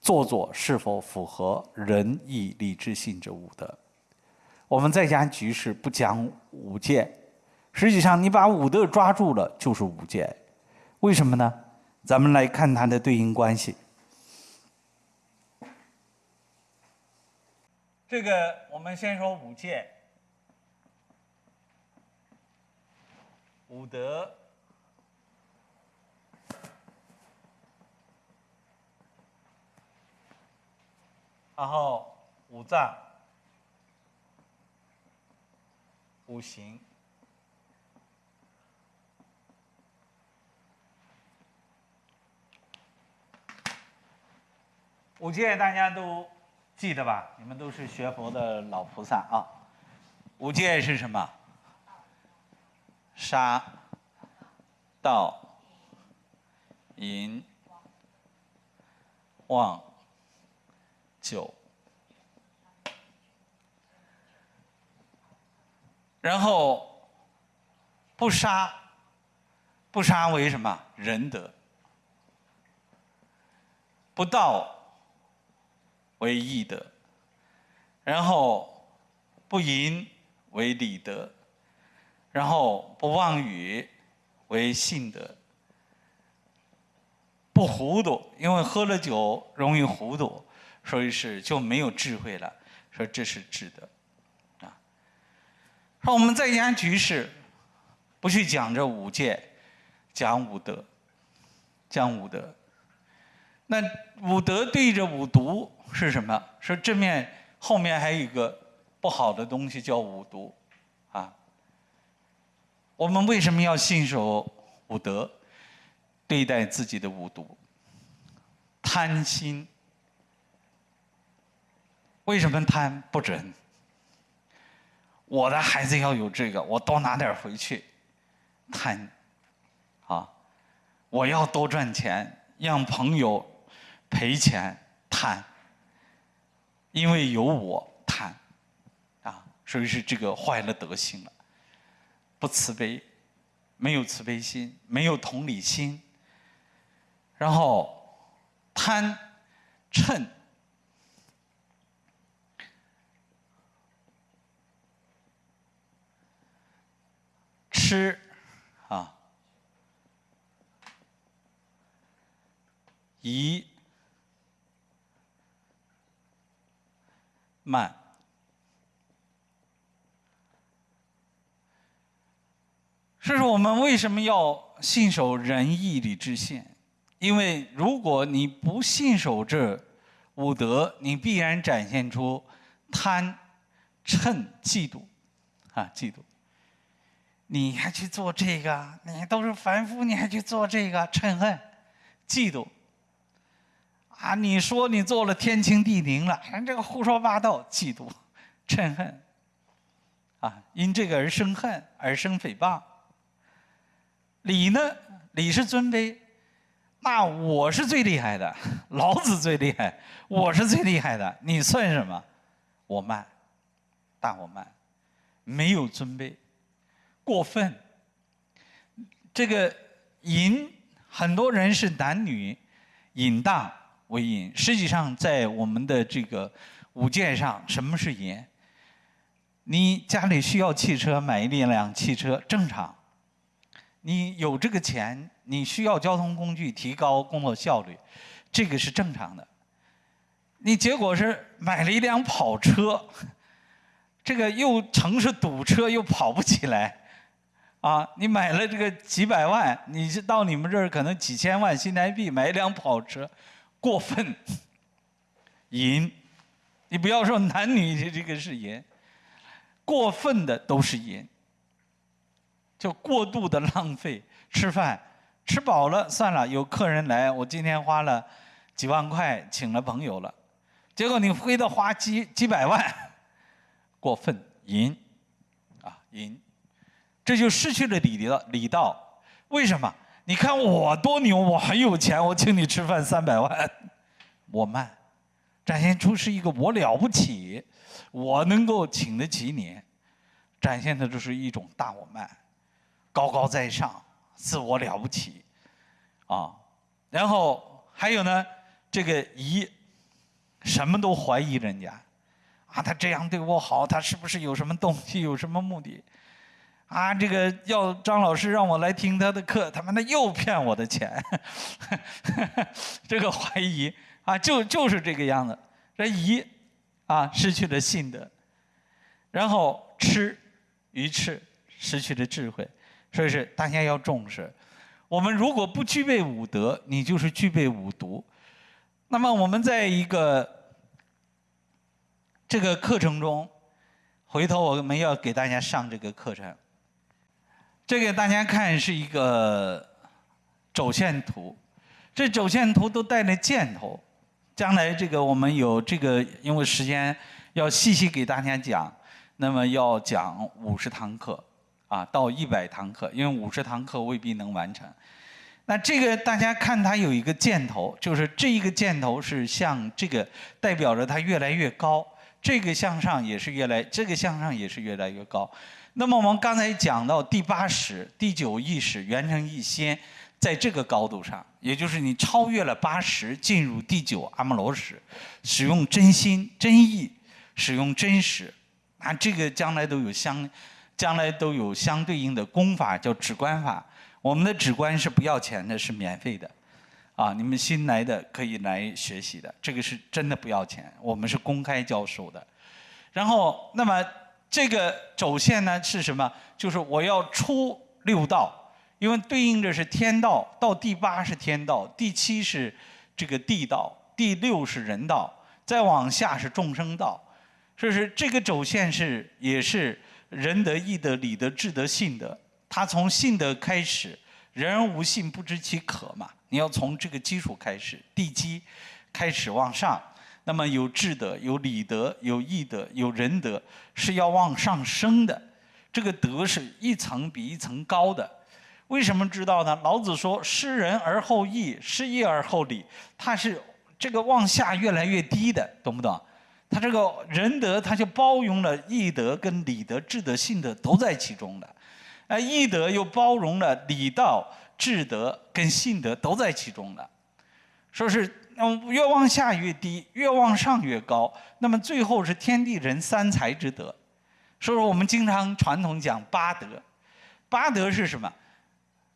做作是否符合仁义礼智信这五德。我们在家局势不讲五戒。实际上，你把五德抓住了，就是五戒。为什么呢？咱们来看它的对应关系。这个，我们先说五戒，五德，然后五脏、五行。五戒大家都记得吧？你们都是学佛的老菩萨啊。五戒是什么？杀、盗、淫、妄、酒。然后不杀，不杀为什么？仁德。不盗。为义德，然后不淫为礼德，然后不妄语为信德，不糊涂，因为喝了酒容易糊涂，所以是就没有智慧了。说这是智德，啊。说我们在家居士，不去讲这五戒，讲五德，讲五德。那五德对着五毒。是什么？说正面后面还有一个不好的东西叫五毒，啊。我们为什么要信守五德，对待自己的五毒？贪心。为什么贪不准？我的孩子要有这个，我多拿点回去。贪，啊，我要多赚钱，让朋友赔钱，贪。因为有我贪，啊，所以是这个坏了德行了，不慈悲，没有慈悲心，没有同理心，然后贪嗔吃啊疑。慢，所以说我们为什么要信守仁义礼智信？因为如果你不信守这五德，你必然展现出贪、嗔、嫉妒，啊，嫉妒。你还去做这个？你都是凡夫，你还去做这个？嗔恨、嫉妒。啊！你说你做了天清地宁了，人这个胡说八道，嫉妒、嗔恨，啊，因这个而生恨，而生诽谤。礼呢，礼是尊卑，那我是最厉害的，老子最厉害，我是最厉害的，你算什么？我慢，大我慢，没有尊卑，过分。这个淫，很多人是男女淫荡为淫，实际上在我们的这个五戒上，什么是淫？你家里需要汽车，买一辆汽车正常。你有这个钱，你需要交通工具提高工作效率，这个是正常的。你结果是买了一辆跑车，这个又城市堵车又跑不起来，啊，你买了这个几百万，你到你们这儿可能几千万新台币买一辆跑车，过分，淫，你不要说男女这个是淫，过分的都是淫。就过度的浪费。吃饭，吃饱了算了，有客人来，我今天花了几万块请了朋友了，结果你非得花几几百万，过分淫，啊淫，这就失去了礼的礼道。为什么？你看我多牛，我很有钱，我请你吃饭三百万，我慢，展现出是一个我了不起，我能够请得起你，展现的就是一种大我慢。高高在上，自我了不起，啊，然后还有呢，这个疑，什么都怀疑人家，啊，他这样对我好，他是不是有什么动机，有什么目的？啊，这个要张老师让我来听他的课，他妈的又骗我的钱，这个怀疑啊，就就是这个样子，这疑啊，失去了信德，然后吃鱼翅，失去了智慧。所以是大家要重视。我们如果不具备五德，你就是具备五毒。那么我们在一个这个课程中，回头我们要给大家上这个课程。这个大家看是一个轴线图，这轴线图都带了箭头。将来这个我们有这个，因为时间要细细给大家讲，那么要讲五十堂课。啊，到一百堂课，因为五十堂课未必能完成。那这个大家看，它有一个箭头，就是这一个箭头是向这个，代表着它越来越高。这个向上也是越来，这个向上也是越来越高。那么我们刚才讲到第八识、第九意识、元成一心，在这个高度上，也就是你超越了八识，进入第九阿摩罗识，使用真心、真意，使用真实，啊，这个将来都有相。将来都有相对应的功法，叫止观法。我们的止观是不要钱的，是免费的，啊，你们新来的可以来学习的，这个是真的不要钱，我们是公开教授的。然后，那么这个轴线呢是什么？就是我要出六道，因为对应着是天道，到第八是天道，第七是这个地道，第六是人道，再往下是众生道。所以说，这个轴线是也是。仁德、义德、礼德、智德、信德，他从信德开始，人无信不知其可嘛。你要从这个基础开始，地基开始往上，那么有智德、有礼德、有义德、有仁德，是要往上升的。这个德是一层比一层高的。为什么知道呢？老子说：“失仁而后义，失义而后礼。”他是这个往下越来越低的，懂不懂？他这个仁德，他就包容了义德、跟礼德、智德、信德都在其中的，哎，义德又包容了礼道、智德跟信德都在其中的，说是嗯，越往下越低，越往上越高，那么最后是天地人三才之德。所以说我们经常传统讲八德，八德是什么？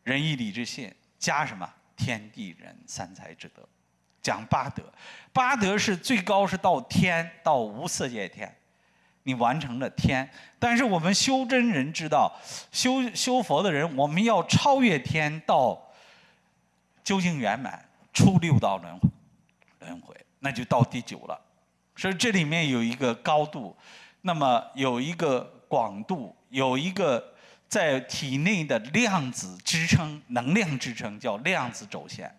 仁义礼智信加什么？天地人三才之德。讲八德，八德是最高是到天，到无色界天，你完成了天。但是我们修真人知道，修修佛的人，我们要超越天，到究竟圆满，出六道轮回轮回，那就到第九了。所以这里面有一个高度，那么有一个广度，有一个在体内的量子支撑、能量支撑，叫量子轴线。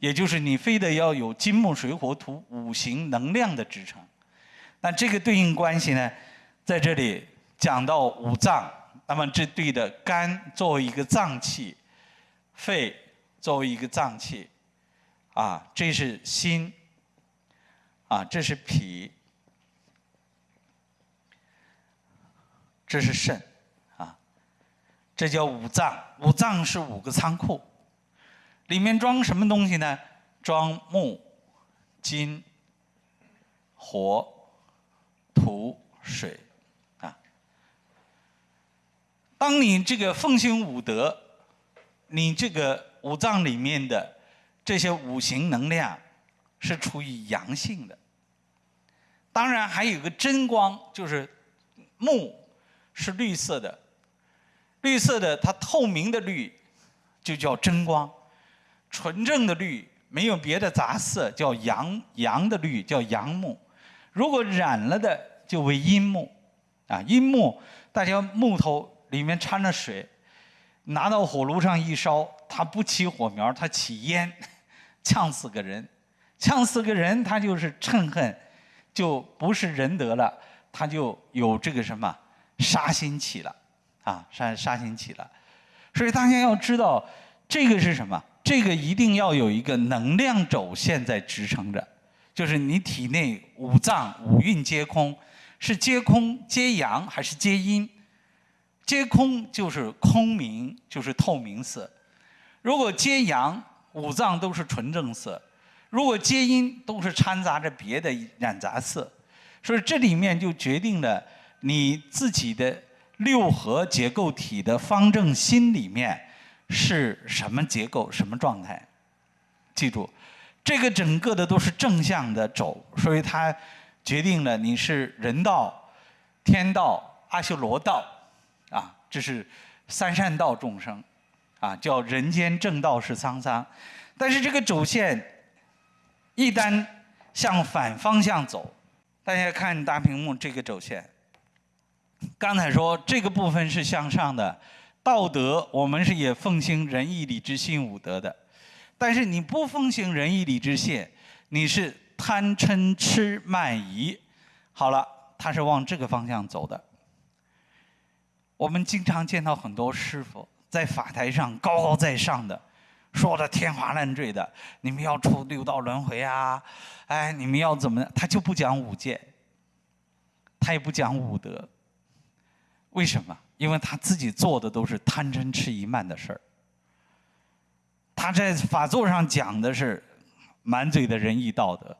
也就是你非得要有金木水火土五行能量的支撑，那这个对应关系呢，在这里讲到五脏，那么这对的肝作为一个脏器，肺作为一个脏器，啊，这是心，啊，这是脾，这是肾，啊，这叫五脏。五脏是五个仓库，里面装什么东西呢？装木、金、火、土、水。啊当你这个奉行五德，你这个五脏里面的这些五行能量是处于阳性的。当然还有个真光，就是木是绿色的，绿色的它透明的绿就叫真光，纯正的绿没有别的杂色叫阳阳的绿叫阳木，如果染了的就为阴木，啊阴木大家木头。里面掺着水，拿到火炉上一烧，它不起火苗，它起烟，呛死个人，呛死个人，他就是嗔恨，就不是仁德了，他就有这个什么杀心起了，啊，杀杀心起了，所以大家要知道，这个是什么？这个一定要有一个能量轴线在支撑着，就是你体内五脏五蕴皆空，是皆空皆阳还是皆阴？皆空就是空明，就是透明色；如果皆阳，五脏都是纯正色；如果皆阴，都是掺杂着别的染杂色。所以这里面就决定了你自己的六合结构体的方正心里面是什么结构、什么状态。记住，这个整个的都是正向的走，所以它决定了你是人道、天道、阿修罗道。啊，这是三善道众生，啊，叫人间正道是沧桑。但是这个轴线一旦向反方向走，大家看大屏幕这个轴线。刚才说这个部分是向上的，道德我们是也奉行仁义礼智信五德的。但是你不奉行仁义礼智信，你是贪嗔痴慢疑，好了，它是往这个方向走的。我们经常见到很多师傅在法台上高高在上的，说的天花乱坠的，你们要出六道轮回啊，哎，你们要怎么？他就不讲五戒，他也不讲五德。为什么？因为他自己做的都是贪嗔痴疑慢的事儿。他在法座上讲的是满嘴的仁义道德，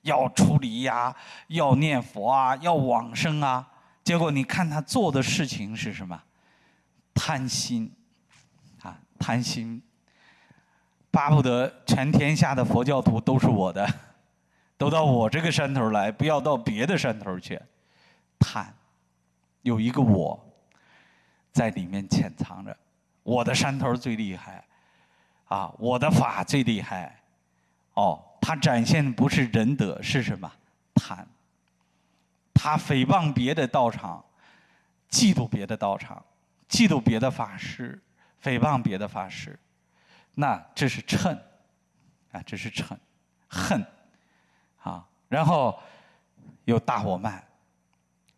要出离呀，要念佛啊，要往生啊。结果你看他做的事情是什么？贪心，啊，贪心，巴不得全天下的佛教徒都是我的，都到我这个山头来，不要到别的山头去。贪，有一个我在里面潜藏着，我的山头最厉害，啊，我的法最厉害。哦，他展现的不是仁德，是什么？贪。他诽谤别的道场，嫉妒别的道场，嫉妒别的法师，诽谤别的法师，那这是嗔，啊，这是嗔，恨，啊，然后有大火慢，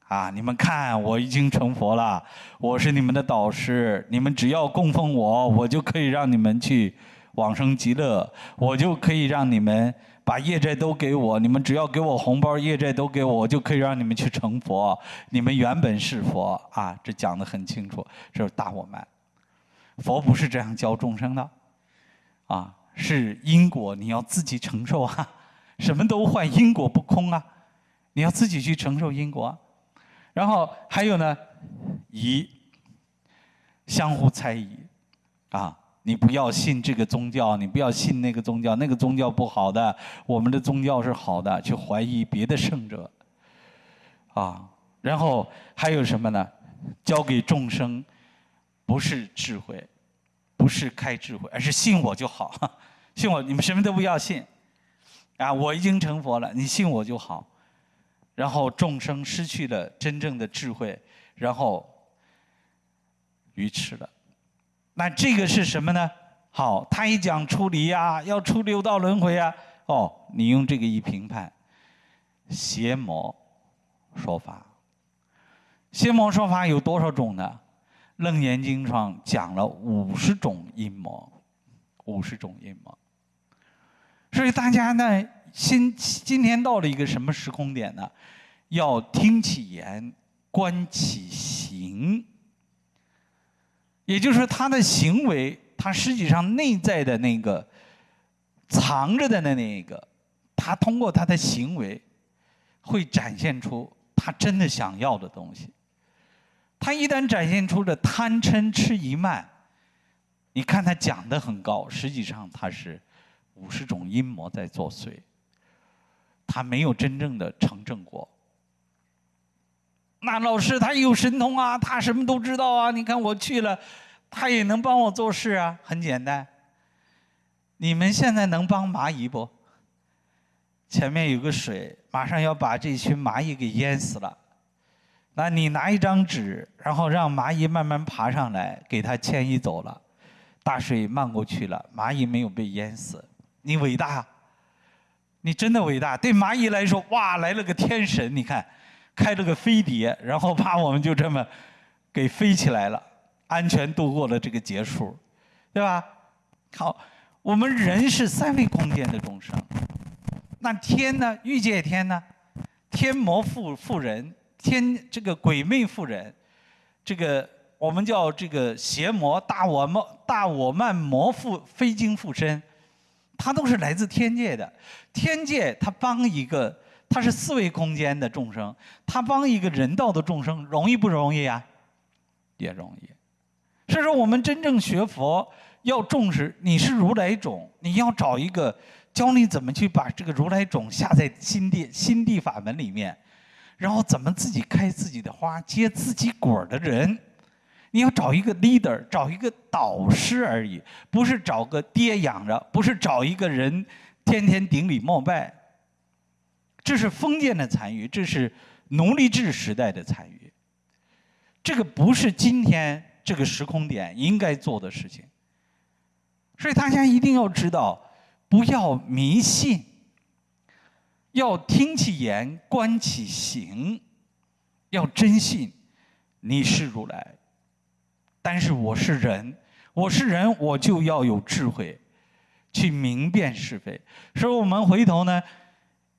啊，你们看我已经成佛了，我是你们的导师，你们只要供奉我，我就可以让你们去往生极乐，我就可以让你们。把业债都给我，你们只要给我红包，业债都给我，我就可以让你们去成佛。你们原本是佛啊，这讲得很清楚，这是大我慢。佛不是这样教众生的，啊，是因果你要自己承受啊，什么都坏，因果不空啊，你要自己去承受因果。然后还有呢，疑，相互猜疑，啊。你不要信这个宗教，你不要信那个宗教，那个宗教不好的，我们的宗教是好的，去怀疑别的圣者，啊，然后还有什么呢？教给众生不是智慧，不是开智慧，而是信我就好，信我，你们什么都不要信，啊，我已经成佛了，你信我就好，然后众生失去了真正的智慧，然后愚痴了。那这个是什么呢？好，他一讲出离呀，要出六道轮回啊。哦，你用这个一评判，邪魔说法，邪魔说法有多少种呢？《楞严经》上讲了五十种阴谋，五十种阴谋。所以大家呢，今今天到了一个什么时空点呢？要听其言，观其行。也就是说他的行为，他实际上内在的那个藏着的那那个，他通过他的行为，会展现出他真的想要的东西。他一旦展现出的贪嗔痴疑慢，你看他讲的很高，实际上他是五十种阴谋在作祟，他没有真正的成正果。那老师他有神通啊，他什么都知道啊，你看我去了，他也能帮我做事啊，很简单。你们现在能帮蚂蚁不？前面有个水，马上要把这群蚂蚁给淹死了。那你拿一张纸，然后让蚂蚁慢慢爬上来，给它迁移走了，大水漫过去了，蚂蚁没有被淹死，你伟大，你真的伟大。对蚂蚁来说，哇，来了个天神，你看，开了个飞碟，然后把我们就这么给飞起来了，安全度过了这个劫数，对吧？好，我们人是三维空间的众生，那天呢？欲界天呢？天魔附附人。天这个鬼魅妇人，这个我们叫这个邪魔大我魔大我慢魔附非经附身，他都是来自天界的。天界他帮一个，他是四维空间的众生，他帮一个人道的众生，容易不容易呀？也容易。所以说，我们真正学佛要重视，你是如来种，你要找一个教你怎么去把这个如来种下在心地心地法门里面。然后怎么自己开自己的花、结自己果的人？你要找一个 leader，找一个导师而已，不是找个爹养着，不是找一个人天天顶礼膜拜。这是封建的残余，这是奴隶制时代的残余。这个不是今天这个时空点应该做的事情。所以大家一定要知道，不要迷信。要听其言，观其行，要真信你是如来。但是我是人，我是人，我就要有智慧，去明辨是非。所以我们回头呢，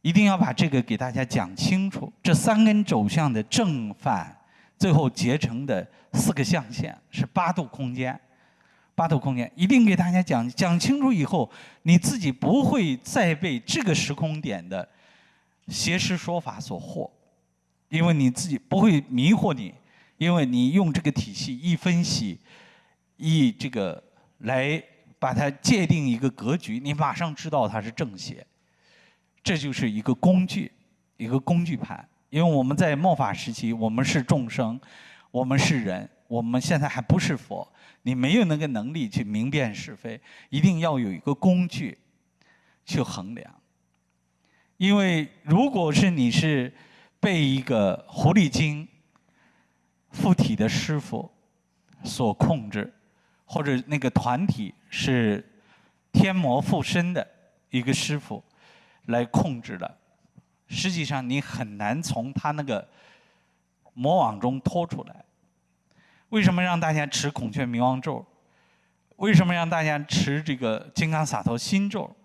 一定要把这个给大家讲清楚。这三根走向的正反，最后结成的四个象限是八度空间。八度空间一定给大家讲讲清楚以后，你自己不会再被这个时空点的。邪师说法所惑，因为你自己不会迷惑你，因为你用这个体系一分析，一这个来把它界定一个格局，你马上知道它是正邪。这就是一个工具，一个工具盘。因为我们在末法时期，我们是众生，我们是人，我们现在还不是佛，你没有那个能力去明辨是非，一定要有一个工具去衡量。因为如果是你是被一个狐狸精附体的师傅所控制，或者那个团体是天魔附身的一个师傅来控制的，实际上你很难从他那个魔网中脱出来。为什么让大家持孔雀明王咒？为什么让大家持这个金刚萨埵心咒？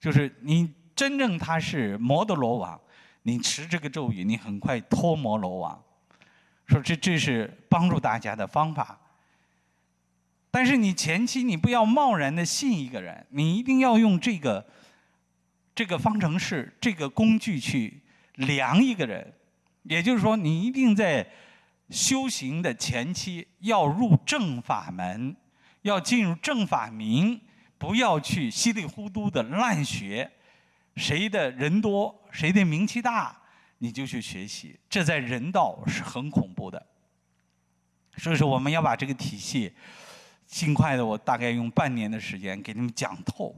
就是你。真正他是魔的罗网，你持这个咒语，你很快脱魔罗网。说这这是帮助大家的方法。但是你前期你不要贸然的信一个人，你一定要用这个这个方程式这个工具去量一个人。也就是说，你一定在修行的前期要入正法门，要进入正法明，不要去稀里糊涂的乱学。谁的人多，谁的名气大，你就去学习。这在人道是很恐怖的。所以说，我们要把这个体系尽快的，我大概用半年的时间给你们讲透，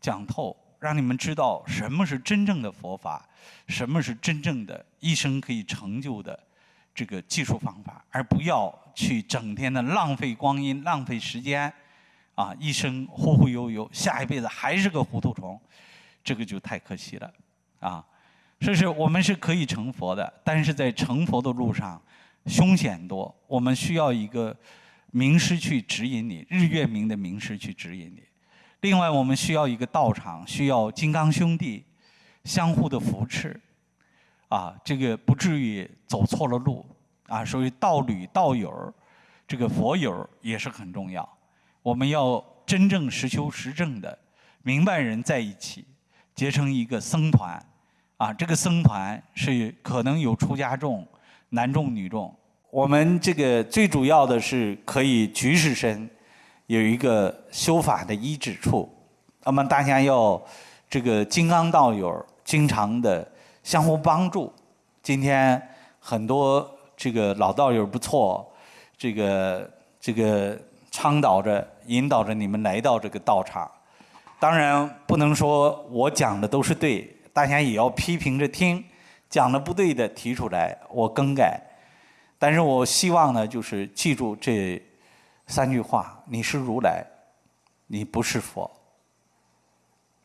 讲透，让你们知道什么是真正的佛法，什么是真正的一生可以成就的这个技术方法，而不要去整天的浪费光阴、浪费时间，啊，一生忽忽悠悠，下一辈子还是个糊涂虫。这个就太可惜了，啊，这是我们是可以成佛的，但是在成佛的路上，凶险多，我们需要一个名师去指引你，日月明的名师去指引你。另外，我们需要一个道场，需要金刚兄弟相互的扶持，啊，这个不至于走错了路，啊，所以道侣、道友，这个佛友也是很重要。我们要真正实修实证的明白人在一起，结成一个僧团。啊，这个僧团是可能有出家众、男众、女众。我们这个最主要的是可以举世身有一个修法的依止处。那么大家要这个金刚道友经常的相互帮助。今天很多这个老道友不错，这个这个倡导着、引导着你们来到这个道场。当然不能说我讲的都是对。大家也要批评着听，讲的不对的提出来，我更改。但是我希望呢，就是记住这三句话：你是如来，你不是佛，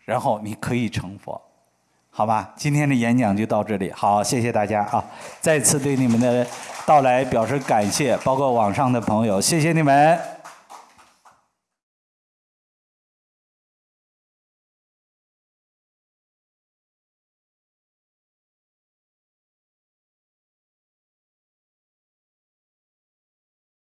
然后你可以成佛，好吧？今天的演讲就到这里，好，谢谢大家啊！再次对你们的到来表示感谢，包括网上的朋友，谢谢你们。